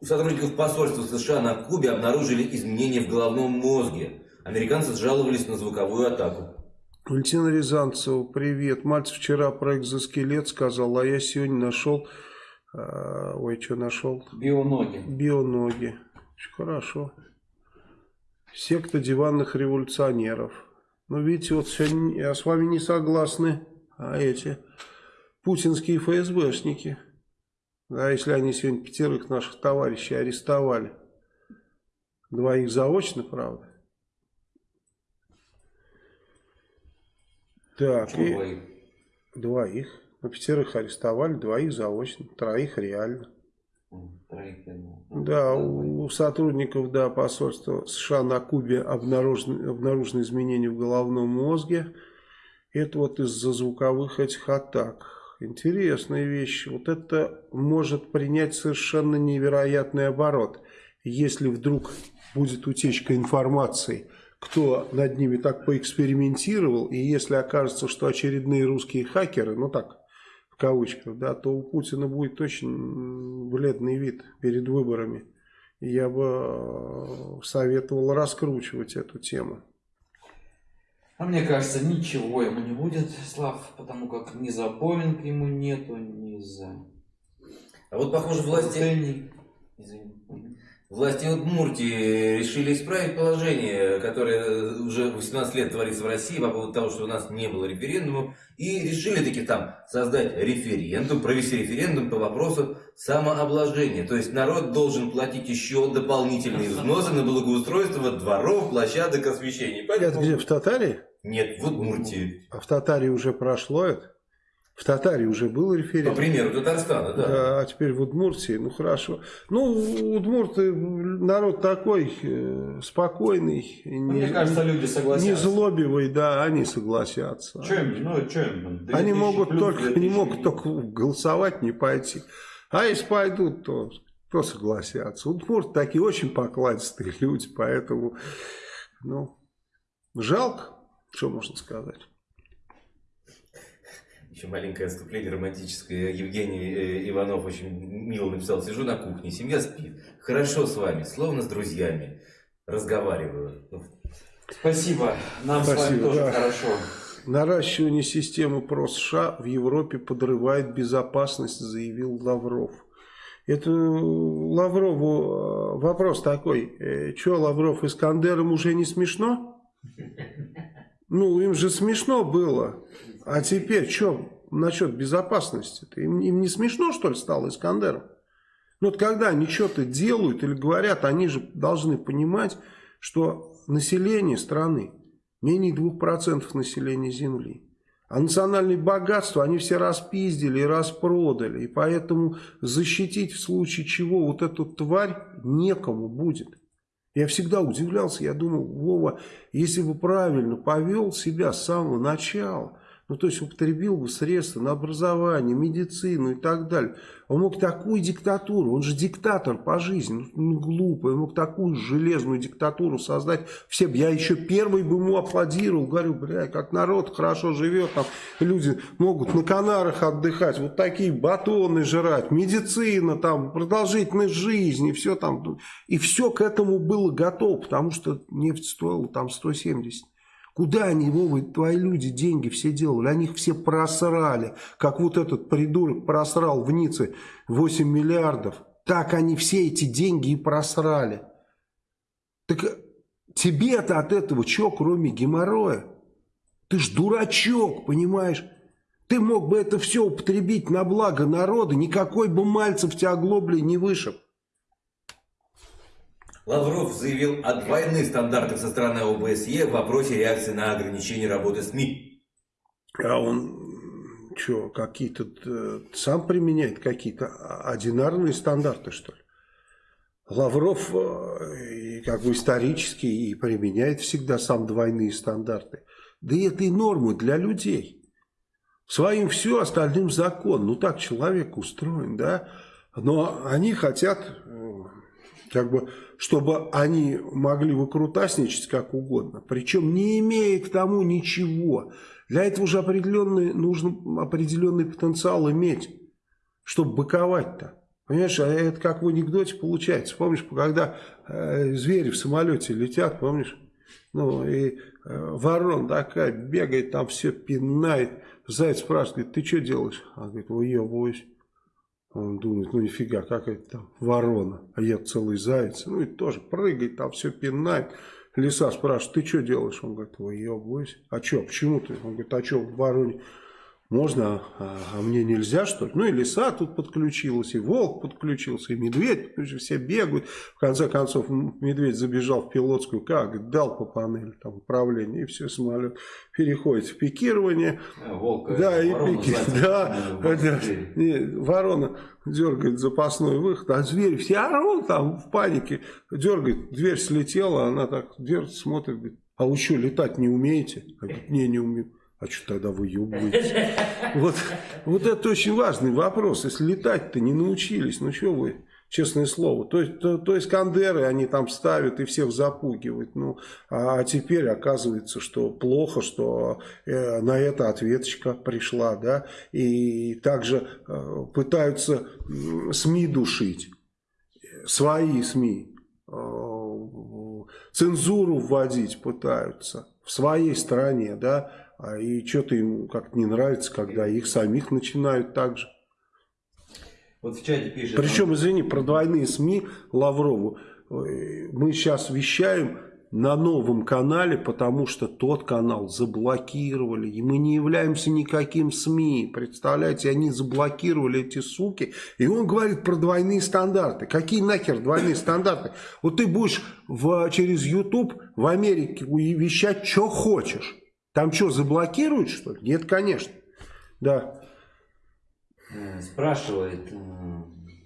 У сотрудников посольства США на Кубе обнаружили изменения в головном мозге. Американцы жаловались на звуковую атаку. Валентина Рязанцева, привет. Мальцев вчера про экзоскелет сказал, а я сегодня нашел... Э, ой, что нашел? Бионоги. Бионоги. Очень хорошо. Секта диванных революционеров. Ну, видите, вот сегодня я с вами не согласны, а эти путинские ФСБшники. Да, если они сегодня пятерых наших товарищей арестовали. Двоих заочно, правда. Так, и... двоих? Двоих. Ну, пятерых арестовали, двоих заочно, троих реально. Да, у, у сотрудников да, посольства США на Кубе обнаружены, обнаружены изменения в головном мозге. Это вот из-за звуковых этих атак. Интересная вещь. Вот это может принять совершенно невероятный оборот. Если вдруг будет утечка информации, кто над ними так поэкспериментировал, и если окажется, что очередные русские хакеры, ну так, кавычках, да, то у Путина будет очень бледный вид перед выборами. Я бы э, советовал раскручивать эту тему. А мне кажется, ничего ему не будет, Слав, потому как ни за Боинг ему нету, ни за... А вот, похоже, власти... Извини. Власти Удмуртии решили исправить положение, которое уже 18 лет творится в России по поводу того, что у нас не было референдума, и решили таки там создать референдум, провести референдум по вопросу самообложения. То есть народ должен платить еще дополнительные взносы на благоустройство дворов, площадок освещения. Поэтому... Это где, в Татарии? Нет, в Удмуртии. А в Татарии уже прошло это? В Татарии уже был референдум. По примеру Татарстана, да. да. А теперь в Удмуртии, ну хорошо. Ну, удмурты народ такой э, спокойный. Не, Мне кажется, люди согласятся. Не злобивый, да, они согласятся. Им, ну, им? Они могут только, не могут только голосовать, не пойти. А если пойдут, то кто согласятся? Удмурты такие очень покладистые люди, поэтому, ну, жалко, что можно сказать. Еще маленькое отступление романтическое. Евгений э, Иванов очень мило написал. Сижу на кухне, семья спит. Хорошо с вами, словно с друзьями. Разговариваю. Спасибо. Нам Спасибо, с вами тоже да. хорошо. Наращивание системы ПРО США в Европе подрывает безопасность, заявил Лавров. Это Лаврову э, вопрос такой. Э, что, Лавров, Искандером уже не смешно? Ну, им же смешно было. А теперь что? насчет безопасности? -то? Им, им не смешно, что ли, стало Искандером? Ну вот когда они что-то делают или говорят, они же должны понимать, что население страны менее 2% населения Земли. А национальные богатства они все распиздили и распродали. И поэтому защитить в случае чего вот эту тварь некому будет. Я всегда удивлялся, я думал, Вова, если бы правильно повел себя с самого начала, ну, то есть употребил бы средства на образование, медицину и так далее. Он мог такую диктатуру, он же диктатор по жизни, ну, ну глупо, он мог такую железную диктатуру создать. Все, я еще первый бы ему аплодировал, говорю, бля, как народ хорошо живет, там люди могут на Канарах отдыхать, вот такие батоны жрать, медицина, там, продолжительность жизни, все там. И все к этому было готово, потому что нефть стоила там 170. Куда они, Вова, твои люди деньги все делали? Они их все просрали. Как вот этот придурок просрал в Ницце 8 миллиардов. Так они все эти деньги и просрали. Так тебе-то от этого что, кроме геморроя? Ты ж дурачок, понимаешь? Ты мог бы это все употребить на благо народа, никакой бы Мальцев тебя оглоблей не вышиб. Лавров заявил о двойных стандартах со стороны ОБСЕ в вопросе реакции на ограничение работы СМИ. А он что, какие-то э, сам применяет какие-то одинарные стандарты, что ли? Лавров э, как бы исторически и применяет всегда сам двойные стандарты. Да и это и нормы для людей. Своим все, остальным закон. Ну так человек устроен, да? Но они хотят э, как бы, чтобы они могли выкрутасничать как угодно, причем не имея к тому ничего. Для этого же определенный, нужно определенный потенциал иметь, чтобы быковать-то. Понимаешь, а это как в анекдоте получается. Помнишь, когда э, звери в самолете летят, помнишь? Ну, и э, ворон такая бегает, там все пинает. Заяц спрашивает, ты что делаешь? Он говорит, выебываюсь. Он думает, ну нифига, как это там ворона, а я целый заяц. Ну и тоже прыгает, там все пинает. Лиса спрашивает, ты что делаешь? Он говорит, выебываюсь. А что, почему ты? Он говорит, а что, в вороне можно, а, а мне нельзя, что ли? Ну, и лиса тут подключилась, и волк подключился, и медведь, все бегают. В конце концов, медведь забежал в пилотскую, как дал по панели там управления, и все, самолет переходит в пикирование. А, волк, да, и пики, да, да, не, ворона дергает запасной выход, а зверь все орут там в панике, дергает, дверь слетела, она так дверь смотрит, говорит, а вы что, летать не умеете? А говорит, не, не умею. А что тогда вы выебываетесь? Вот, вот это очень важный вопрос. Если летать-то не научились, ну что вы, честное слово. То то, то Искандеры они там ставят и всех запугивают. Ну, а теперь оказывается, что плохо, что э, на это ответочка пришла. Да? И также э, пытаются СМИ душить. Свои СМИ. Э, цензуру вводить пытаются в своей стране, да, а и что-то им как-то не нравится, когда их самих начинают так же. Вот в чате пишет... Причем, извини, про двойные СМИ Лаврову. Мы сейчас вещаем на новом канале, потому что тот канал заблокировали. И мы не являемся никаким СМИ. Представляете, они заблокировали эти суки. И он говорит про двойные стандарты. Какие нахер двойные стандарты? Вот ты будешь в, через YouTube в Америке вещать, что хочешь. Там что, заблокируют, что ли? Нет, конечно. Да. Э, спрашивает э,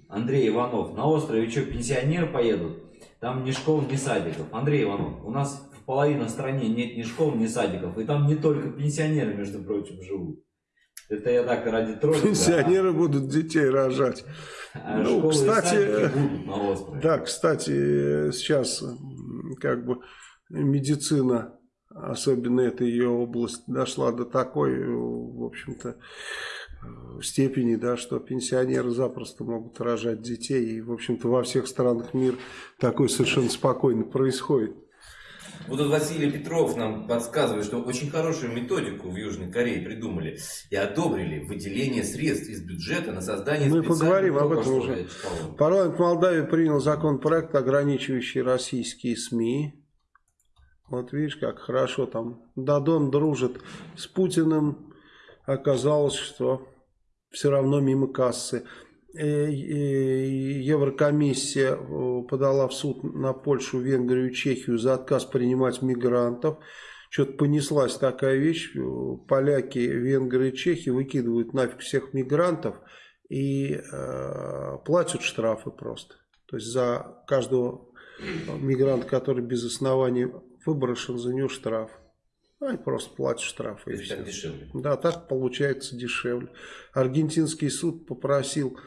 Андрей Иванов. На острове что, пенсионеры поедут? Там ни школ, ни садиков. Андрей Иванов, у нас в половине стране нет ни школ, ни садиков. И там не только пенсионеры, между прочим, живут. Это я так ради тролля. Пенсионеры да. будут детей рожать. А ну, кстати, будут на острове. Да, кстати, сейчас как бы медицина особенно эта ее область дошла до такой, в общем-то, степени, да, что пенсионеры запросто могут рожать детей. И, в общем-то, во всех странах мира такое совершенно спокойно происходит. Вот тут Василий Петров нам подсказывает, что очень хорошую методику в Южной Корее придумали и одобрили выделение средств из бюджета на создание Мы поговорим об этом уже. Парламент Молдавии принял законопроект, ограничивающий российские СМИ вот видишь, как хорошо там Дадон дружит с Путиным, оказалось, что все равно мимо кассы. Еврокомиссия подала в суд на Польшу, Венгрию и Чехию за отказ принимать мигрантов. Что-то понеслась такая вещь. Поляки, венгры и чехи выкидывают нафиг всех мигрантов и э, платят штрафы просто. То есть за каждого мигранта, который без оснований выброшен, за него штраф. Они просто платят штрафы. И так дешевле. Да, так получается дешевле. Аргентинский суд попросил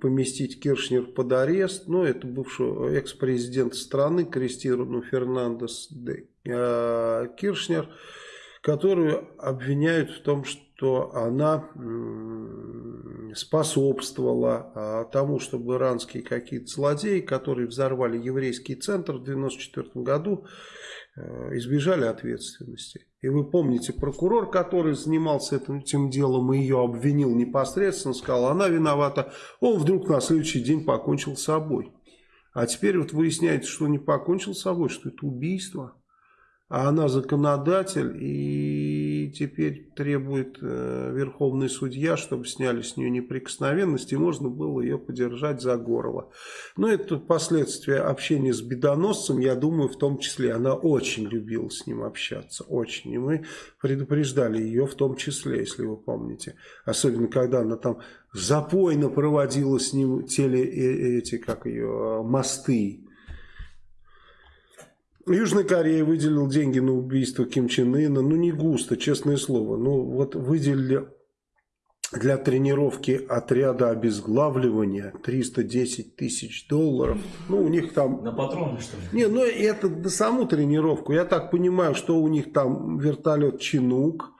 поместить Киршнер под арест. Ну, это бывший экс-президент страны Кристину Фернандес де э, Киршнер, которую обвиняют в том, что она способствовала а, тому, чтобы иранские какие-то злодеи, которые взорвали еврейский центр в 1994 году, избежали ответственности. И вы помните, прокурор, который занимался этим, этим делом и ее обвинил непосредственно, сказал, она виновата, он вдруг на следующий день покончил с собой. А теперь вот выясняется, что не покончил с собой, что это убийство а она законодатель и теперь требует э, верховный судья, чтобы сняли с нее неприкосновенность и можно было ее подержать за горло. Но это последствия общения с бедоносцем, я думаю, в том числе. Она очень любила с ним общаться, очень. И мы предупреждали ее в том числе, если вы помните. Особенно, когда она там запойно проводила с ним теле, э, эти, как ее, мосты Южная Корея выделила деньги на убийство Ким Чен Ына. Ну, не густо, честное слово. Ну, вот выделили для тренировки отряда обезглавливания 310 тысяч долларов. Ну, у них там... На патроны, что ли? Не, ну, это на саму тренировку. Я так понимаю, что у них там вертолет «Чинук»,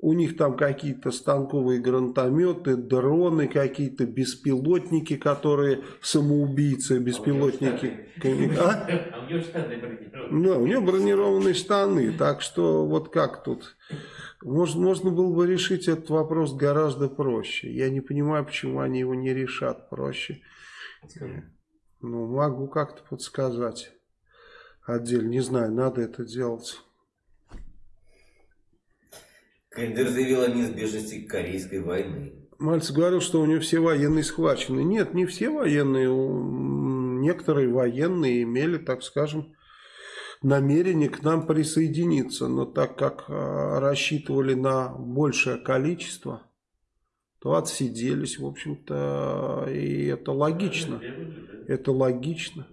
у них там какие-то станковые гранатометы, дроны, какие-то беспилотники, которые самоубийцы, беспилотники. А? а у него штаны бронированные. Да, у него бронированные штаны. Так что вот как тут... Можно, можно было бы решить этот вопрос гораздо проще. Я не понимаю, почему они его не решат проще. Ну, могу как-то подсказать отдельно. Не знаю, надо это делать. КНДР заявил о неизбежности Корейской войны. Мальцев говорил, что у него все военные схвачены. Нет, не все военные. Некоторые военные имели, так скажем, намерение к нам присоединиться. Но так как а, рассчитывали на большее количество, то отсиделись, в общем-то, и это логично. Это логично.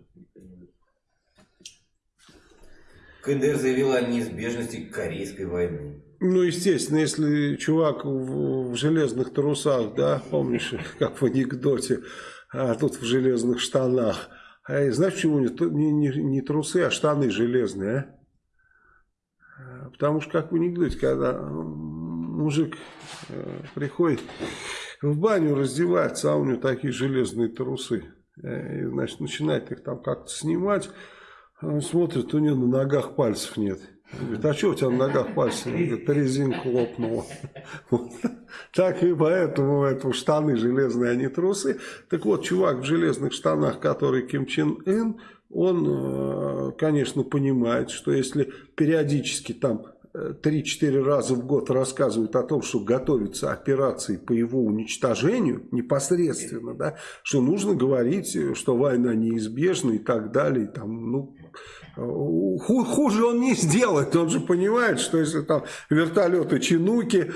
КНДР заявил о неизбежности Корейской войны. Ну, естественно, если чувак в, в железных трусах, да, помнишь, как в анекдоте, а тут в железных штанах. А знаешь, почему не, не, не, трусы, а штаны железные, а? а? Потому что, как в анекдоте, когда мужик э, приходит в баню раздевается, а у него такие железные трусы. Э, и, значит, начинает их там как-то снимать. Смотрит, у него на ногах пальцев нет. Говорит, а что у тебя на ногах пальцы? Говорит, резинка лопнула. Вот. Так и поэтому это штаны железные, а не трусы. Так вот, чувак в железных штанах, который Ким Чен Ын, он, э, конечно, понимает, что если периодически там 3-4 раза в год рассказывают о том, что готовятся операции по его уничтожению непосредственно, да, что нужно говорить, что война неизбежна и так далее. Там, ну, хуже он не сделает. Он же понимает, что если там вертолеты Чинуки,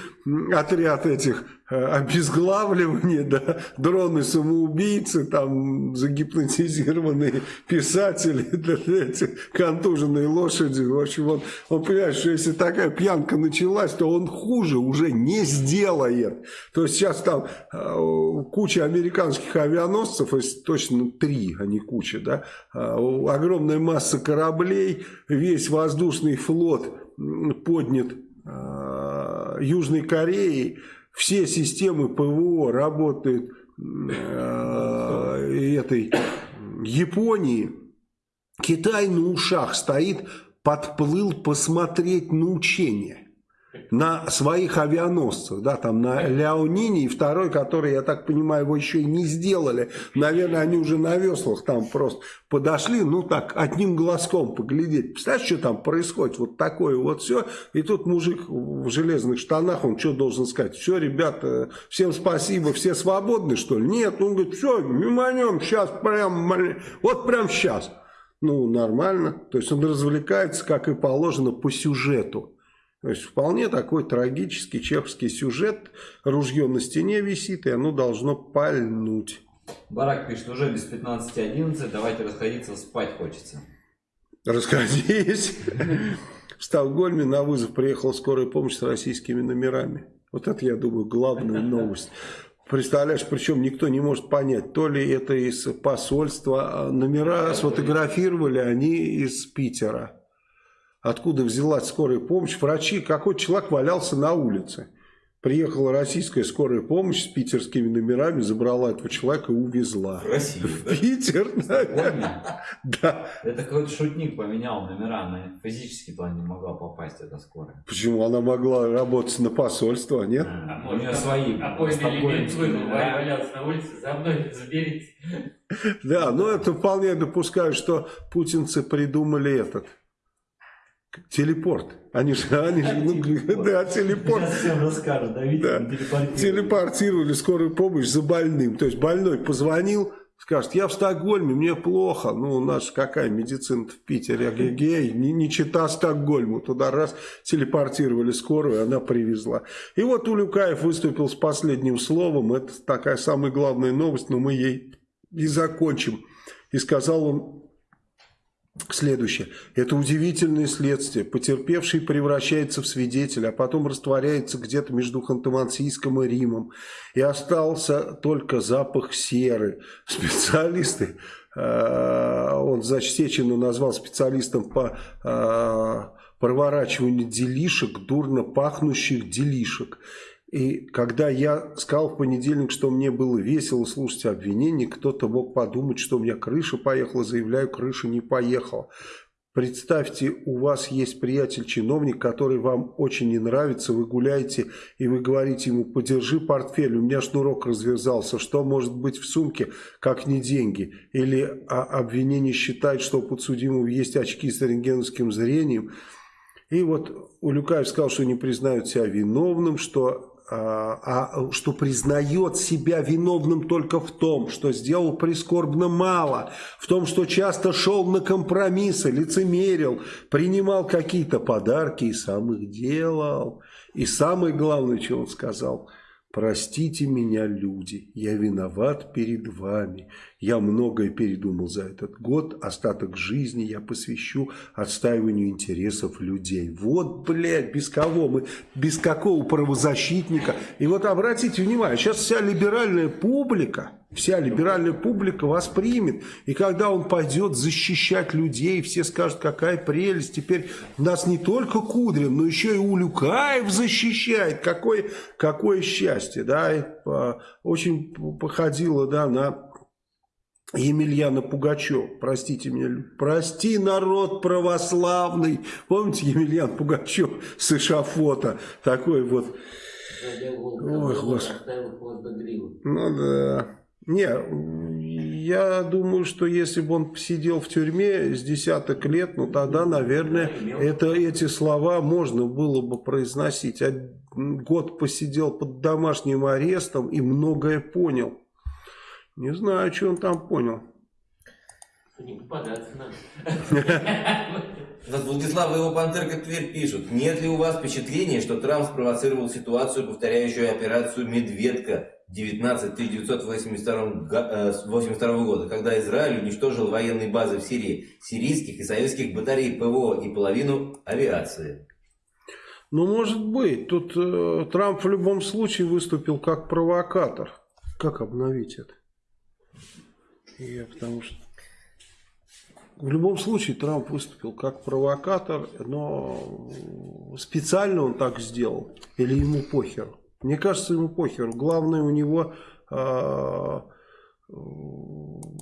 отряд этих э, обезглавливания, да, дроны-самоубийцы, там загипнотизированные писатели, да, эти контуженные лошади. В общем, он, он понимает, что если такая пьянка началась, то он хуже уже не сделает. То есть сейчас там э, куча американских авианосцев, точно три, а не куча, да, э, огромная масса кораблей, весь воздушный флот поднят Южной Кореей, все системы ПВО работают э, этой Японии. Китай на ушах стоит, подплыл посмотреть на учения. На своих авианосцах, да, там на Ляонине и второй, который, я так понимаю, его еще и не сделали. Наверное, они уже на веслах там просто подошли, ну так, одним глазком поглядеть. Представляешь, что там происходит? Вот такое вот все. И тут мужик в железных штанах, он что должен сказать? Все, ребята, всем спасибо, все свободны, что ли? Нет, он говорит, все, миманем, сейчас прям, вот прям сейчас. Ну, нормально. То есть он развлекается, как и положено, по сюжету. То есть вполне такой трагический чеховский сюжет. Ружье на стене висит, и оно должно пальнуть. Барак пишет, уже без 15.11, давайте расходиться, спать хочется. Расходись. В Стокгольме на вызов приехала скорая помощь с российскими номерами. Вот это, я думаю, главная новость. Представляешь, причем никто не может понять, то ли это из посольства, а номера сфотографировали они из Питера откуда взялась скорая помощь. Врачи, какой человек валялся на улице. Приехала российская скорая помощь с питерскими номерами, забрала этого человека и увезла. Россию, да? Питер, да. да. Это какой-то шутник поменял номера, она физически туда не могла попасть, эта скорая. Почему? Она могла работать на посольство, нет? А, у нее свои. Элемент вынул, валялся на улице, за мной заберите. Да, но это вполне допускаю, что путинцы придумали этот Телепорт. Они же, они же, ну, телепорт. да, телепорт. Сейчас всем расскажут, да, видите, да. телепортировали. Телепортировали скорую помощь за больным. То есть больной позвонил, скажет, я в Стокгольме, мне плохо. Ну, у нас какая медицина в Питере, эгегей, не, не чита Стокгольму. Туда раз телепортировали скорую, она привезла. И вот Улюкаев выступил с последним словом. Это такая самая главная новость, но мы ей и закончим. И сказал он Следующее. Это удивительное следствие. Потерпевший превращается в свидетеля, а потом растворяется где-то между Ханты-Мансийском и Римом. И остался только запах серы. Специалисты, э, он, значит, назвал специалистом по э, проворачиванию делишек, дурно пахнущих делишек. И когда я сказал в понедельник, что мне было весело слушать обвинения, кто-то мог подумать, что у меня крыша поехала, заявляю, крыша не поехала. Представьте, у вас есть приятель-чиновник, который вам очень не нравится, вы гуляете и вы говорите ему, подержи портфель, у меня шнурок развязался, что может быть в сумке, как не деньги? Или а, обвинение считает, что у подсудимого есть очки с рентгеновским зрением. И вот Улюкаев сказал, что не признают себя виновным, что а, а что признает себя виновным только в том, что сделал прискорбно мало, в том, что часто шел на компромиссы, лицемерил, принимал какие-то подарки и сам их делал. И самое главное, что он сказал – Простите меня, люди, я виноват перед вами. Я многое передумал за этот год, остаток жизни я посвящу отстаиванию интересов людей. Вот, блядь, без кого мы, без какого правозащитника. И вот обратите внимание, сейчас вся либеральная публика вся либеральная публика воспримет. И когда он пойдет защищать людей, все скажут, какая прелесть. Теперь нас не только Кудрин, но еще и Улюкаев защищает. Какое, какое счастье. Да? И, а, очень походило да, на... Емельяна Пугачев, простите меня, прости, народ православный. Помните Емельян Пугачев с эшафота? Такой вот... Ой, господи. Ну да. Не, я думаю, что если бы он сидел в тюрьме с десяток лет, ну тогда, наверное, это, эти слова можно было бы произносить. А год посидел под домашним арестом и многое понял. Не знаю, что он там понял. Не попадаться надо. Владислав и его пантерка Тверь пишут. Нет ли у вас впечатления, что Трамп спровоцировал ситуацию, повторяющую операцию «Медведка» 19 1982 э, года, когда Израиль уничтожил военные базы в Сирии, сирийских и советских батарей ПВО и половину авиации. Ну, может быть. Тут э, Трамп в любом случае выступил как провокатор. Как обновить это? Я потому что... В любом случае Трамп выступил как провокатор, но специально он так сделал или ему похер? Мне кажется, ему похер. Главное у него э,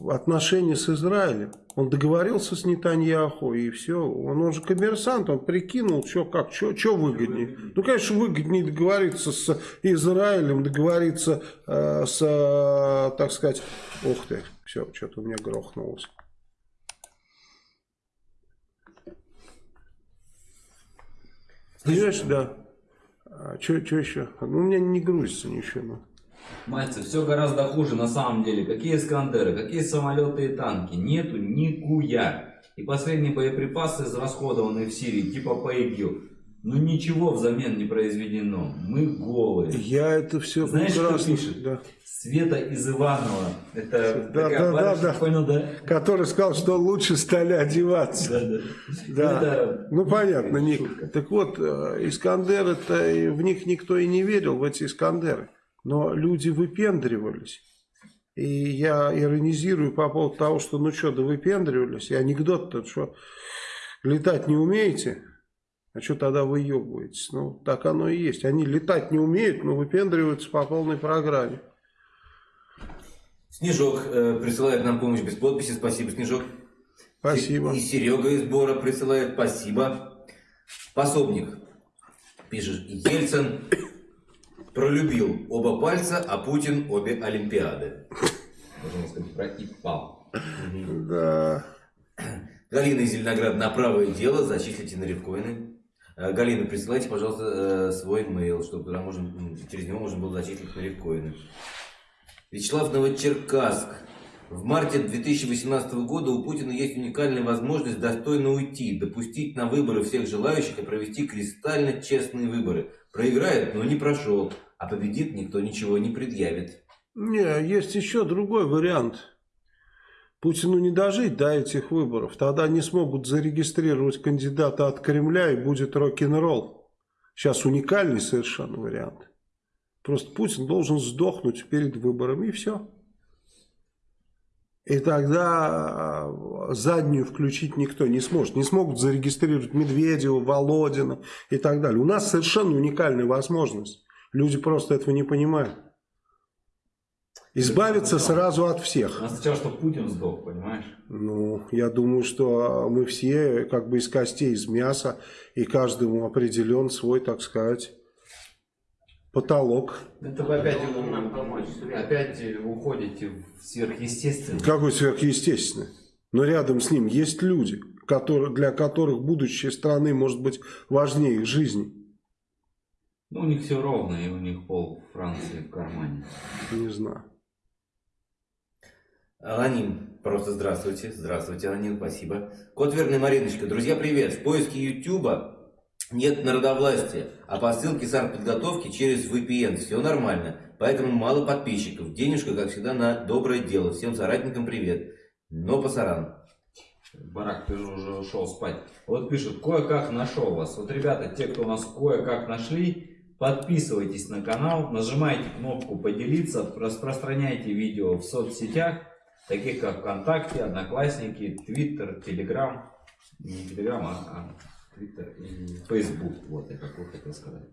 отношения с Израилем. Он договорился с Нетаньяху и все. Он, он же коммерсант, он прикинул, что как, что выгоднее. Ну, конечно, выгоднее договориться с Израилем, договориться э, с, э, так сказать, ух ты, все, что-то у меня грохнулось. Понимаешь, да. А, что еще? Ну, у меня не грузится ничего. Ну. Мальцев, все гораздо хуже на самом деле. Какие Искандеры, какие самолеты и танки? Нету никуя. И последние боеприпасы израсходованы в Сирии, типа по ИГИЛ. Ну ничего взамен не произведено. Мы голые. Я это все Знаешь, прекрасно. что пишет? Да. Света из Иванова. Это да, да, да, да. Понял, да? Который сказал, что лучше стали одеваться. Да, да. да. Это... Ну понятно, Ник. Так вот, э, Искандер, это в них никто и не верил, в эти Искандеры. Но люди выпендривались. И я иронизирую по поводу того, что ну что, да выпендривались. И анекдот-то, что летать не умеете, а что тогда вы ебаетесь? Ну, так оно и есть. Они летать не умеют, но выпендриваются по полной программе. Снежок э, присылает нам помощь без подписи. Спасибо, Снежок. Спасибо. И Серега из Бора присылает. Спасибо. Пособник. Пишет. Ельцин пролюбил оба пальца, а Путин обе Олимпиады. Можно сказать, пропал. Да. Галина из Зеленограда на правое дело, зачислите на рифкоины. Э, Галина, присылайте, пожалуйста, э, свой mail, чтобы туда можно, через него можно было зачислить на рифкоины. Вячеслав Новочеркасск. В марте 2018 года у Путина есть уникальная возможность достойно уйти, допустить на выборы всех желающих и провести кристально честные выборы. Проиграет, но не прошел а победит, никто ничего не предъявит. Не, есть еще другой вариант. Путину не дожить до этих выборов. Тогда они смогут зарегистрировать кандидата от Кремля и будет рок-н-ролл. Сейчас уникальный совершенно вариант. Просто Путин должен сдохнуть перед выборами и все. И тогда а, заднюю включить никто не сможет. Не смогут зарегистрировать Медведева, Володина и так далее. У нас совершенно уникальная возможность. Люди просто этого не понимают. Избавиться сразу от всех. А сначала, что Путин сдох, понимаешь? Ну, я думаю, что мы все как бы из костей, из мяса, и каждому определен свой, так сказать, потолок. Это вы опять, нам помочь. опять уходите в сверхъестественное. Какой сверхъестественное? Но рядом с ним есть люди, которые, для которых будущее страны может быть важнее их жизни. Ну, у них все ровно, и у них пол Франции в кармане. Не знаю. Аноним, просто здравствуйте. Здравствуйте, Аноним, спасибо. Кот Верный Мариночка, друзья, привет. В поиске Ютуба нет народовластия, а по ссылке с артподготовки через VPN. Все нормально, поэтому мало подписчиков. Денежка, как всегда, на доброе дело. Всем соратникам привет. Но пасаран. Барак, ты же уже ушел спать. Вот пишут, кое-как нашел вас. Вот, ребята, те, кто нас кое-как нашли, Подписывайтесь на канал, нажимайте кнопку поделиться, распространяйте видео в соцсетях, таких как ВКонтакте, Одноклассники, Твиттер, Телеграм. Не Телеграм, а, а Твиттер и Фейсбук. Вот я какой хотел сказать.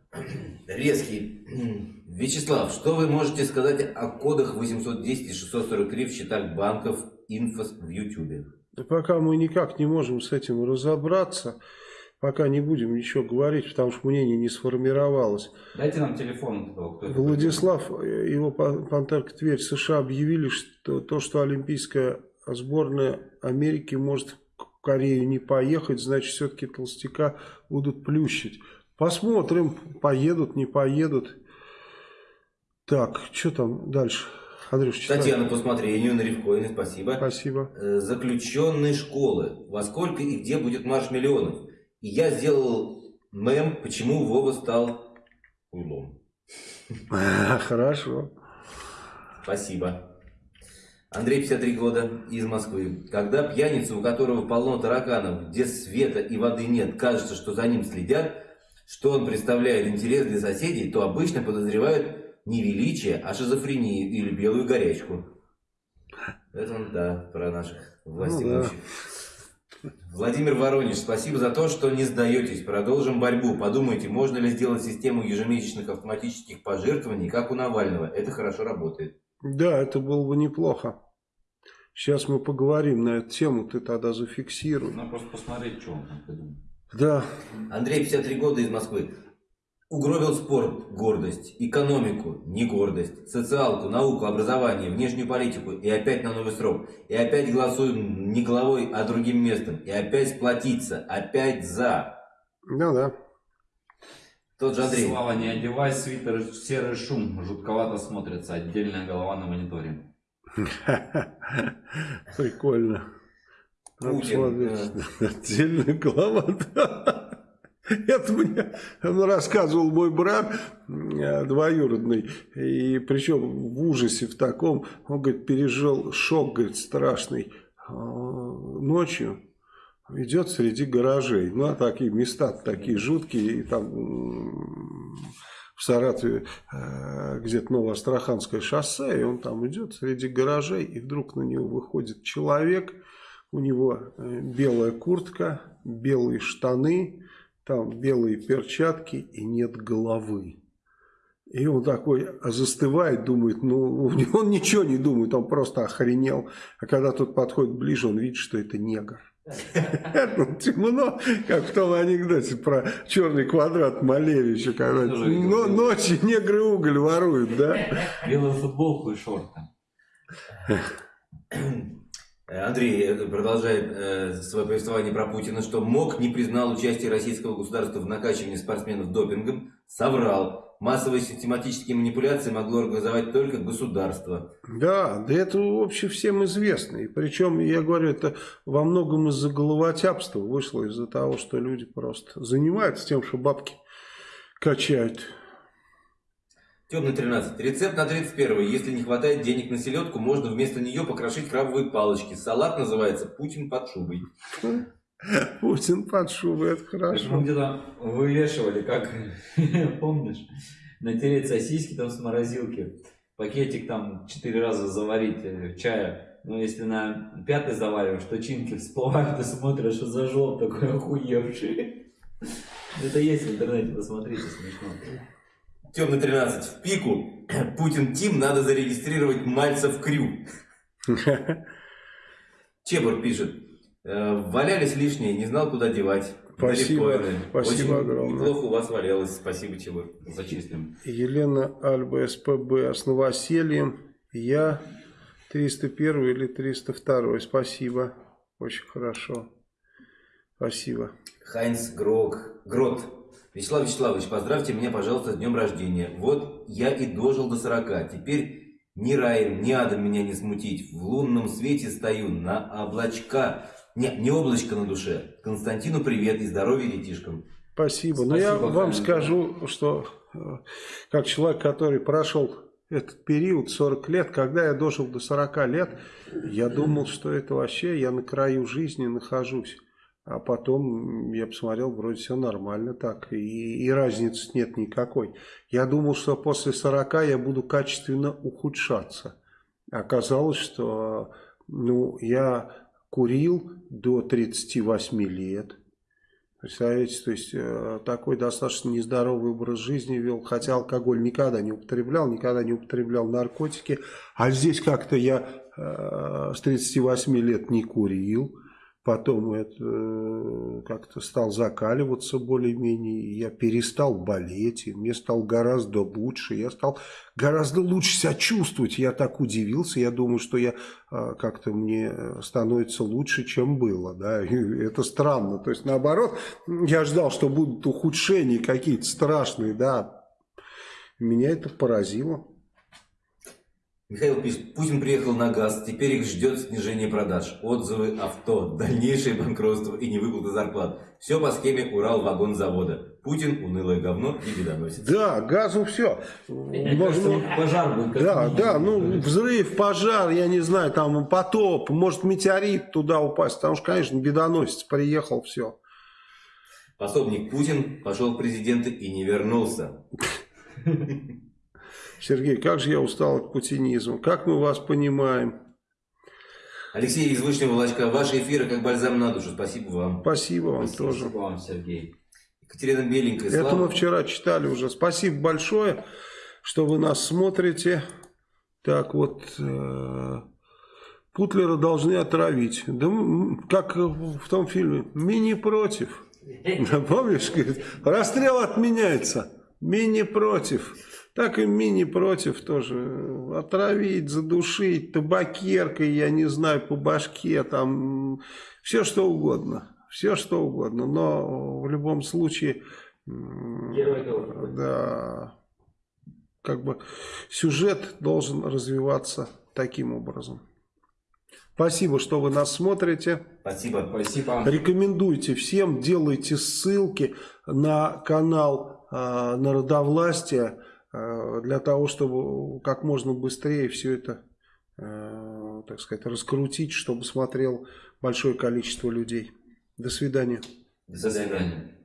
Резкий. Вячеслав, что вы можете сказать о кодах 810 и 643 в счетах банков Инфос в Ютубе? Да пока мы никак не можем с этим разобраться пока не будем ничего говорить, потому что мнение не сформировалось. Дайте нам телефон. Кто Владислав, его Пантерка Тверь, США объявили, что то, что Олимпийская сборная Америки может в Корею не поехать, значит, все-таки толстяка будут плющить. Посмотрим, поедут, не поедут. Так, что там дальше? Андрюш, читай. Татьяна по усмотрению на Ревкоине, спасибо. Спасибо. Э, заключенные школы. Во сколько и где будет марш миллионов? И я сделал мем, почему Вова стал уйлом. Хорошо. Спасибо. Андрей, 53 года, из Москвы. Когда пьяница, у которого полно тараканов, где света и воды нет, кажется, что за ним следят, что он представляет интерес для соседей, то обычно подозревают не величие, а шизофрению или белую горячку. Это он, да, про наших властей. Ну, да. Владимир Воронеж, спасибо за то, что не сдаетесь. Продолжим борьбу. Подумайте, можно ли сделать систему ежемесячных автоматических пожертвований, как у Навального. Это хорошо работает. Да, это было бы неплохо. Сейчас мы поговорим на эту тему, ты тогда зафиксируй. Надо просто посмотреть, что он там придумал. Да, Андрей, 53 года из Москвы. Угробил спорт – гордость, экономику – не гордость, социалку, науку, образование, внешнюю политику и опять на новый срок. И опять голосуем не головой, а другим местом. И опять сплотиться, опять за. да, да. Тот же Андрей. Слава, не одевай свитер, серый шум, жутковато смотрится, отдельная голова на мониторе. Прикольно. Путин. Отдельная голова. Это мне рассказывал мой брат э, двоюродный. И причем в ужасе в таком. Он, говорит, пережил шок, говорит, страшный. э, Ночью идет среди гаражей. Ну, а такие места такие жуткие. И там в Саратове э, где-то Новоастраханское шоссе. И он там идет среди гаражей. И вдруг на него выходит человек. У него э, белая куртка, белые штаны, там белые перчатки и нет головы. И он такой застывает, думает, ну, он ничего не думает, он просто охренел. А когда тот подходит ближе, он видит, что это негр. Темно, как в том анекдоте про черный квадрат Малевича, когда Тоже видел. но- ночью негры уголь воруют, да? Белую футболку и шорты. Э, Андрей э, продолжает э, свое повествование про Путина, что МОК не признал участие российского государства в накачивании спортсменов допингом, соврал. Массовые систематические манипуляции могло организовать только государство. Да, да это вообще всем известно. И причем, я говорю, это во многом из-за головотяпства вышло, из-за того, что люди просто занимаются тем, что бабки качают. Темный 13. Рецепт на 31 Если не хватает денег на селедку, можно вместо нее покрошить крабовые палочки. Салат называется «Путин под шубой». Путин под шубой, это Мы хорошо. где-то вывешивали, как, помнишь, натереть сосиски там с морозилки, пакетик там четыре раза заварить э, чая. Но если на пятый завариваешь, то чинки всплывают, ты смотришь, что зажжел такой охуевший. Это есть в интернете, посмотрите, смешно. Темный 13. В пику. Путин Тим надо зарегистрировать Мальцев Крю. Чебур пишет. «Э, Валялись лишние, не знал, куда девать. Спасибо. Спасибо Очень огромное. Неплохо у вас валялось. Спасибо, Чебур. Зачислим. Елена Альба СПБ с новосельем. Я 301 или 302. Спасибо. Очень хорошо. Спасибо. Хайнц Грок, Грот. Вячеслав Вячеславович, поздравьте меня, пожалуйста, с днем рождения. Вот я и дожил до 40. Теперь ни раем, ни адом меня не смутить. В лунном свете стою на облачка. Не, не облачко на душе. Константину привет и здоровья детишкам. Спасибо. Но я Спасибо, вам Хайнц. скажу, что э, как человек, который прошел этот период, 40 лет, когда я дожил до 40 лет, я думал, что это вообще я на краю жизни нахожусь. А потом я посмотрел, вроде все нормально так, и, и разницы нет никакой. Я думал, что после 40 я буду качественно ухудшаться. Оказалось, что ну, я курил до 38 лет. Представляете, то есть э, такой достаточно нездоровый образ жизни вел, хотя алкоголь никогда не употреблял, никогда не употреблял наркотики, а здесь как-то я э, с 38 лет не курил, потом это э, как-то стал закаливаться более-менее, я перестал болеть, и мне стало гораздо лучше, я стал гораздо лучше себя чувствовать, я так удивился, я думаю, что я э, как-то мне становится лучше, чем было, да, и это странно, то есть наоборот, я ждал, что будут ухудшения какие-то страшные, да, меня это поразило. Михаил пишет, Путин приехал на газ, теперь их ждет снижение продаж, отзывы авто, дальнейшее банкротство и невыплата зарплат. Все по схеме Урал-вагонзавода. Путин унылое говно и бедоносец. Да, газу все. Кажется, пожар будет. Да, да, ну взрыв, пожар, я не знаю, там потоп, может метеорит туда упасть, потому что, конечно, бедоносец приехал, все. Пособник Путин пошел в президенты и не вернулся. Сергей, как же я устал от путинизма, как мы вас понимаем. Алексей из Вышнего Волочка, ваши эфиры как бальзам на душу. Спасибо вам. Спасибо вам Спасибо тоже. вам, Сергей. Екатерина Беленькая, Это Слава. мы вчера читали уже. Спасибо большое, что вы нас смотрите. Так вот, э, Путлера должны отравить. Да как в том фильме «Мини против». Да, Помнишь, говорит, расстрел отменяется. Мини против. Так и мини против тоже. Отравить, задушить, табакеркой, я не знаю, по башке, там, все что угодно. Все что угодно. Но в любом случае, Герой да, как бы сюжет должен развиваться таким образом. Спасибо, что вы нас смотрите. Спасибо. Спасибо. Рекомендуйте всем, делайте ссылки на канал э, Народовластия для того, чтобы как можно быстрее все это, э, так сказать, раскрутить, чтобы смотрел большое количество людей. До свидания. До свидания.